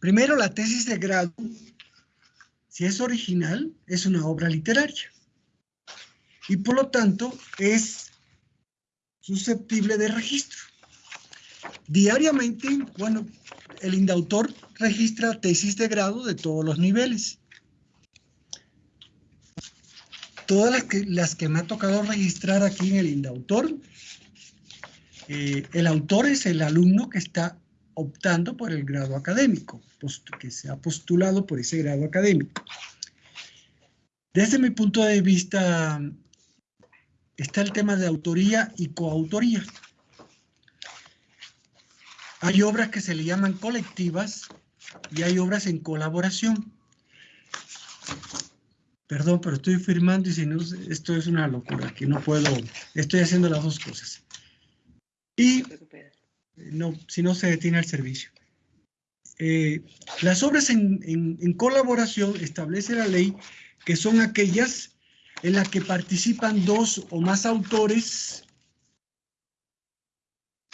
Primero, la tesis de grado, si es original, es una obra literaria. Y por lo tanto, es susceptible de registro. Diariamente, bueno, el indautor registra tesis de grado de todos los niveles. Todas las que, las que me ha tocado registrar aquí en el indautor, eh, el autor es el alumno que está optando por el grado académico, que se ha postulado por ese grado académico. Desde mi punto de vista, está el tema de autoría y coautoría. Hay obras que se le llaman colectivas y hay obras en colaboración. Perdón, pero estoy firmando y si no, esto es una locura, que no puedo, estoy haciendo las dos cosas. Y no, si no se detiene el servicio. Eh, las obras en, en colaboración establece la ley que son aquellas en las que participan dos o más autores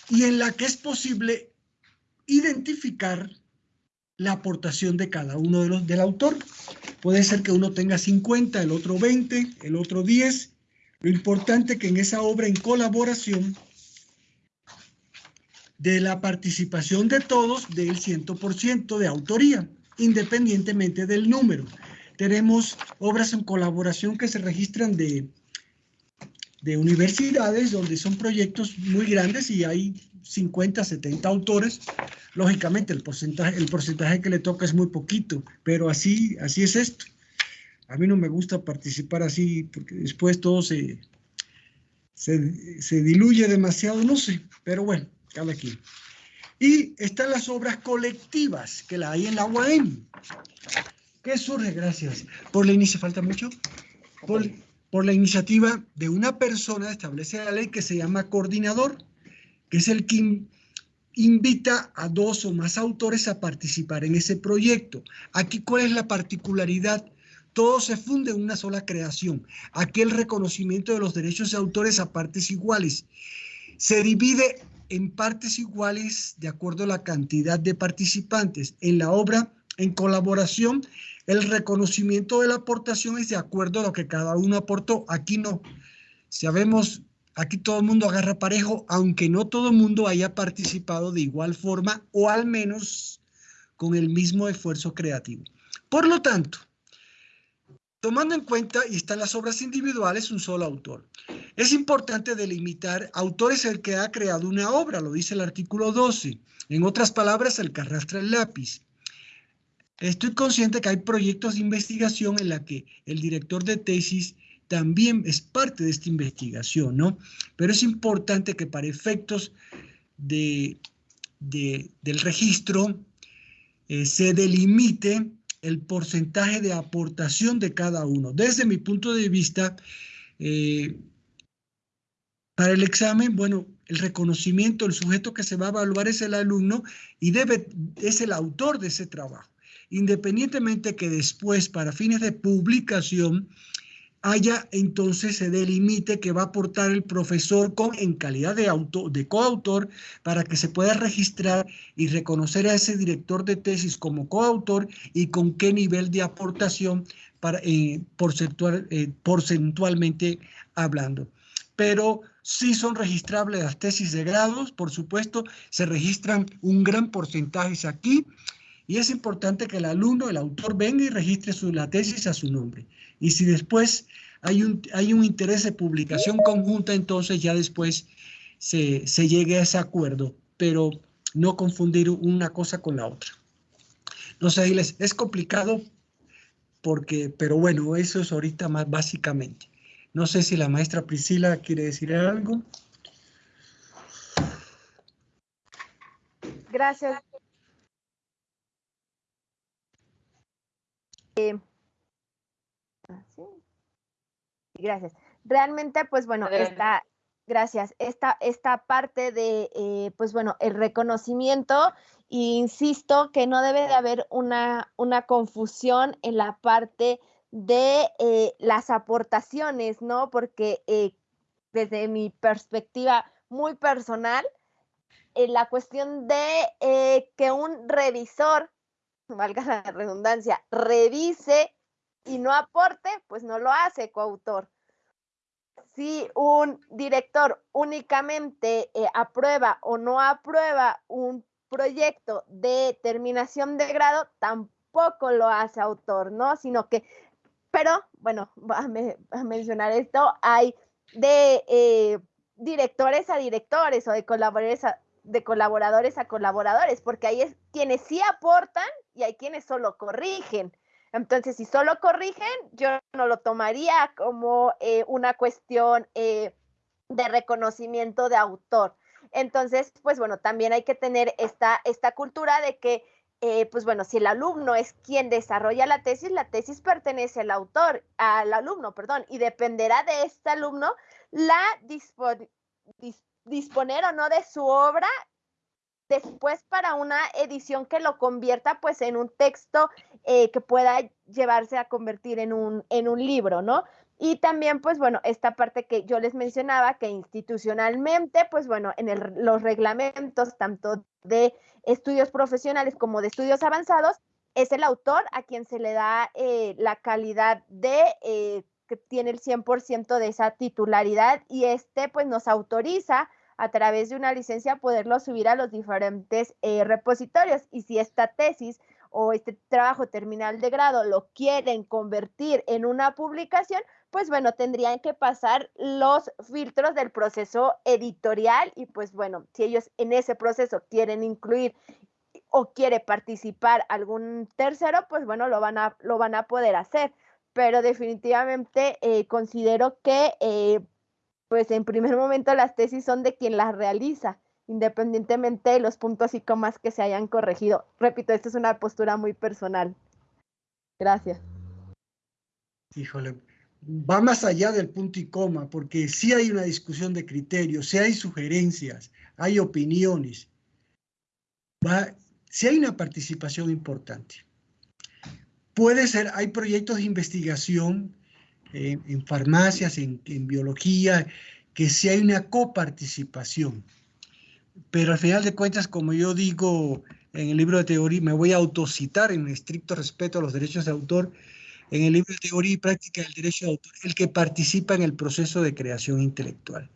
y en la que es posible identificar la aportación de cada uno de los del autor. Puede ser que uno tenga 50, el otro 20, el otro 10. Lo importante es que en esa obra en colaboración de la participación de todos del 100% de autoría, independientemente del número. Tenemos obras en colaboración que se registran de, de universidades donde son proyectos muy grandes y hay 50, 70 autores. Lógicamente el porcentaje, el porcentaje que le toca es muy poquito, pero así, así es esto. A mí no me gusta participar así porque después todo se, se, se diluye demasiado, no sé, pero bueno, cada quien. Y están las obras colectivas que la hay en la UAM. ¿Qué surge? Gracias. Por la inicia, falta mucho. Por, por la iniciativa de una persona establece la ley que se llama coordinador, que es el que invita a dos o más autores a participar en ese proyecto. Aquí, ¿cuál es la particularidad? Todo se funde en una sola creación. Aquí el reconocimiento de los derechos de autores a partes iguales. Se divide en partes iguales de acuerdo a la cantidad de participantes. En la obra, en colaboración, el reconocimiento de la aportación es de acuerdo a lo que cada uno aportó. Aquí no. Sabemos, aquí todo el mundo agarra parejo, aunque no todo el mundo haya participado de igual forma o al menos con el mismo esfuerzo creativo. Por lo tanto, tomando en cuenta, y están las obras individuales, un solo autor. Es importante delimitar autores el que ha creado una obra, lo dice el artículo 12. En otras palabras, el que arrastra el lápiz. Estoy consciente que hay proyectos de investigación en la que el director de tesis también es parte de esta investigación, ¿no? Pero es importante que para efectos de, del registro eh, se delimite el porcentaje de aportación de cada uno. Desde mi punto de vista, eh, para el examen, bueno, el reconocimiento, el sujeto que se va a evaluar es el alumno y debe, es el autor de ese trabajo independientemente que después, para fines de publicación, haya entonces se delimite que va a aportar el profesor con, en calidad de, auto, de coautor para que se pueda registrar y reconocer a ese director de tesis como coautor y con qué nivel de aportación para, eh, porcentual, eh, porcentualmente hablando. Pero sí son registrables las tesis de grados, por supuesto, se registran un gran porcentaje aquí y es importante que el alumno, el autor, venga y registre su, la tesis a su nombre. Y si después hay un, hay un interés de publicación conjunta, entonces ya después se, se llegue a ese acuerdo, pero no confundir una cosa con la otra. No sé, les es complicado porque, pero bueno, eso es ahorita más básicamente. No sé si la maestra Priscila quiere decir algo. Gracias, Eh, ah, gracias. Realmente, pues bueno, esta, gracias, esta, esta parte de, eh, pues bueno, el reconocimiento, insisto que no debe de haber una, una confusión en la parte de eh, las aportaciones, ¿no? Porque desde mi perspectiva muy personal, la cuestión de que un revisor valga la redundancia, revise y no aporte, pues no lo hace coautor. Si un director únicamente eh, aprueba o no aprueba un proyecto de terminación de grado, tampoco lo hace autor, ¿no? Sino que, pero, bueno, a, a mencionar esto, hay de eh, directores a directores o de colaboradores a, de colaboradores a colaboradores, porque hay es, quienes sí aportan y hay quienes solo corrigen. Entonces, si solo corrigen, yo no lo tomaría como eh, una cuestión eh, de reconocimiento de autor. Entonces, pues bueno, también hay que tener esta, esta cultura de que, eh, pues bueno, si el alumno es quien desarrolla la tesis, la tesis pertenece al autor, al alumno, perdón, y dependerá de este alumno la disponer o no de su obra después para una edición que lo convierta pues en un texto eh, que pueda llevarse a convertir en un, en un libro, ¿no? Y también, pues bueno, esta parte que yo les mencionaba, que institucionalmente, pues bueno, en los reglamentos tanto de estudios profesionales como de estudios avanzados, es el autor a quien se le da eh, la calidad de eh, que tiene el 100% de esa titularidad y este pues nos autoriza a través de una licencia poderlo subir a los diferentes eh, repositorios. Y si esta tesis o este trabajo terminal de grado lo quieren convertir en una publicación, pues bueno, tendrían que pasar los filtros del proceso editorial y pues bueno, si ellos en ese proceso quieren incluir o quiere participar algún tercero, pues bueno, lo van a, lo van a poder hacer. Pero definitivamente eh, considero que eh, pues en primer momento las tesis son de quien las realiza, independientemente de los puntos y comas que se hayan corregido. Repito, esta es una postura muy personal. Gracias. Híjole, va más allá del punto y coma, porque sí hay una discusión de criterios, sí hay sugerencias, hay opiniones, va, sí hay una participación importante. Puede ser, hay proyectos de investigación en, farmacias, en, biología, que si hay una coparticipación. Pero al final de cuentas, como yo digo en el libro de teoría, me voy a autocitar en estricto respeto a los derechos de autor, en el libro de teoría y práctica del derecho de autor, el que participa en el proceso de creación intelectual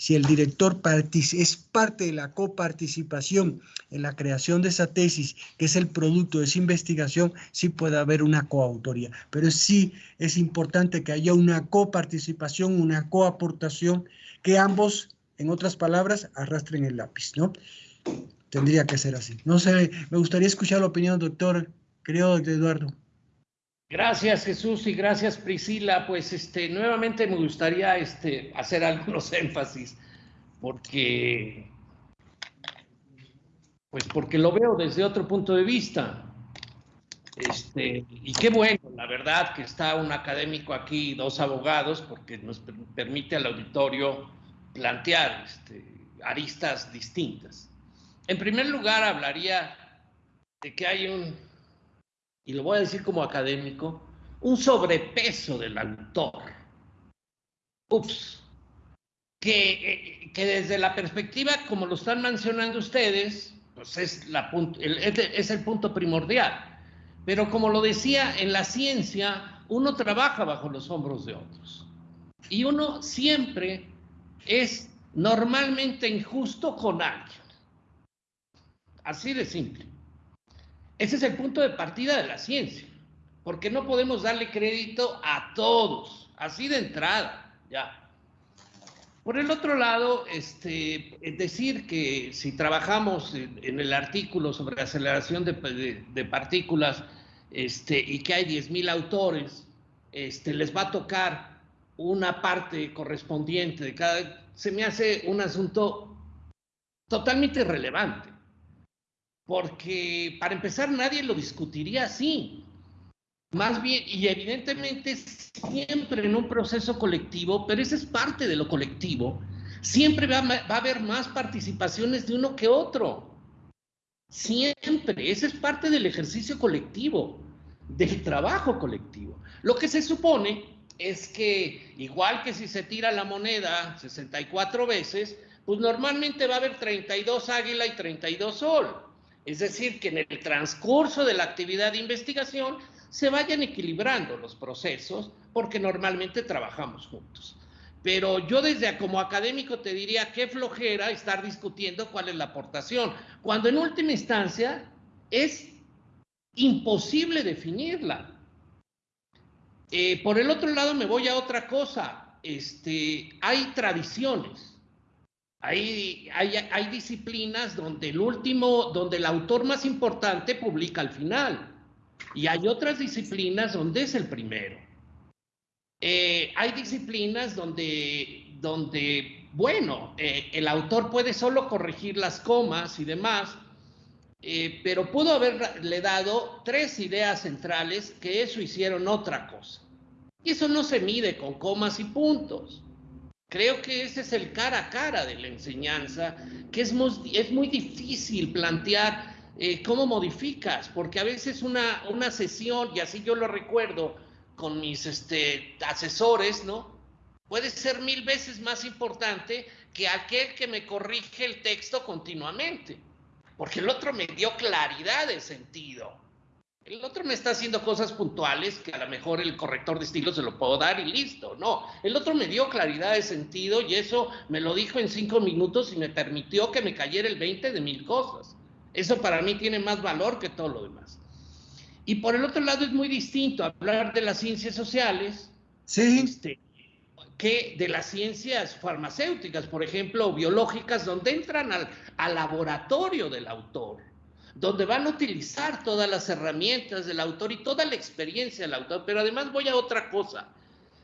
si el director es parte de la coparticipación en la creación de esa tesis, que es el producto de esa investigación, sí puede haber una coautoría. Pero sí es importante que haya una coparticipación, una coaportación, que ambos, en otras palabras, arrastren el lápiz, ¿no? Tendría que ser así. No sé, me gustaría escuchar la opinión, doctor, de Eduardo. Gracias Jesús y gracias Priscila. Pues este, nuevamente me gustaría este, hacer algunos énfasis porque, pues porque lo veo desde otro punto de vista. Este, y qué bueno, la verdad, que está un académico aquí, dos abogados, porque nos permite al auditorio plantear este, aristas distintas. En primer lugar, hablaría de que hay un y lo voy a decir como académico, un sobrepeso del autor. Ups. Que, eh, desde la perspectiva, como lo están mencionando ustedes, pues es, el, es el punto primordial. Pero como lo decía, en la ciencia uno trabaja bajo los hombros de otros. Y uno siempre es normalmente injusto con alguien. Así de simple. Ese es el punto de partida de la ciencia, porque no podemos darle crédito a todos, así de entrada, ya. Por el otro lado, este, decir que si trabajamos en, el artículo sobre aceleración de, partículas este, y que hay 10.000 autores, este, les va a tocar una parte correspondiente de cada... Se me hace un asunto totalmente irrelevante porque para empezar nadie lo discutiría así. Más bien, y evidentemente siempre en un proceso colectivo, pero esa es parte de lo colectivo, siempre va, a haber más participaciones de uno que otro. Siempre, esa es parte del ejercicio colectivo, del trabajo colectivo. Lo que se supone es que, igual que si se tira la moneda 64 veces, pues normalmente va a haber 32 águila y 32 sol. Es decir, que en el transcurso de la actividad de investigación se vayan equilibrando los procesos porque normalmente trabajamos juntos. Pero yo desde como académico te diría qué flojera estar discutiendo cuál es la aportación, cuando en última instancia es imposible definirla. Eh, por el otro lado me voy a otra cosa. Este, hay tradiciones, hay, hay, hay disciplinas donde el último, donde el autor más importante publica al final. Y hay otras disciplinas donde es el primero. Eh, hay disciplinas donde, donde bueno, eh, el autor puede solo corregir las comas y demás, eh, pero pudo haberle dado tres ideas centrales que eso hicieron otra cosa. Y eso no se mide con comas y puntos. Creo que ese es el cara a cara de la enseñanza, que es muy, muy difícil plantear cómo modificas, porque a veces una, una sesión, y así yo lo recuerdo, con mis este, asesores, ¿no? Puede ser mil veces más importante que aquel que me corrige el texto continuamente, porque el otro me dio claridad de sentido. El otro me está haciendo cosas puntuales que a lo mejor el corrector de estilo se lo puedo dar y listo. No, el otro me dio claridad de sentido y eso me lo dijo en cinco minutos y me permitió que me cayera el 20 de mil cosas. Eso para mí tiene más valor que todo lo demás. Y por el otro lado es muy distinto hablar de las ciencias sociales este, que de las ciencias farmacéuticas, por ejemplo, biológicas, donde entran al, al laboratorio del autor, donde van a utilizar todas las herramientas del autor y toda la experiencia del autor. Pero además voy a otra cosa.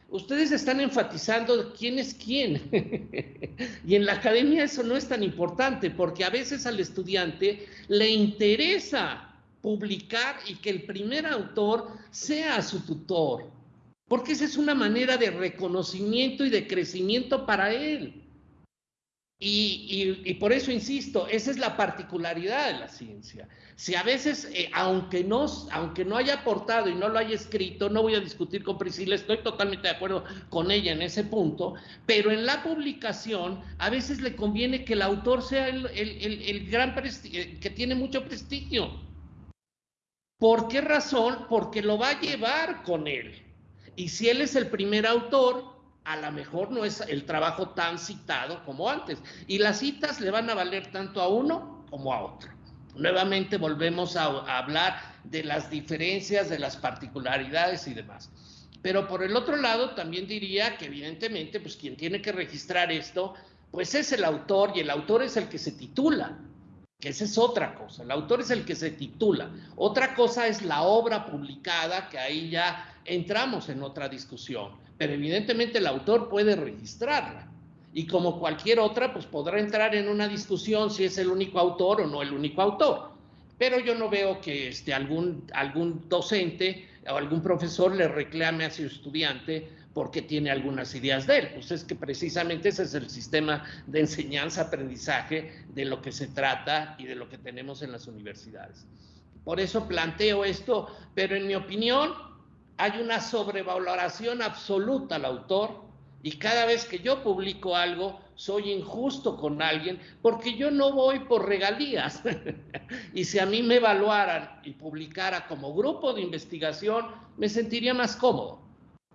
Ustedes están enfatizando quién es quién. y en la academia eso no es tan importante porque a veces al estudiante le interesa publicar y que el primer autor sea su tutor, porque esa es una manera de reconocimiento y de crecimiento para él. Y, por eso insisto, esa es la particularidad de la ciencia. Si a veces, eh, aunque, no, aunque no haya aportado y no lo haya escrito, no voy a discutir con Priscila, estoy totalmente de acuerdo con ella en ese punto, pero en la publicación a veces le conviene que el autor sea el, el gran eh, que tiene mucho prestigio ¿Por qué razón? Porque lo va a llevar con él. Y si él es el primer autor, a lo mejor no es el trabajo tan citado como antes. Y las citas le van a valer tanto a uno como a otro. Nuevamente volvemos a, hablar de las diferencias, de las particularidades y demás. Pero por el otro lado, también diría que evidentemente, pues quien tiene que registrar esto, pues es el autor y el autor es el que se titula que esa es otra cosa. El autor es el que se titula. Otra cosa es la obra publicada, que ahí ya entramos en otra discusión. Pero evidentemente el autor puede registrarla. Y como cualquier otra, pues podrá entrar en una discusión si es el único autor o no el único autor. Pero yo no veo que este, algún, algún docente o algún profesor le reclame a su estudiante porque tiene algunas ideas de él. Pues es que precisamente ese es el sistema de enseñanza-aprendizaje de lo que se trata y de lo que tenemos en las universidades. Por eso planteo esto, pero en mi opinión hay una sobrevaloración absoluta al autor y cada vez que yo publico algo soy injusto con alguien porque yo no voy por regalías. y si a mí me evaluaran y publicara como grupo de investigación, me sentiría más cómodo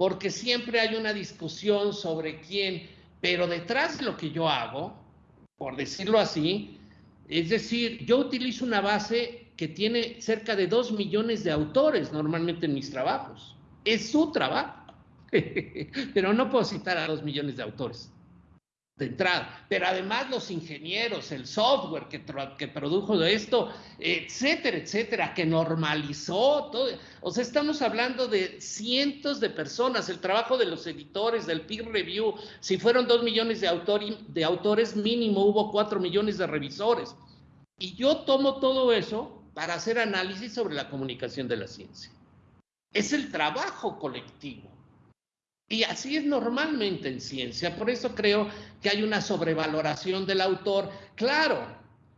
porque siempre hay una discusión sobre quién, pero detrás de lo que yo hago, por decirlo así, es decir, yo utilizo una base que tiene cerca de dos millones de autores normalmente en mis trabajos. Es su trabajo, pero no puedo citar a dos millones de autores de entrada, pero además los ingenieros, el software que, que produjo esto, etcétera, etcétera, que normalizó todo. O sea, estamos hablando de cientos de personas, el trabajo de los editores, del peer review, si fueron dos millones de, de autores, mínimo hubo cuatro millones de revisores. Y yo tomo todo eso para hacer análisis sobre la comunicación de la ciencia. Es el trabajo colectivo. Y así es normalmente en ciencia. Por eso creo que hay una sobrevaloración del autor. Claro,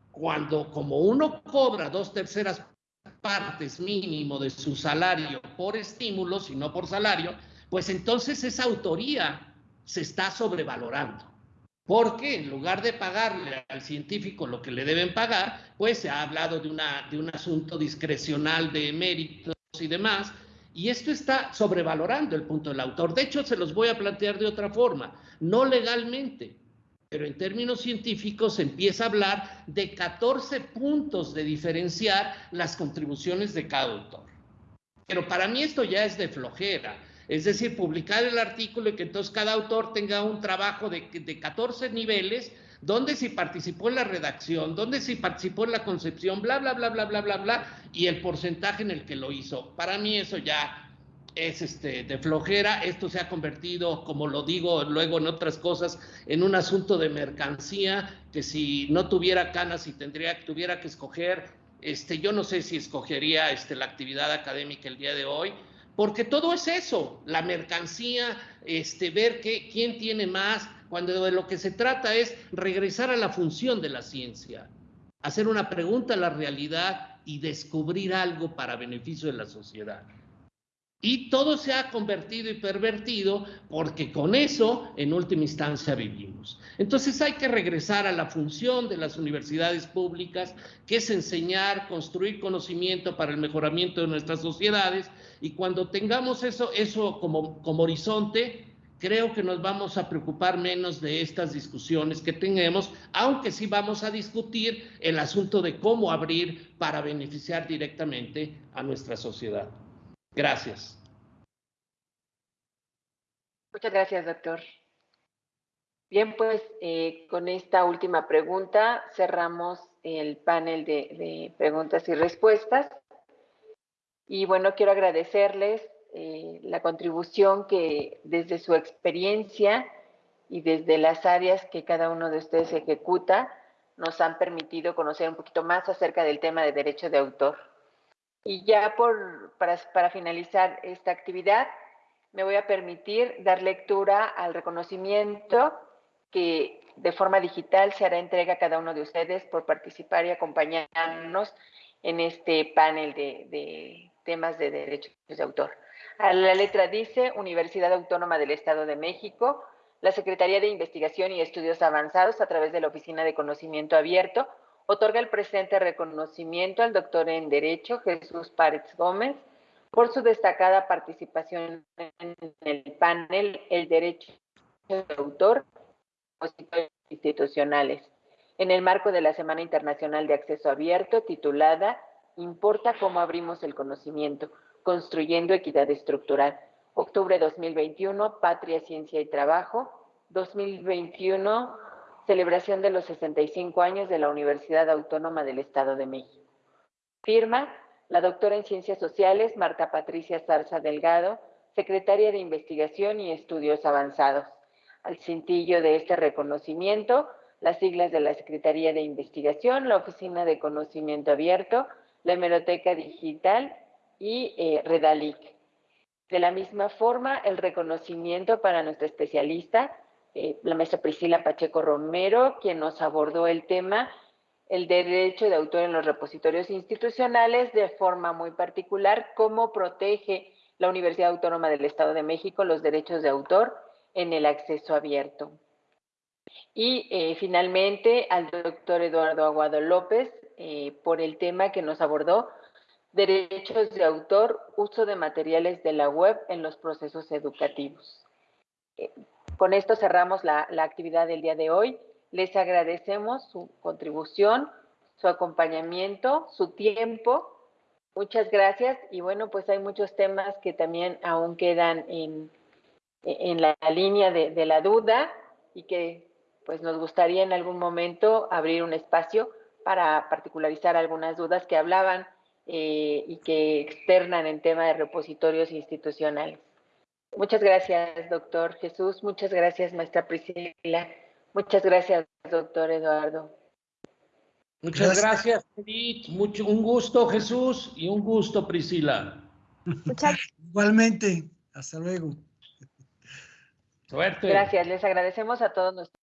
cuando como uno cobra dos terceras partes mínimo de su salario por estímulos y no por salario, pues entonces esa autoría se está sobrevalorando. Porque en lugar de pagarle al científico lo que le deben pagar, pues se ha hablado de, un asunto discrecional de méritos y demás, y esto está sobrevalorando el punto del autor. De hecho, se los voy a plantear de otra forma, no legalmente, pero en términos científicos empieza a hablar de 14 puntos de diferenciar las contribuciones de cada autor. Pero para mí esto ya es de flojera. Es decir, publicar el artículo y que entonces cada autor tenga un trabajo de, de 14 niveles, donde si participó en la redacción, donde si participó en la concepción, bla, bla, bla, bla, bla, bla, bla, y el porcentaje en el que lo hizo. Para mí eso ya es este, de flojera. Esto se ha convertido, como lo digo luego en otras cosas, en un asunto de mercancía, que si no tuviera canas y tendría, tuviera que escoger, este, yo no sé si escogería este, la actividad académica el día de hoy, porque todo es eso, la mercancía, este, ver que, quién tiene más, cuando de lo que se trata es regresar a la función de la ciencia, hacer una pregunta a la realidad y descubrir algo para beneficio de la sociedad. Y todo se ha convertido y pervertido porque con eso, en última instancia, vivimos. Entonces hay que regresar a la función de las universidades públicas, que es enseñar, construir conocimiento para el mejoramiento de nuestras sociedades. Y cuando tengamos eso, eso como, como horizonte, creo que nos vamos a preocupar menos de estas discusiones que tenemos, aunque sí vamos a discutir el asunto de cómo abrir para beneficiar directamente a nuestra sociedad. Gracias. Muchas gracias, doctor. Bien, pues eh, con esta última pregunta cerramos el panel de, preguntas y respuestas. Y bueno, quiero agradecerles eh, la contribución que desde su experiencia y desde las áreas que cada uno de ustedes ejecuta nos han permitido conocer un poquito más acerca del tema de derecho de autor. Y ya por, para, para finalizar esta actividad, me voy a permitir dar lectura al reconocimiento que de forma digital se hará entrega a cada uno de ustedes por participar y acompañarnos en este panel de, de temas de derechos de autor. La letra dice Universidad Autónoma del Estado de México, la Secretaría de Investigación y Estudios Avanzados a través de la Oficina de Conocimiento Abierto otorga el presente reconocimiento al doctor en Derecho Jesús Párez Gómez por su destacada participación en el panel El Derecho de Autor institucionales en el marco de la Semana Internacional de Acceso Abierto titulada Importa cómo abrimos el conocimiento, construyendo equidad estructural. Octubre 2021, Patria, Ciencia y Trabajo. 2021, celebración de los 65 años de la Universidad Autónoma del Estado de México. Firma la doctora en Ciencias Sociales, Marta Patricia Zarza Delgado, secretaria de Investigación y Estudios Avanzados. Al cintillo de este reconocimiento, las siglas de la Secretaría de Investigación, la Oficina de Conocimiento Abierto, la Hemeroteca Digital y eh, Redalic. De la misma forma, el reconocimiento para nuestra especialista, eh, la maestra Priscila Pacheco Romero, quien nos abordó el tema, el derecho de autor en los repositorios institucionales de forma muy particular, cómo protege la Universidad Autónoma del Estado de México los derechos de autor en el acceso abierto. Y eh, finalmente al doctor Eduardo Aguado López eh, por el tema que nos abordó, derechos de autor, uso de materiales de la web en los procesos educativos. Eh, con esto cerramos la, actividad del día de hoy. Les agradecemos su contribución, su acompañamiento, su tiempo. Muchas gracias. Y bueno, pues hay muchos temas que también aún quedan en, la línea de, de la duda y que pues nos gustaría en algún momento abrir un espacio para particularizar algunas dudas que hablaban eh, y que externan en tema de repositorios institucionales. Muchas gracias, doctor Jesús. Muchas gracias, maestra Priscila. Muchas gracias, doctor Eduardo. Muchas gracias, Edith. Mucho, un gusto, Jesús, y un gusto, Priscila. Muchas Igualmente. Hasta luego. Suerte. Gracias. Les agradecemos a todos nuestros